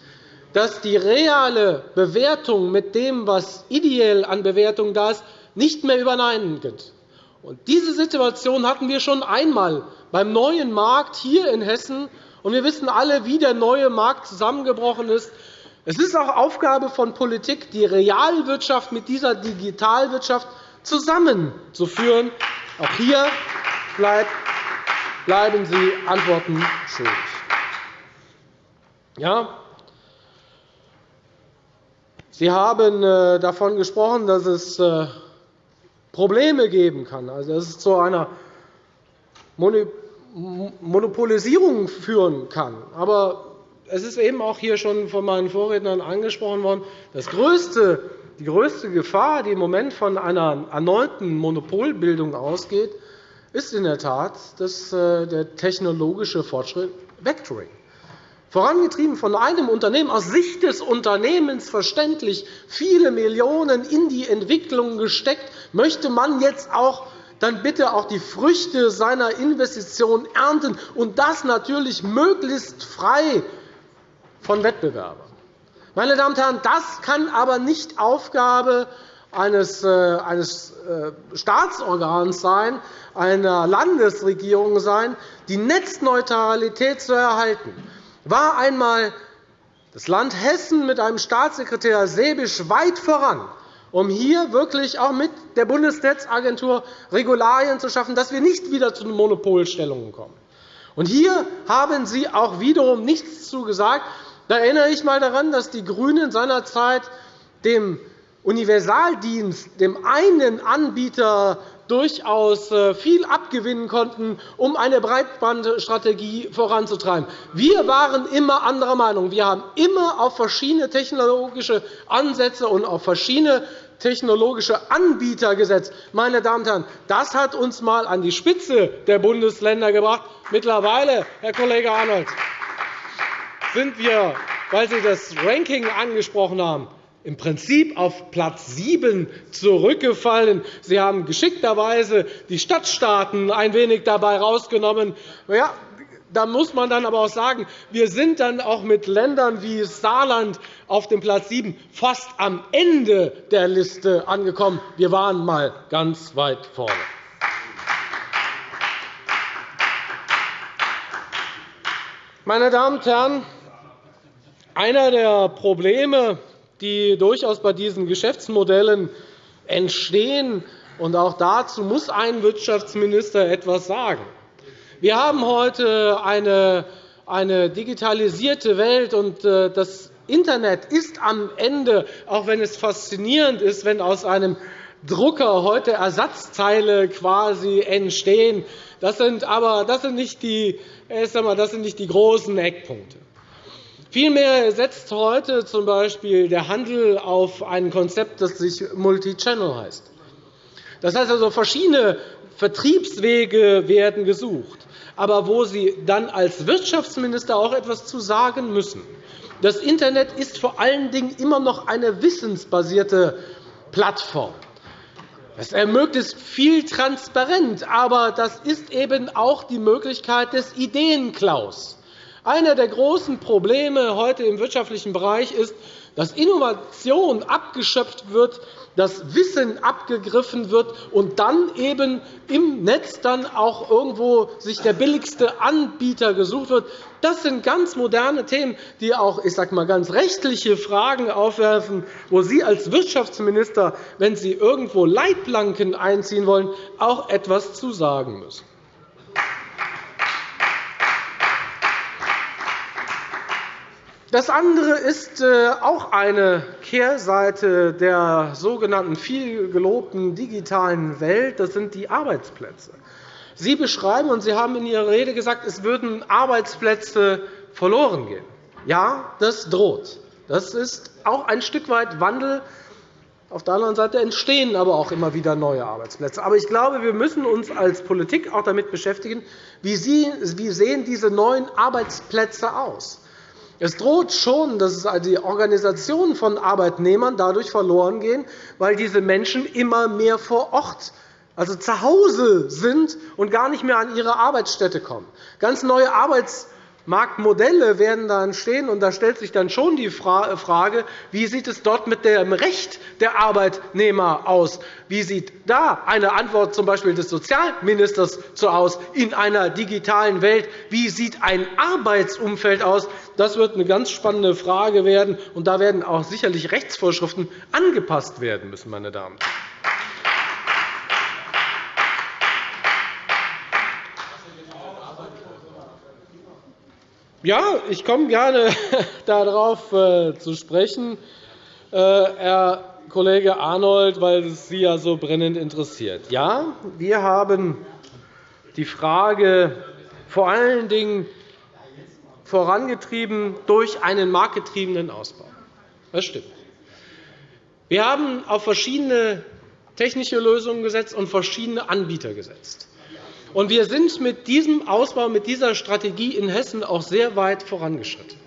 dass die reale Bewertung mit dem, was ideell an Bewertung da ist, nicht mehr übereinandergeht. Und diese Situation hatten wir schon einmal beim neuen Markt hier in Hessen. Und wir wissen alle, wie der neue Markt zusammengebrochen ist. Es ist auch Aufgabe von Politik, die Realwirtschaft mit dieser Digitalwirtschaft zusammenzuführen. Auch hier bleiben Sie Antworten schuldig. Ja, Sie haben äh, davon gesprochen, dass es äh, Probleme geben kann, also dass es zu einer Monopolisierung führen kann. Aber es ist eben auch hier schon von meinen Vorrednern angesprochen worden, das größte, die größte Gefahr, die im Moment von einer erneuten Monopolbildung ausgeht, ist in der Tat dass äh, der technologische Fortschritt wegdringt vorangetrieben von einem Unternehmen, aus Sicht des Unternehmens verständlich, viele Millionen in die Entwicklung gesteckt, möchte man jetzt auch dann bitte auch die Früchte seiner Investition ernten, und das natürlich möglichst frei von Wettbewerbern. Meine Damen und Herren, das kann aber nicht Aufgabe eines, äh, eines äh, Staatsorgans sein, einer Landesregierung sein, die Netzneutralität zu erhalten war einmal das Land Hessen mit einem Staatssekretär Sebisch weit voran, um hier wirklich auch mit der Bundesnetzagentur Regularien zu schaffen, dass wir nicht wieder zu Monopolstellungen kommen. Und hier haben Sie auch wiederum nichts zu gesagt. Da erinnere ich einmal daran, dass die GRÜNEN seinerzeit dem Universaldienst, dem einen Anbieter durchaus äh, viel abgewinnen konnten, um eine Breitbandstrategie voranzutreiben. Wir waren immer anderer Meinung. Wir haben immer auf verschiedene technologische Ansätze und auf verschiedene technologische Anbieter gesetzt. Meine Damen und Herren, das hat uns einmal an die Spitze der Bundesländer gebracht. Mittlerweile, Herr Kollege Arnold, sind wir, weil Sie das Ranking angesprochen haben, im Prinzip auf Platz 7 zurückgefallen. Sie haben geschickterweise die Stadtstaaten ein wenig dabei herausgenommen. Ja, Da muss man dann aber auch sagen, wir sind dann auch mit Ländern wie Saarland auf dem Platz 7 fast am Ende der Liste angekommen. Wir waren einmal ganz weit vorne. Meine Damen und Herren, einer der Probleme, die durchaus bei diesen Geschäftsmodellen entstehen, und auch dazu muss ein Wirtschaftsminister etwas sagen, wir haben heute eine, eine digitalisierte Welt, und äh, das Internet ist am Ende, auch wenn es faszinierend ist, wenn aus einem Drucker heute Ersatzteile quasi entstehen. Das sind aber das sind nicht, die, das sind nicht die großen Eckpunkte. Vielmehr setzt heute z.B. der Handel auf ein Konzept, das sich Multichannel heißt. Das heißt also, verschiedene Vertriebswege werden gesucht aber wo Sie dann als Wirtschaftsminister auch etwas zu sagen müssen. Das Internet ist vor allen Dingen immer noch eine wissensbasierte Plattform. Es ermöglicht viel transparent, aber das ist eben auch die Möglichkeit des Ideenklaus. Einer der großen Probleme heute im wirtschaftlichen Bereich ist, dass Innovation abgeschöpft wird dass Wissen abgegriffen wird und dann eben im Netz dann auch irgendwo sich der billigste Anbieter gesucht wird. Das sind ganz moderne Themen, die auch ich sage mal, ganz rechtliche Fragen aufwerfen, wo Sie als Wirtschaftsminister, wenn Sie irgendwo Leitplanken einziehen wollen, auch etwas zu sagen müssen. Das andere ist äh, auch eine Kehrseite der sogenannten viel gelobten digitalen Welt. Das sind die Arbeitsplätze. Sie beschreiben, und Sie haben in Ihrer Rede gesagt, es würden Arbeitsplätze verloren gehen. Ja, das droht. Das ist auch ein Stück weit Wandel. Auf der anderen Seite entstehen aber auch immer wieder neue Arbeitsplätze. Aber ich glaube, wir müssen uns als Politik auch damit beschäftigen, wie sehen diese neuen Arbeitsplätze aus. Es droht schon, dass die Organisation von Arbeitnehmern dadurch verloren gehen, weil diese Menschen immer mehr vor Ort also zu Hause sind und gar nicht mehr an ihre Arbeitsstätte kommen. Ganz neue Arbeits Marktmodelle werden da entstehen. Und da stellt sich dann schon die Frage, wie sieht es dort mit dem Recht der Arbeitnehmer aus? Wie sieht da eine Antwort z. Des Sozialministers so aus in einer digitalen Welt? Wie sieht ein Arbeitsumfeld aus? Das wird eine ganz spannende Frage werden. Und da werden auch sicherlich Rechtsvorschriften angepasst werden müssen. Meine Damen und Herren. Ja, ich komme gerne *laughs* darauf äh, zu sprechen, äh, Herr Kollege Arnold, weil es Sie ja so brennend interessiert. Ja, wir haben die Frage vor allen Dingen vorangetrieben durch einen marktgetriebenen Ausbau. Das stimmt. Wir haben auf verschiedene technische Lösungen gesetzt und verschiedene Anbieter gesetzt. Und wir sind mit diesem Ausbau, mit dieser Strategie in Hessen auch sehr weit vorangeschritten.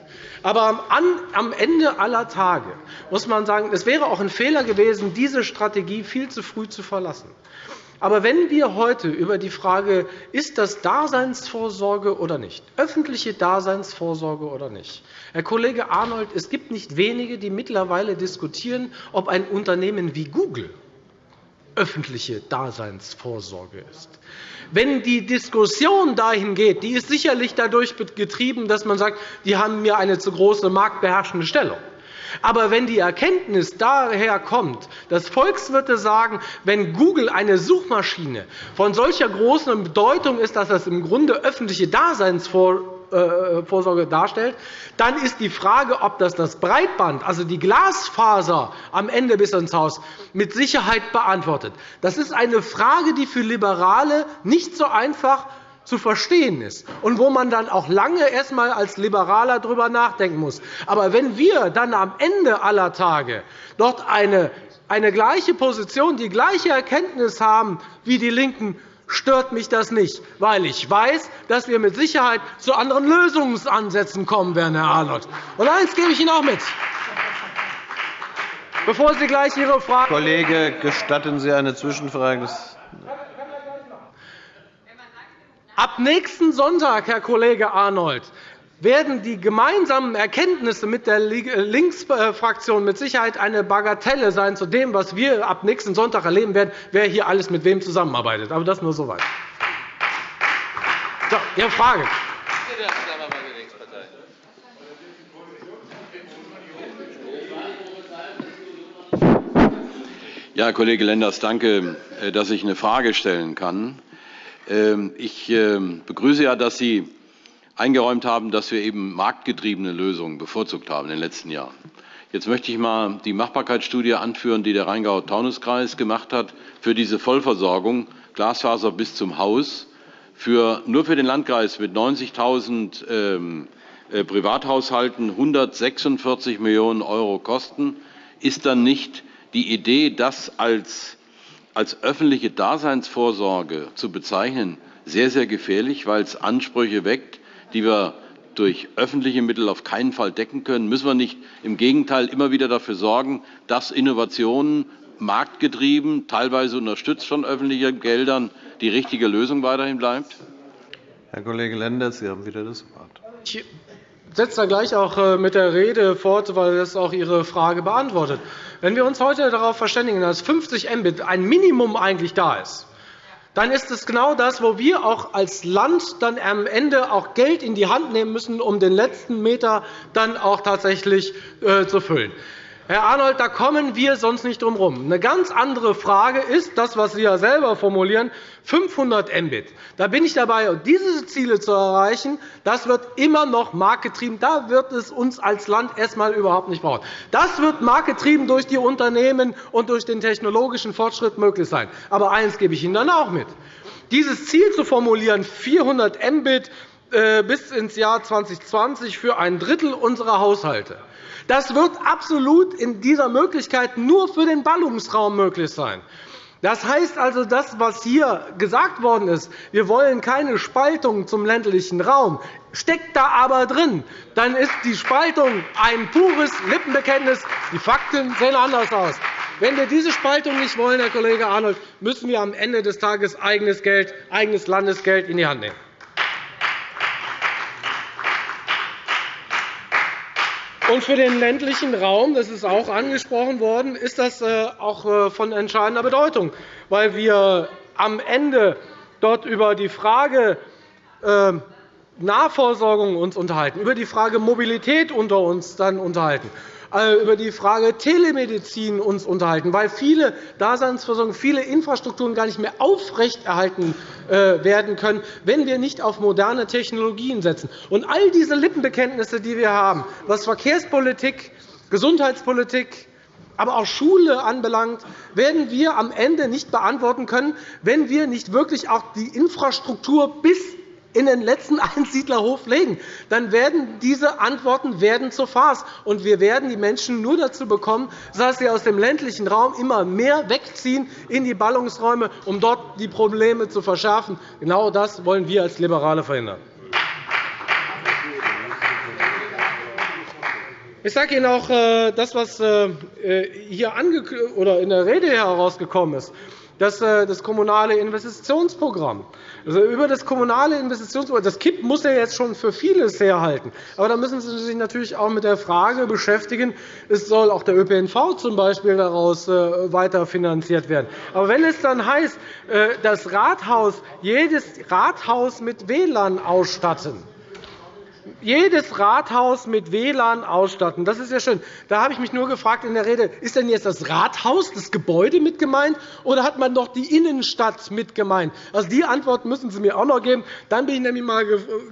Aber am Ende aller Tage muss man sagen, es wäre auch ein Fehler gewesen, diese Strategie viel zu früh zu verlassen. Aber wenn wir heute über die Frage, ist das Daseinsvorsorge oder nicht, öffentliche Daseinsvorsorge oder nicht, Herr Kollege Arnold, es gibt nicht wenige, die mittlerweile diskutieren, ob ein Unternehmen wie Google öffentliche Daseinsvorsorge ist. Wenn die Diskussion dahin geht, die ist sicherlich dadurch getrieben, dass man sagt, die haben mir eine zu große marktbeherrschende Stellung. Aber wenn die Erkenntnis daher kommt, dass Volkswirte sagen, wenn Google eine Suchmaschine von solcher großen Bedeutung ist, dass das im Grunde öffentliche Daseinsvorsorge Vorsorge darstellt, dann ist die Frage, ob das das Breitband, also die Glasfaser am Ende bis ins Haus, mit Sicherheit beantwortet. Das ist eine Frage, die für Liberale nicht so einfach zu verstehen ist und wo man dann auch lange erst einmal als Liberaler darüber nachdenken muss. Aber wenn wir dann am Ende aller Tage dort eine, eine gleiche Position, die gleiche Erkenntnis haben wie die LINKEN, stört mich das nicht, weil ich weiß, dass wir mit Sicherheit zu anderen Lösungsansätzen kommen werden, Herr Arnold. Und eines gebe ich Ihnen auch mit. Bevor Sie gleich Ihre Frage Kollege, gestatten Sie eine Zwischenfrage? Ab nächsten Sonntag, Herr Kollege Arnold, werden die gemeinsamen Erkenntnisse mit der Linksfraktion mit Sicherheit eine Bagatelle sein zu dem, was wir ab nächsten Sonntag erleben werden, wer hier alles mit wem zusammenarbeitet. Aber das nur so weit. So, Ihre Frage. Ja, Kollege Lenders, danke, äh, dass ich eine Frage stellen kann. Ähm, ich ähm, begrüße ja, dass Sie eingeräumt haben, dass wir eben marktgetriebene Lösungen bevorzugt haben in den letzten Jahren. Jetzt möchte ich einmal die Machbarkeitsstudie anführen, die der Rheingau-Taunus-Kreis gemacht hat für diese Vollversorgung Glasfaser bis zum Haus. Für, nur für den Landkreis mit 90.000 ähm, äh, Privathaushalten 146 Millionen € Kosten. Ist dann nicht die Idee, das als, als öffentliche Daseinsvorsorge zu bezeichnen, sehr, sehr gefährlich, weil es Ansprüche weckt, die wir durch öffentliche Mittel auf keinen Fall decken können? Müssen wir nicht im Gegenteil immer wieder dafür sorgen, dass Innovationen marktgetrieben, teilweise unterstützt von öffentlichen Geldern, die richtige Lösung weiterhin bleibt? Herr Kollege Lenders, Sie haben wieder das Wort. Ich setze da gleich auch äh, mit der Rede fort, weil das auch Ihre Frage beantwortet. Wenn wir uns heute darauf verständigen, dass 50 Mbit ein Minimum eigentlich da ist, dann ist es genau das, wo wir auch als Land dann am Ende auch Geld in die Hand nehmen müssen, um den letzten Meter dann auch tatsächlich äh, zu füllen. Herr Arnold, da kommen wir sonst nicht drum herum. Eine ganz andere Frage ist das, was Sie ja selber formulieren, 500 Mbit. Da bin ich dabei, diese Ziele zu erreichen. Das wird immer noch marktgetrieben. Da wird es uns als Land erst einmal überhaupt nicht brauchen. Das wird marktgetrieben durch die Unternehmen und durch den technologischen Fortschritt möglich sein. Aber eines gebe ich Ihnen dann auch mit. Dieses Ziel zu formulieren, 400 Mbit bis ins Jahr 2020 für ein Drittel unserer Haushalte, das wird absolut in dieser Möglichkeit nur für den Ballungsraum möglich sein. Das heißt also, das, was hier gesagt worden ist, wir wollen keine Spaltung zum ländlichen Raum, steckt da aber drin, dann ist die Spaltung ein pures Lippenbekenntnis. Die Fakten sehen anders aus. Wenn wir diese Spaltung nicht wollen, Herr Kollege Arnold, müssen wir am Ende des Tages eigenes Geld, eigenes Landesgeld in die Hand nehmen. Und für den ländlichen Raum, das ist auch angesprochen worden, ist das äh, auch äh, von entscheidender Bedeutung, weil wir am Ende dort über die Frage äh, Nahversorgung uns unterhalten, über die Frage Mobilität unter uns dann unterhalten. Äh, über die Frage Telemedizin uns unterhalten, weil viele Daseinsversorgung, viele Infrastrukturen gar nicht mehr aufrechterhalten äh, werden können, wenn wir nicht auf moderne Technologien setzen. Und all diese Lippenbekenntnisse, die wir haben, was Verkehrspolitik, Gesundheitspolitik, aber auch Schule anbelangt, werden wir am Ende nicht beantworten können, wenn wir nicht wirklich auch die Infrastruktur bis in den letzten *laughs* Einsiedlerhof legen, dann werden diese Antworten werden zur Farce. Und wir werden die Menschen nur dazu bekommen, dass sie aus dem ländlichen Raum immer mehr wegziehen in die Ballungsräume, um dort die Probleme zu verschärfen. Genau das wollen wir als Liberale verhindern. Ich sage Ihnen auch äh, das, was äh, hier in der Rede herausgekommen ist das, äh, das kommunale Investitionsprogramm. Also über das kommunale Investitionsprogramm, das KIP muss ja jetzt schon für vieles herhalten. Aber da müssen Sie sich natürlich auch mit der Frage beschäftigen, es soll auch der ÖPNV zum Beispiel daraus äh, weiter finanziert werden. Aber wenn es dann heißt, äh, das Rathaus, jedes Rathaus mit WLAN ausstatten, jedes Rathaus mit WLAN ausstatten. Das ist ja schön. Da habe ich mich nur gefragt in der Rede, ist denn jetzt das Rathaus, das Gebäude mit gemeint, oder hat man noch die Innenstadt mit gemeint? Also, die Antwort müssen Sie mir auch noch geben. Dann bin ich nämlich mal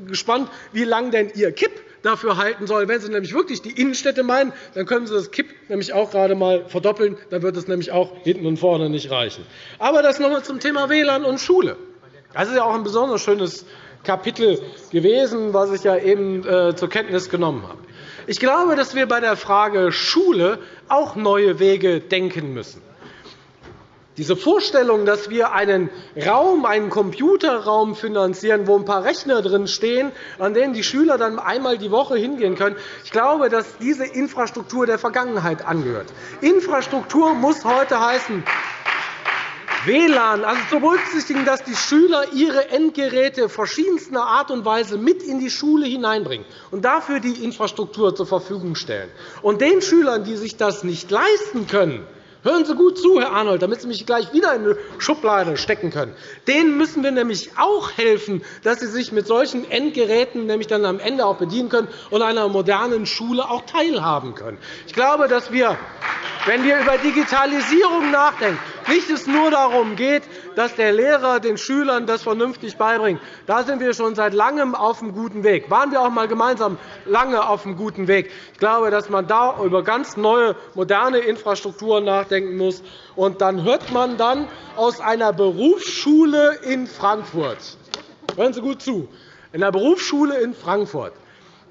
gespannt, wie lange denn Ihr KIP dafür halten soll. Wenn Sie nämlich wirklich die Innenstädte meinen, dann können Sie das KIP nämlich auch gerade einmal verdoppeln. Dann wird es nämlich auch hinten und vorne nicht reichen. Aber das noch einmal zum Thema WLAN und Schule. Das ist ja auch ein besonders schönes Kapitel gewesen, was ich ja eben äh, zur Kenntnis genommen habe. Ich glaube, dass wir bei der Frage Schule auch neue Wege denken müssen. Diese Vorstellung, dass wir einen Raum, einen Computerraum finanzieren, wo ein paar Rechner drin stehen, an denen die Schüler dann einmal die Woche hingehen können, ich glaube, dass diese Infrastruktur der Vergangenheit angehört. Infrastruktur muss heute heißen, WLAN, also zu berücksichtigen, dass die Schüler ihre Endgeräte verschiedenster Art und Weise mit in die Schule hineinbringen und dafür die Infrastruktur zur Verfügung stellen. Und den Schülern, die sich das nicht leisten können, Hören Sie gut zu, Herr Arnold, damit Sie mich gleich wieder in eine Schublade stecken können. Denen müssen wir nämlich auch helfen, dass sie sich mit solchen Endgeräten nämlich dann am Ende auch bedienen können und einer modernen Schule auch teilhaben können. Ich glaube, dass wir, wenn wir über Digitalisierung nachdenken, nicht es nur darum geht, dass der Lehrer den Schülern das vernünftig beibringt. Da sind wir schon seit Langem auf einem guten Weg. Waren wir auch einmal gemeinsam lange auf einem guten Weg. Ich glaube, dass man da über ganz neue, moderne Infrastrukturen nachdenken muss. Und dann hört man dann aus einer Berufsschule in Frankfurt, hören Sie gut zu, in einer Berufsschule in Frankfurt,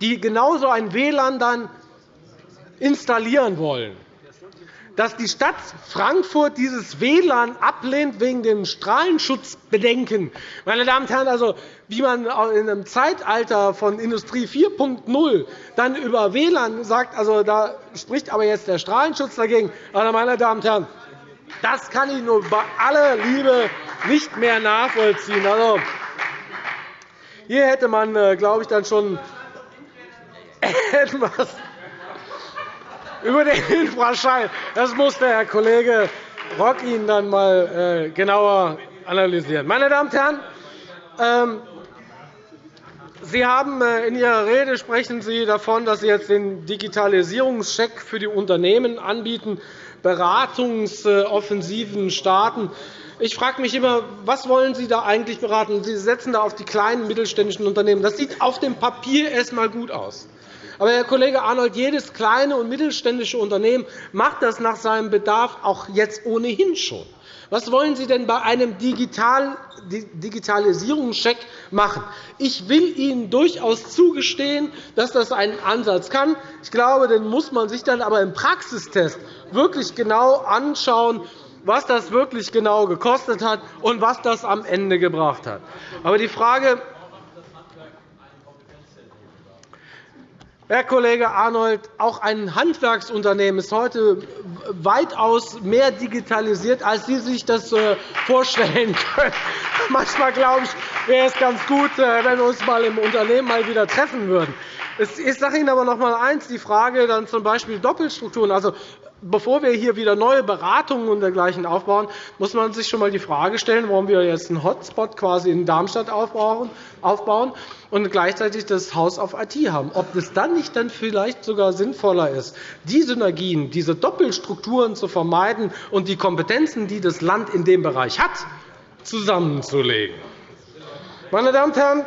die genauso ein WLAN dann installieren wollen, dass die Stadt Frankfurt dieses WLAN ablehnt wegen dem Strahlenschutzbedenken. Meine Damen und Herren, also, wie man in einem Zeitalter von Industrie 4.0 dann über WLAN sagt, also, da spricht aber jetzt der Strahlenschutz dagegen. Also, meine Damen und Herren, das kann ich nur bei aller Liebe nicht mehr nachvollziehen. Also, hier hätte man, äh, glaube ich, dann schon *laughs* etwas über den Infraschall. Das muss der Herr Kollege Rock Ihnen dann einmal äh, genauer analysieren. Meine Damen und Herren, ähm, Sie haben äh, in Ihrer Rede sprechen Sie davon, dass Sie jetzt den Digitalisierungscheck für die Unternehmen anbieten, Beratungsoffensiven starten. Ich frage mich immer, was wollen Sie da eigentlich beraten? Sie setzen da auf die kleinen mittelständischen Unternehmen. Das sieht auf dem Papier erst einmal gut aus. Aber, Herr Kollege Arnold, jedes kleine und mittelständische Unternehmen macht das nach seinem Bedarf auch jetzt ohnehin schon. Was wollen Sie denn bei einem Digitalisierungscheck machen? Ich will Ihnen durchaus zugestehen, dass das einen Ansatz kann. Ich glaube, den muss man sich dann aber im Praxistest wirklich genau anschauen, was das wirklich genau gekostet hat und was das am Ende gebracht hat. Aber die Frage, Herr Kollege Arnold, auch ein Handwerksunternehmen ist heute weitaus mehr digitalisiert, als Sie sich das äh, vorstellen *laughs* können. Manchmal glaube ich, wäre es ganz gut, äh, wenn wir uns mal im Unternehmen mal wieder treffen würden. Ich sage Ihnen aber noch einmal eines, die Frage dann z. B. Doppelstrukturen. Also, bevor wir hier wieder neue Beratungen und dergleichen aufbauen, muss man sich schon einmal die Frage stellen, warum wir jetzt einen Hotspot quasi in Darmstadt aufbauen und gleichzeitig das Haus auf IT haben. Ob es dann nicht dann vielleicht sogar sinnvoller ist, die Synergien, diese Doppelstrukturen zu vermeiden und die Kompetenzen, die das Land in dem Bereich hat, zusammenzulegen. Meine Damen und Herren,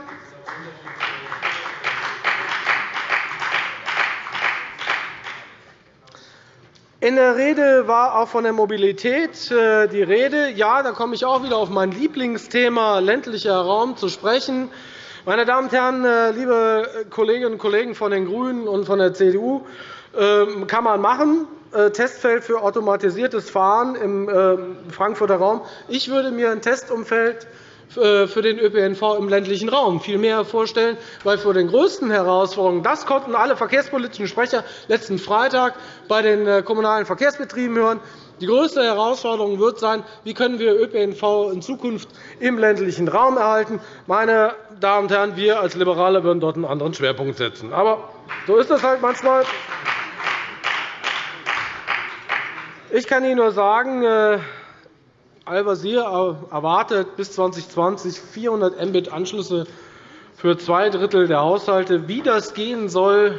In der Rede war auch von der Mobilität äh, die Rede. Ja, da komme ich auch wieder auf mein Lieblingsthema ländlicher Raum zu sprechen. Meine Damen und Herren, äh, liebe Kolleginnen und Kollegen von den GRÜNEN und von der CDU, ähm, kann man machen. Äh, Testfeld für automatisiertes Fahren im Frankfurter Raum. Ich würde mir ein Testumfeld für den ÖPNV im ländlichen Raum viel mehr vorstellen, weil vor den größten Herausforderungen, das konnten alle verkehrspolitischen Sprecher letzten Freitag bei den äh, kommunalen Verkehrsbetrieben hören, die größte Herausforderung wird sein, wie können wir ÖPNV in Zukunft im ländlichen Raum erhalten. Meine Damen und Herren, wir als Liberale würden dort einen anderen Schwerpunkt setzen. Aber so ist es halt manchmal. Ich kann Ihnen nur sagen, äh, Al-Wazir erwartet bis 2020 400 Mbit-Anschlüsse für zwei Drittel der Haushalte. Wie das gehen soll,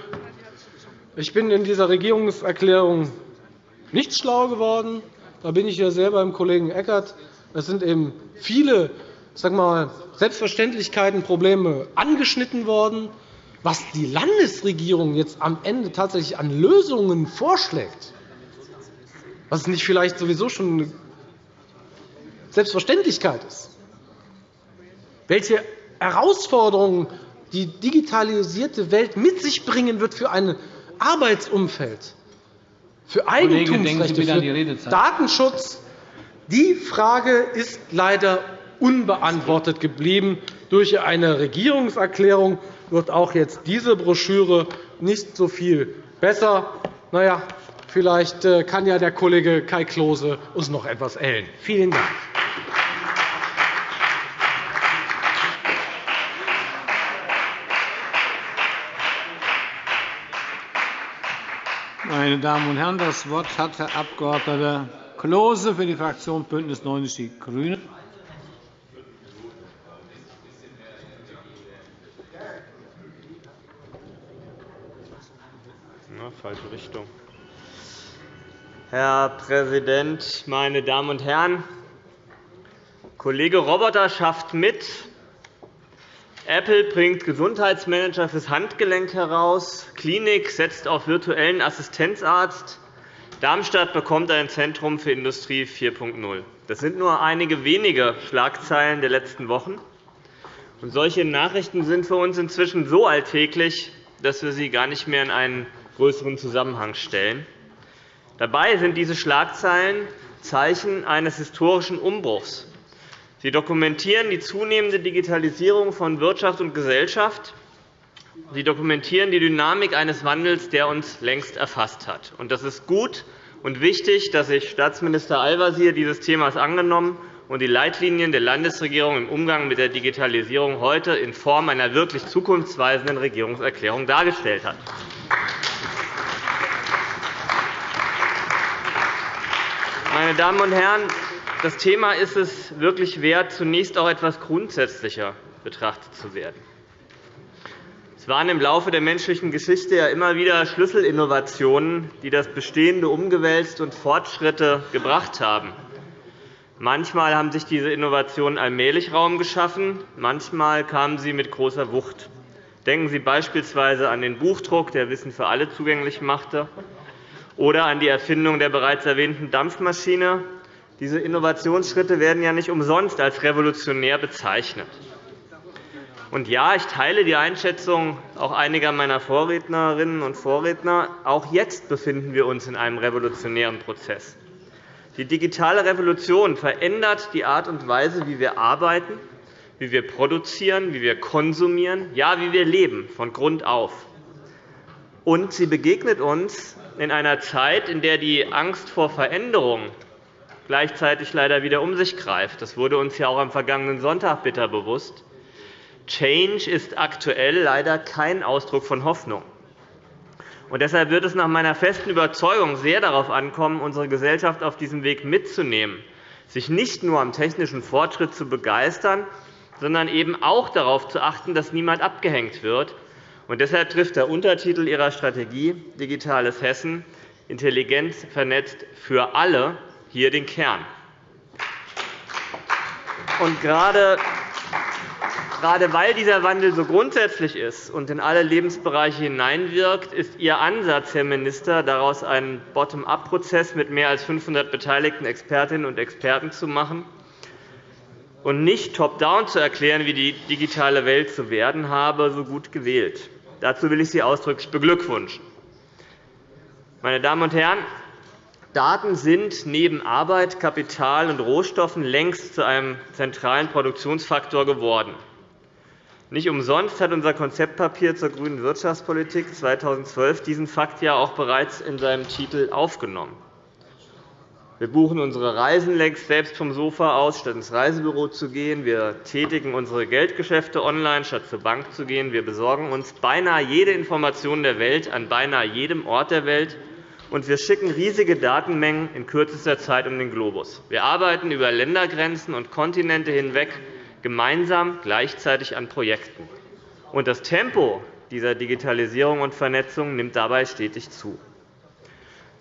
ich bin in dieser Regierungserklärung nicht schlau geworden. Da bin ich ja sehr beim Kollegen Eckert. Es sind eben viele sag mal, Selbstverständlichkeiten, Probleme angeschnitten worden. Was die Landesregierung jetzt am Ende tatsächlich an Lösungen vorschlägt, was nicht vielleicht sowieso schon Selbstverständlichkeit ist, welche Herausforderungen die digitalisierte Welt mit sich bringen wird für ein Arbeitsumfeld, für Eigentumsrechte, für Datenschutz, die Frage ist leider unbeantwortet geblieben. Durch eine Regierungserklärung wird auch jetzt diese Broschüre nicht so viel besser. Na ja, vielleicht äh, kann ja der Kollege Kai Klose uns noch etwas erhellen. Vielen Dank. Meine Damen und Herren, das Wort hat Herr Abg. Klose für die Fraktion BÜNDNIS 90 die GRÜNEN. falsche Richtung. Herr Präsident, meine Damen und Herren! Kollege Roboter schafft mit. Apple bringt Gesundheitsmanager fürs Handgelenk heraus. Klinik setzt auf virtuellen Assistenzarzt. Darmstadt bekommt ein Zentrum für Industrie 4.0. Das sind nur einige wenige Schlagzeilen der letzten Wochen. Und solche Nachrichten sind für uns inzwischen so alltäglich, dass wir sie gar nicht mehr in einen größeren Zusammenhang stellen. Dabei sind diese Schlagzeilen Zeichen eines historischen Umbruchs. Sie dokumentieren die zunehmende Digitalisierung von Wirtschaft und Gesellschaft. Sie dokumentieren die Dynamik eines Wandels, der uns längst erfasst hat. Das ist gut und wichtig, dass sich Staatsminister Al-Wazir dieses Themas angenommen und die Leitlinien der Landesregierung im Umgang mit der Digitalisierung heute in Form einer wirklich zukunftsweisenden Regierungserklärung dargestellt hat. Meine Damen und Herren, das Thema ist es wirklich wert, zunächst auch etwas grundsätzlicher betrachtet zu werden. Es waren im Laufe der menschlichen Geschichte ja immer wieder Schlüsselinnovationen, die das Bestehende umgewälzt und Fortschritte gebracht haben. Manchmal haben sich diese Innovationen allmählich Raum geschaffen, manchmal kamen sie mit großer Wucht. Denken Sie beispielsweise an den Buchdruck, der Wissen für alle zugänglich machte, oder an die Erfindung der bereits erwähnten Dampfmaschine. Diese Innovationsschritte werden ja nicht umsonst als revolutionär bezeichnet. Und ja, ich teile die Einschätzung auch einiger meiner Vorrednerinnen und Vorredner. Auch jetzt befinden wir uns in einem revolutionären Prozess. Die digitale Revolution verändert die Art und Weise, wie wir arbeiten, wie wir produzieren, wie wir konsumieren, ja, wie wir leben, von Grund auf. Und sie begegnet uns in einer Zeit, in der die Angst vor Veränderung gleichzeitig leider wieder um sich greift. Das wurde uns ja auch am vergangenen Sonntag bitter bewusst. Change ist aktuell leider kein Ausdruck von Hoffnung. Und deshalb wird es nach meiner festen Überzeugung sehr darauf ankommen, unsere Gesellschaft auf diesem Weg mitzunehmen, sich nicht nur am technischen Fortschritt zu begeistern, sondern eben auch darauf zu achten, dass niemand abgehängt wird, und deshalb trifft der Untertitel Ihrer Strategie Digitales Hessen intelligent vernetzt für alle hier den Kern. Und gerade Gerade weil dieser Wandel so grundsätzlich ist und in alle Lebensbereiche hineinwirkt, ist Ihr Ansatz, Herr Minister, daraus einen Bottom-up-Prozess mit mehr als 500 beteiligten Expertinnen und Experten zu machen und nicht top-down zu erklären, wie die digitale Welt zu werden habe, so gut gewählt. Dazu will ich Sie ausdrücklich beglückwünschen. Meine Damen und Herren, Daten sind neben Arbeit, Kapital und Rohstoffen längst zu einem zentralen Produktionsfaktor geworden. Nicht umsonst hat unser Konzeptpapier zur grünen Wirtschaftspolitik 2012 diesen Fakt ja auch bereits in seinem Titel aufgenommen. Wir buchen unsere Reisen längst selbst vom Sofa aus, statt ins Reisebüro zu gehen. Wir tätigen unsere Geldgeschäfte online, statt zur Bank zu gehen. Wir besorgen uns beinahe jede Information der Welt an beinahe jedem Ort der Welt. Und wir schicken riesige Datenmengen in kürzester Zeit um den Globus. Wir arbeiten über Ländergrenzen und Kontinente hinweg gemeinsam gleichzeitig an Projekten. Und das Tempo dieser Digitalisierung und Vernetzung nimmt dabei stetig zu.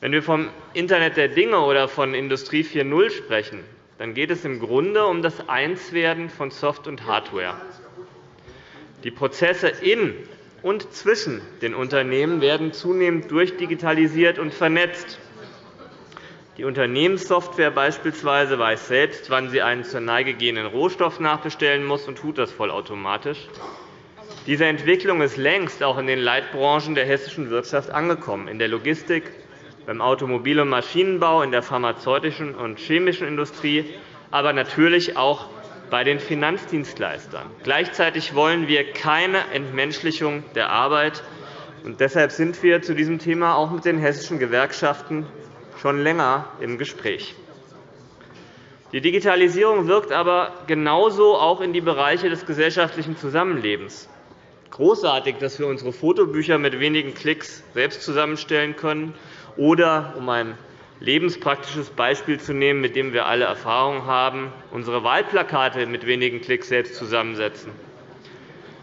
Wenn wir vom Internet der Dinge oder von Industrie 4.0 sprechen, dann geht es im Grunde um das Einswerden von Soft- und Hardware. Die Prozesse in und zwischen den Unternehmen werden zunehmend durchdigitalisiert und vernetzt. Die Unternehmenssoftware beispielsweise weiß selbst, wann sie einen zur Neige gehenden Rohstoff nachbestellen muss und tut das vollautomatisch. Diese Entwicklung ist längst auch in den Leitbranchen der hessischen Wirtschaft angekommen, in der Logistik, beim Automobil- und Maschinenbau, in der pharmazeutischen und chemischen Industrie, aber natürlich auch bei den Finanzdienstleistern. Gleichzeitig wollen wir keine Entmenschlichung der Arbeit. Und deshalb sind wir zu diesem Thema auch mit den hessischen Gewerkschaften schon länger im Gespräch. Die Digitalisierung wirkt aber genauso auch in die Bereiche des gesellschaftlichen Zusammenlebens. Großartig, dass wir unsere Fotobücher mit wenigen Klicks selbst zusammenstellen können, oder, um ein lebenspraktisches Beispiel zu nehmen, mit dem wir alle Erfahrung haben, unsere Wahlplakate mit wenigen Klicks selbst zusammensetzen.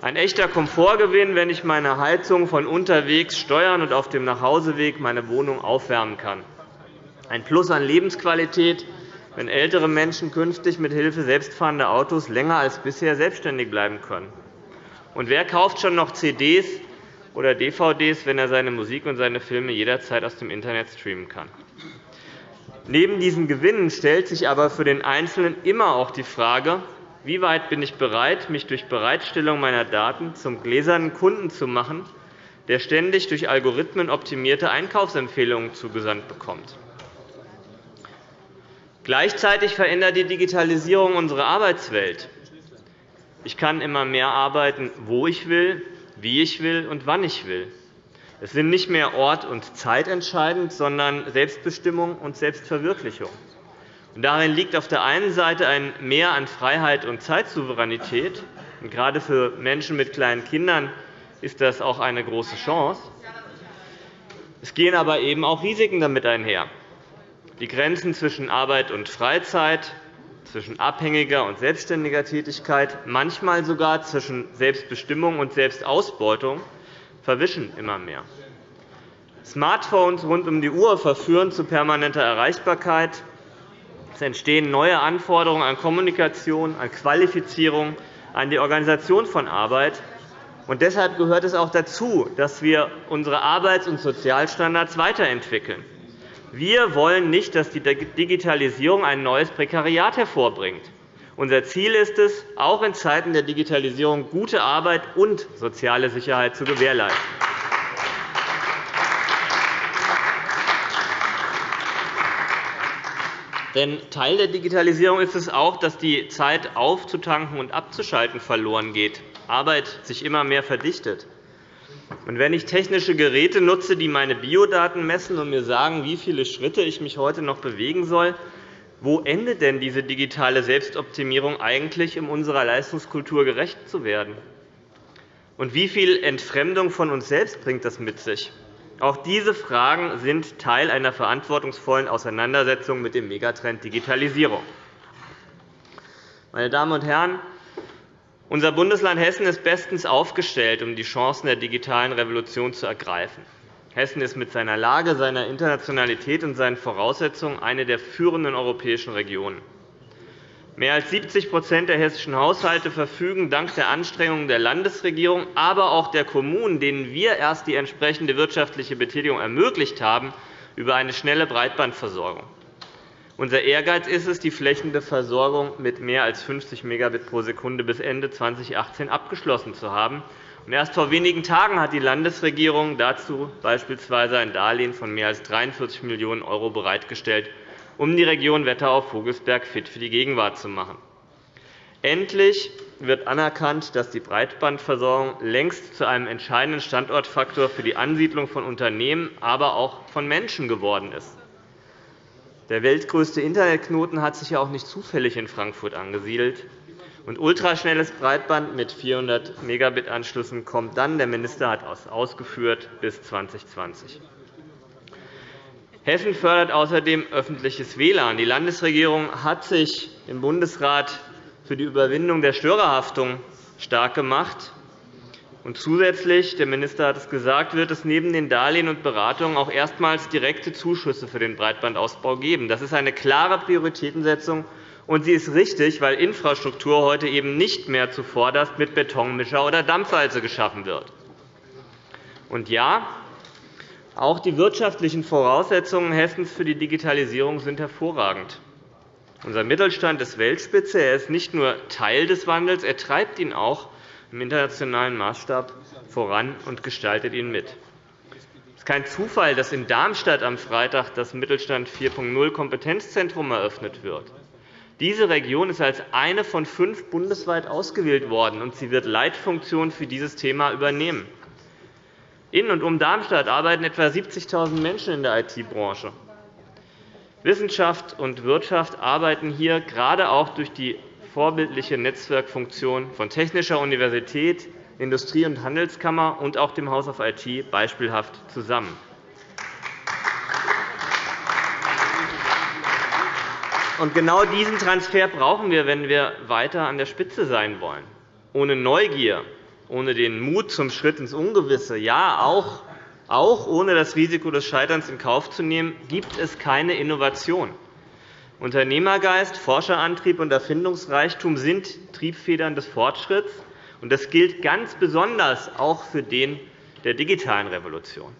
Ein echter Komfortgewinn, wenn ich meine Heizung von unterwegs steuern und auf dem Nachhauseweg meine Wohnung aufwärmen kann. Ein Plus an Lebensqualität, wenn ältere Menschen künftig mit Hilfe selbstfahrender Autos länger als bisher selbstständig bleiben können. Und wer kauft schon noch CDs oder DVDs, wenn er seine Musik und seine Filme jederzeit aus dem Internet streamen kann? Neben diesen Gewinnen stellt sich aber für den Einzelnen immer auch die Frage, wie weit bin ich bereit, mich durch Bereitstellung meiner Daten zum gläsernen Kunden zu machen, der ständig durch Algorithmen optimierte Einkaufsempfehlungen zugesandt bekommt. Gleichzeitig verändert die Digitalisierung unsere Arbeitswelt. Ich kann immer mehr arbeiten, wo ich will, wie ich will und wann ich will. Es sind nicht mehr Ort und Zeit entscheidend, sondern Selbstbestimmung und Selbstverwirklichung. Darin liegt auf der einen Seite ein Mehr an Freiheit und Zeitsouveränität. Gerade für Menschen mit kleinen Kindern ist das auch eine große Chance. Es gehen aber eben auch Risiken damit einher. Die Grenzen zwischen Arbeit und Freizeit, zwischen abhängiger und selbstständiger Tätigkeit, manchmal sogar zwischen Selbstbestimmung und Selbstausbeutung verwischen immer mehr. Smartphones rund um die Uhr verführen zu permanenter Erreichbarkeit. Es entstehen neue Anforderungen an Kommunikation, an Qualifizierung, an die Organisation von Arbeit. Und deshalb gehört es auch dazu, dass wir unsere Arbeits- und Sozialstandards weiterentwickeln. Wir wollen nicht, dass die Digitalisierung ein neues Prekariat hervorbringt. Unser Ziel ist es, auch in Zeiten der Digitalisierung gute Arbeit und soziale Sicherheit zu gewährleisten. Denn Teil der Digitalisierung ist es auch, dass die Zeit aufzutanken und abzuschalten verloren geht, Arbeit sich immer mehr verdichtet. Und wenn ich technische Geräte nutze, die meine Biodaten messen und mir sagen, wie viele Schritte ich mich heute noch bewegen soll, wo endet denn diese digitale Selbstoptimierung eigentlich, um unserer Leistungskultur gerecht zu werden? Und wie viel Entfremdung von uns selbst bringt das mit sich? Auch diese Fragen sind Teil einer verantwortungsvollen Auseinandersetzung mit dem Megatrend Digitalisierung. Meine Damen und Herren, unser Bundesland Hessen ist bestens aufgestellt, um die Chancen der digitalen Revolution zu ergreifen. Hessen ist mit seiner Lage, seiner Internationalität und seinen Voraussetzungen eine der führenden europäischen Regionen. Mehr als 70% der hessischen Haushalte verfügen dank der Anstrengungen der Landesregierung, aber auch der Kommunen, denen wir erst die entsprechende wirtschaftliche Betätigung ermöglicht haben, über eine schnelle Breitbandversorgung. Unser Ehrgeiz ist es, die flächende Versorgung mit mehr als 50 Megabit pro Sekunde bis Ende 2018 abgeschlossen zu haben. Erst vor wenigen Tagen hat die Landesregierung dazu beispielsweise ein Darlehen von mehr als 43 Millionen € bereitgestellt, um die Region Wetterau-Vogelsberg fit für die Gegenwart zu machen. Endlich wird anerkannt, dass die Breitbandversorgung längst zu einem entscheidenden Standortfaktor für die Ansiedlung von Unternehmen, aber auch von Menschen geworden ist. Der weltgrößte Internetknoten hat sich ja auch nicht zufällig in Frankfurt angesiedelt und ultraschnelles Breitband mit 400 Megabit-Anschlüssen kommt dann, der Minister hat es ausgeführt, bis 2020. Hessen fördert außerdem öffentliches WLAN. Die Landesregierung hat sich im Bundesrat für die Überwindung der Störerhaftung stark gemacht. Und zusätzlich, der Minister hat es gesagt, wird es neben den Darlehen und Beratungen auch erstmals direkte Zuschüsse für den Breitbandausbau geben. Das ist eine klare Prioritätensetzung und sie ist richtig, weil Infrastruktur heute eben nicht mehr zuvorderst mit Betonmischer oder Dampfwalze geschaffen wird. Und ja, auch die wirtschaftlichen Voraussetzungen Hessens für die Digitalisierung sind hervorragend. Unser Mittelstand ist Weltspitze. Er ist nicht nur Teil des Wandels, er treibt ihn auch im internationalen Maßstab voran und gestaltet ihn mit. Es ist kein Zufall, dass in Darmstadt am Freitag das Mittelstand 4.0 Kompetenzzentrum eröffnet wird. Diese Region ist als eine von fünf bundesweit ausgewählt worden, und sie wird Leitfunktionen für dieses Thema übernehmen. In und um Darmstadt arbeiten etwa 70.000 Menschen in der IT-Branche. Wissenschaft und Wirtschaft arbeiten hier gerade auch durch die vorbildliche Netzwerkfunktion von Technischer Universität, Industrie- und Handelskammer und auch dem House of IT beispielhaft zusammen. Und genau diesen Transfer brauchen wir, wenn wir weiter an der Spitze sein wollen. Ohne Neugier, ohne den Mut zum Schritt ins Ungewisse, ja, auch, auch ohne das Risiko des Scheiterns in Kauf zu nehmen, gibt es keine Innovation. Unternehmergeist, Forscherantrieb und Erfindungsreichtum sind Triebfedern des Fortschritts. und Das gilt ganz besonders auch für den der digitalen Revolution.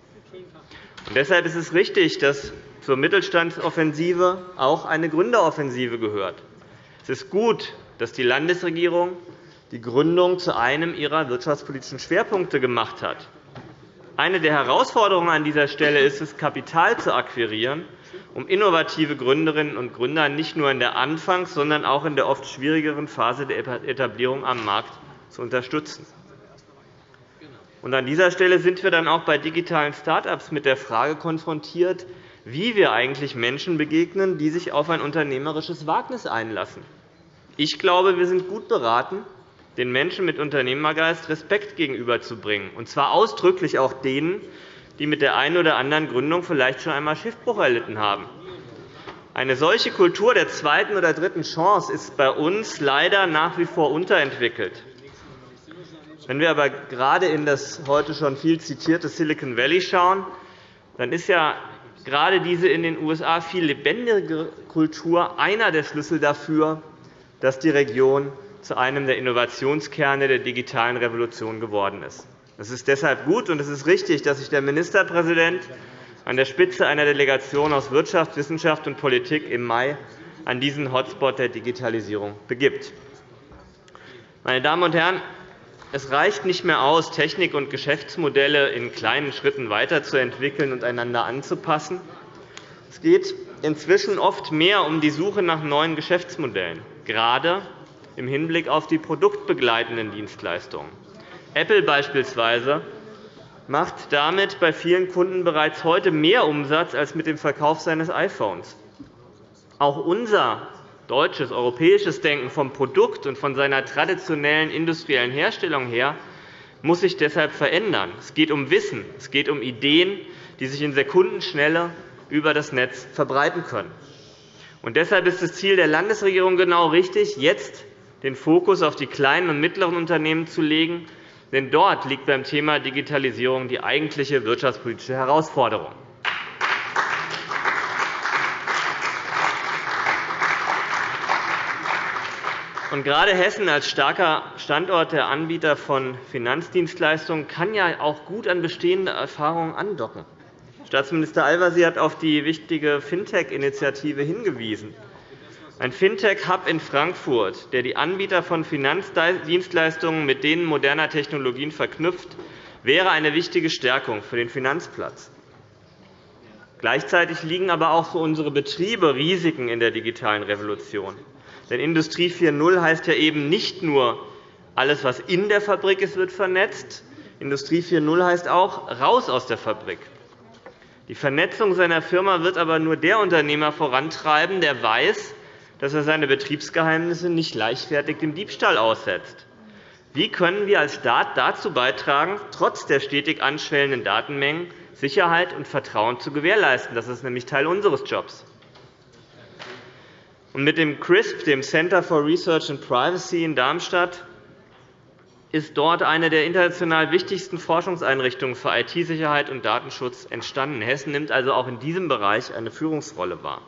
Und deshalb ist es richtig, dass zur Mittelstandsoffensive auch eine Gründeroffensive gehört. Es ist gut, dass die Landesregierung die Gründung zu einem ihrer wirtschaftspolitischen Schwerpunkte gemacht hat. Eine der Herausforderungen an dieser Stelle ist es, Kapital zu akquirieren, um innovative Gründerinnen und Gründer nicht nur in der Anfangs-, sondern auch in der oft schwierigeren Phase der Etablierung am Markt zu unterstützen. An dieser Stelle sind wir dann auch bei digitalen Start-ups mit der Frage konfrontiert, wie wir eigentlich Menschen begegnen, die sich auf ein unternehmerisches Wagnis einlassen. Ich glaube, wir sind gut beraten, den Menschen mit Unternehmergeist Respekt gegenüberzubringen, und zwar ausdrücklich auch denen, die mit der einen oder anderen Gründung vielleicht schon einmal Schiffbruch erlitten haben. Eine solche Kultur der zweiten oder dritten Chance ist bei uns leider nach wie vor unterentwickelt. Wenn wir aber gerade in das heute schon viel zitierte Silicon Valley schauen, dann ist ja gerade diese in den USA viel lebendige Kultur einer der Schlüssel dafür, dass die Region zu einem der Innovationskerne der digitalen Revolution geworden ist. Es ist deshalb gut und es ist richtig, dass sich der Ministerpräsident an der Spitze einer Delegation aus Wirtschaft, Wissenschaft und Politik im Mai an diesen Hotspot der Digitalisierung begibt. Meine Damen und Herren, es reicht nicht mehr aus, Technik und Geschäftsmodelle in kleinen Schritten weiterzuentwickeln und einander anzupassen. Es geht inzwischen oft mehr um die Suche nach neuen Geschäftsmodellen, gerade im Hinblick auf die produktbegleitenden Dienstleistungen. Apple beispielsweise macht damit bei vielen Kunden bereits heute mehr Umsatz als mit dem Verkauf seines iPhones. Auch unser deutsches, europäisches Denken vom Produkt und von seiner traditionellen industriellen Herstellung her muss sich deshalb verändern. Es geht um Wissen, es geht um Ideen, die sich in Sekundenschnelle über das Netz verbreiten können. Und deshalb ist das Ziel der Landesregierung genau richtig, jetzt den Fokus auf die kleinen und mittleren Unternehmen zu legen. Denn dort liegt beim Thema Digitalisierung die eigentliche wirtschaftspolitische Herausforderung. Und gerade Hessen als starker Standort der Anbieter von Finanzdienstleistungen kann ja auch gut an bestehende Erfahrungen andocken. Staatsminister Al-Wazir hat auf die wichtige Fintech-Initiative hingewiesen. Ein Fintech-Hub in Frankfurt, der die Anbieter von Finanzdienstleistungen mit denen moderner Technologien verknüpft, wäre eine wichtige Stärkung für den Finanzplatz. Gleichzeitig liegen aber auch für unsere Betriebe Risiken in der digitalen Revolution. Denn Industrie 4.0 heißt ja eben nicht nur, alles, was in der Fabrik ist, wird vernetzt. Industrie 4.0 heißt auch, raus aus der Fabrik. Die Vernetzung seiner Firma wird aber nur der Unternehmer vorantreiben, der weiß, dass er seine Betriebsgeheimnisse nicht leichtfertig dem Diebstahl aussetzt. Wie können wir als Staat dazu beitragen, trotz der stetig anschwellenden Datenmengen Sicherheit und Vertrauen zu gewährleisten? Das ist nämlich Teil unseres Jobs. Mit dem CRISP, dem Center for Research and Privacy in Darmstadt, ist dort eine der international wichtigsten Forschungseinrichtungen für IT-Sicherheit und Datenschutz entstanden. Hessen nimmt also auch in diesem Bereich eine Führungsrolle wahr.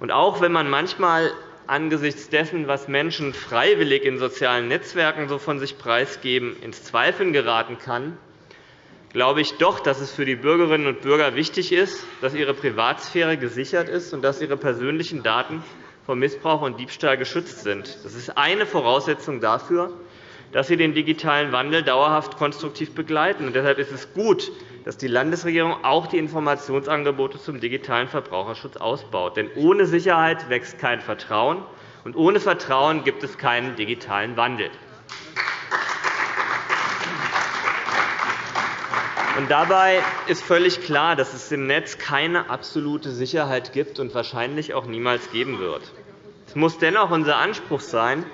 Und auch wenn man manchmal angesichts dessen, was Menschen freiwillig in sozialen Netzwerken so von sich preisgeben, ins Zweifeln geraten kann, glaube ich doch, dass es für die Bürgerinnen und Bürger wichtig ist, dass ihre Privatsphäre gesichert ist und dass ihre persönlichen Daten vor Missbrauch und Diebstahl geschützt sind. Das ist eine Voraussetzung dafür, dass sie den digitalen Wandel dauerhaft konstruktiv begleiten. deshalb ist es gut, dass die Landesregierung auch die Informationsangebote zum digitalen Verbraucherschutz ausbaut. Denn ohne Sicherheit wächst kein Vertrauen, und ohne Vertrauen gibt es keinen digitalen Wandel. Dabei ist völlig klar, dass es im Netz keine absolute Sicherheit gibt und wahrscheinlich auch niemals geben wird. Es muss dennoch unser Anspruch sein,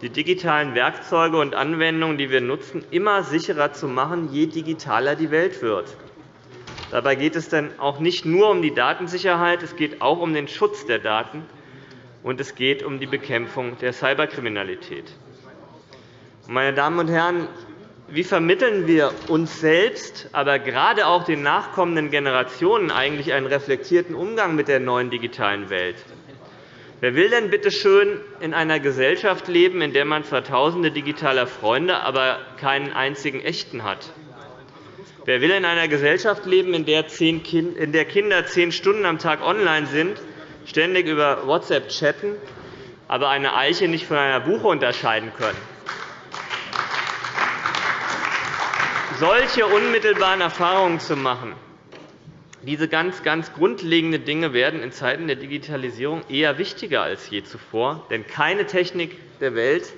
die digitalen Werkzeuge und Anwendungen, die wir nutzen, immer sicherer zu machen, je digitaler die Welt wird. Dabei geht es dann auch nicht nur um die Datensicherheit, es geht auch um den Schutz der Daten, und es geht um die Bekämpfung der Cyberkriminalität. Meine Damen und Herren, wie vermitteln wir uns selbst, aber gerade auch den nachkommenden Generationen eigentlich einen reflektierten Umgang mit der neuen digitalen Welt? Wer will denn bitte schön in einer Gesellschaft leben, in der man zwar Tausende digitaler Freunde, aber keinen einzigen echten hat? Wer will in einer Gesellschaft leben, in der Kinder zehn Stunden am Tag online sind, ständig über WhatsApp chatten, aber eine Eiche nicht von einer Buche unterscheiden können? Solche unmittelbaren Erfahrungen zu machen, diese ganz, ganz grundlegenden Dinge werden in Zeiten der Digitalisierung eher wichtiger als je zuvor. Denn keine Technik der Welt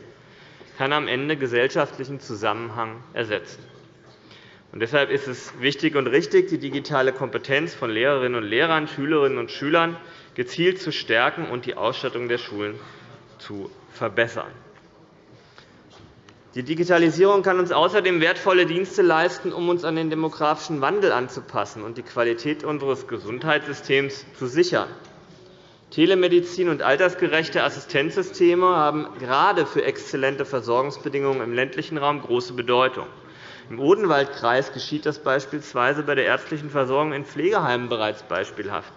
kann am Ende gesellschaftlichen Zusammenhang ersetzen. Und deshalb ist es wichtig und richtig, die digitale Kompetenz von Lehrerinnen und Lehrern, Schülerinnen und Schülern gezielt zu stärken und die Ausstattung der Schulen zu verbessern. Die Digitalisierung kann uns außerdem wertvolle Dienste leisten, um uns an den demografischen Wandel anzupassen und die Qualität unseres Gesundheitssystems zu sichern. Telemedizin und altersgerechte Assistenzsysteme haben gerade für exzellente Versorgungsbedingungen im ländlichen Raum große Bedeutung. Im Odenwaldkreis geschieht das beispielsweise bei der ärztlichen Versorgung in Pflegeheimen bereits beispielhaft.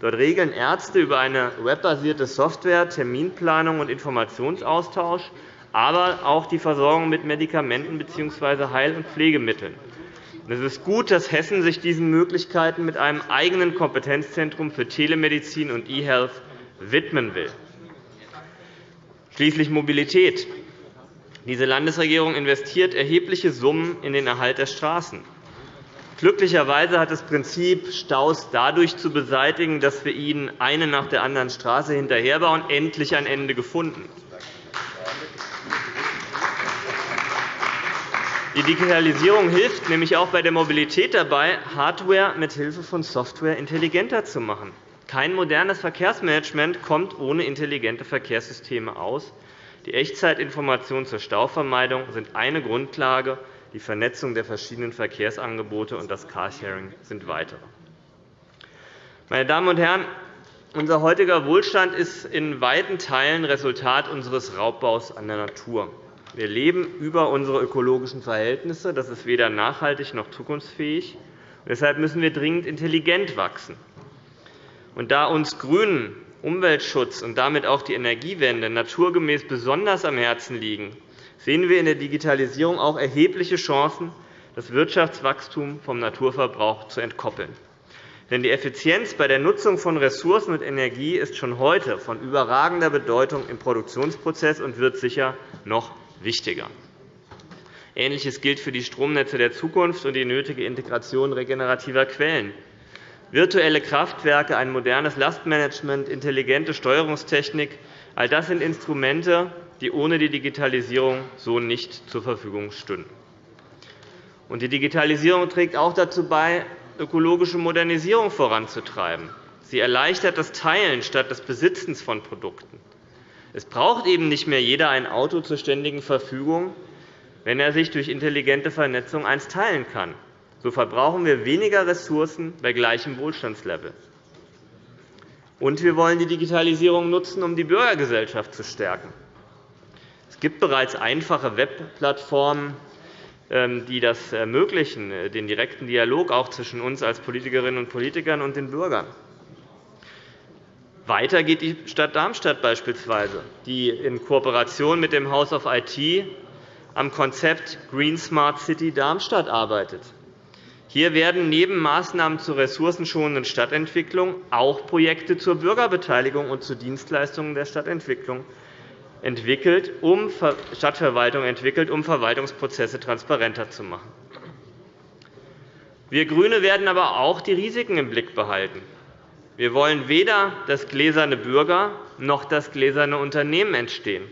Dort regeln Ärzte über eine webbasierte Software Terminplanung und Informationsaustausch aber auch die Versorgung mit Medikamenten bzw. Heil- und Pflegemitteln. Es ist gut, dass Hessen sich diesen Möglichkeiten mit einem eigenen Kompetenzzentrum für Telemedizin und E-Health widmen will. Schließlich Mobilität. Diese Landesregierung investiert erhebliche Summen in den Erhalt der Straßen. Glücklicherweise hat das Prinzip, Staus dadurch zu beseitigen, dass wir ihnen eine nach der anderen Straße hinterherbauen, endlich ein Ende gefunden. Die Digitalisierung hilft nämlich auch bei der Mobilität dabei, Hardware mit Hilfe von Software intelligenter zu machen. Kein modernes Verkehrsmanagement kommt ohne intelligente Verkehrssysteme aus. Die Echtzeitinformationen zur Stauvermeidung sind eine Grundlage. Die Vernetzung der verschiedenen Verkehrsangebote und das Carsharing sind weitere. Meine Damen und Herren, unser heutiger Wohlstand ist in weiten Teilen Resultat unseres Raubbaus an der Natur. Wir leben über unsere ökologischen Verhältnisse. Das ist weder nachhaltig noch zukunftsfähig. Deshalb müssen wir dringend intelligent wachsen. Und da uns GRÜNEN Umweltschutz und damit auch die Energiewende naturgemäß besonders am Herzen liegen, sehen wir in der Digitalisierung auch erhebliche Chancen, das Wirtschaftswachstum vom Naturverbrauch zu entkoppeln. Denn die Effizienz bei der Nutzung von Ressourcen und Energie ist schon heute von überragender Bedeutung im Produktionsprozess und wird sicher noch wichtiger. Ähnliches gilt für die Stromnetze der Zukunft und die nötige Integration regenerativer Quellen. Virtuelle Kraftwerke, ein modernes Lastmanagement, intelligente Steuerungstechnik – all das sind Instrumente, die ohne die Digitalisierung so nicht zur Verfügung stünden. Die Digitalisierung trägt auch dazu bei, ökologische Modernisierung voranzutreiben. Sie erleichtert das Teilen statt des Besitzens von Produkten. Es braucht eben nicht mehr jeder ein Auto zur ständigen Verfügung, wenn er sich durch intelligente Vernetzung eins teilen kann. So verbrauchen wir weniger Ressourcen bei gleichem Wohlstandslevel. Und wir wollen die Digitalisierung nutzen, um die Bürgergesellschaft zu stärken. Es gibt bereits einfache Webplattformen, ähm, die das ermöglichen, den direkten Dialog auch zwischen uns als Politikerinnen und Politikern und den Bürgern. Weiter geht die Stadt Darmstadt beispielsweise, die in Kooperation mit dem House of IT am Konzept Green Smart City Darmstadt arbeitet. Hier werden neben Maßnahmen zur ressourcenschonenden Stadtentwicklung auch Projekte zur Bürgerbeteiligung und zu Dienstleistungen der Stadtentwicklung entwickelt, um Stadtverwaltung entwickelt, um Verwaltungsprozesse transparenter zu machen. Wir GRÜNE werden aber auch die Risiken im Blick behalten. Wir wollen weder das gläserne Bürger noch das gläserne Unternehmen entstehen.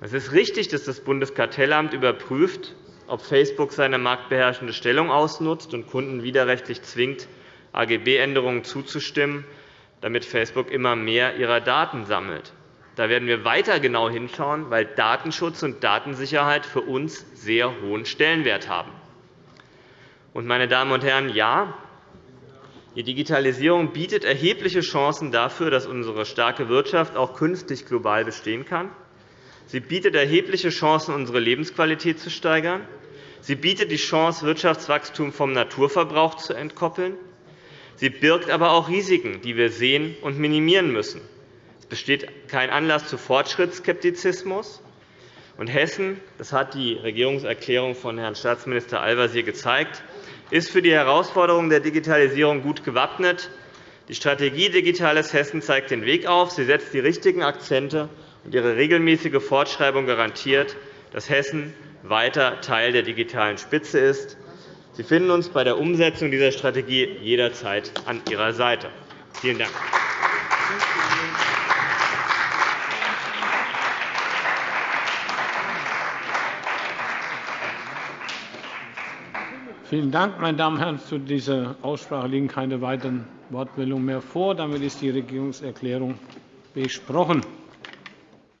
Es ist richtig, dass das Bundeskartellamt überprüft, ob Facebook seine marktbeherrschende Stellung ausnutzt und Kunden widerrechtlich zwingt, AGB-Änderungen zuzustimmen, damit Facebook immer mehr ihrer Daten sammelt. Da werden wir weiter genau hinschauen, weil Datenschutz und Datensicherheit für uns sehr hohen Stellenwert haben. meine Damen und Herren, ja, die Digitalisierung bietet erhebliche Chancen dafür, dass unsere starke Wirtschaft auch künftig global bestehen kann. Sie bietet erhebliche Chancen, unsere Lebensqualität zu steigern. Sie bietet die Chance, Wirtschaftswachstum vom Naturverbrauch zu entkoppeln. Sie birgt aber auch Risiken, die wir sehen und minimieren müssen. Es besteht kein Anlass zu Fortschrittsskeptizismus. Und Hessen, das hat die Regierungserklärung von Herrn Staatsminister Al-Wazir gezeigt, ist für die Herausforderungen der Digitalisierung gut gewappnet. Die Strategie Digitales Hessen zeigt den Weg auf. Sie setzt die richtigen Akzente, und ihre regelmäßige Fortschreibung garantiert, dass Hessen weiter Teil der digitalen Spitze ist. Sie finden uns bei der Umsetzung dieser Strategie jederzeit an Ihrer Seite. Vielen Dank. Vielen Dank, meine Damen und Herren. Zu dieser Aussprache liegen keine weiteren Wortmeldungen mehr vor. Damit ist die Regierungserklärung besprochen.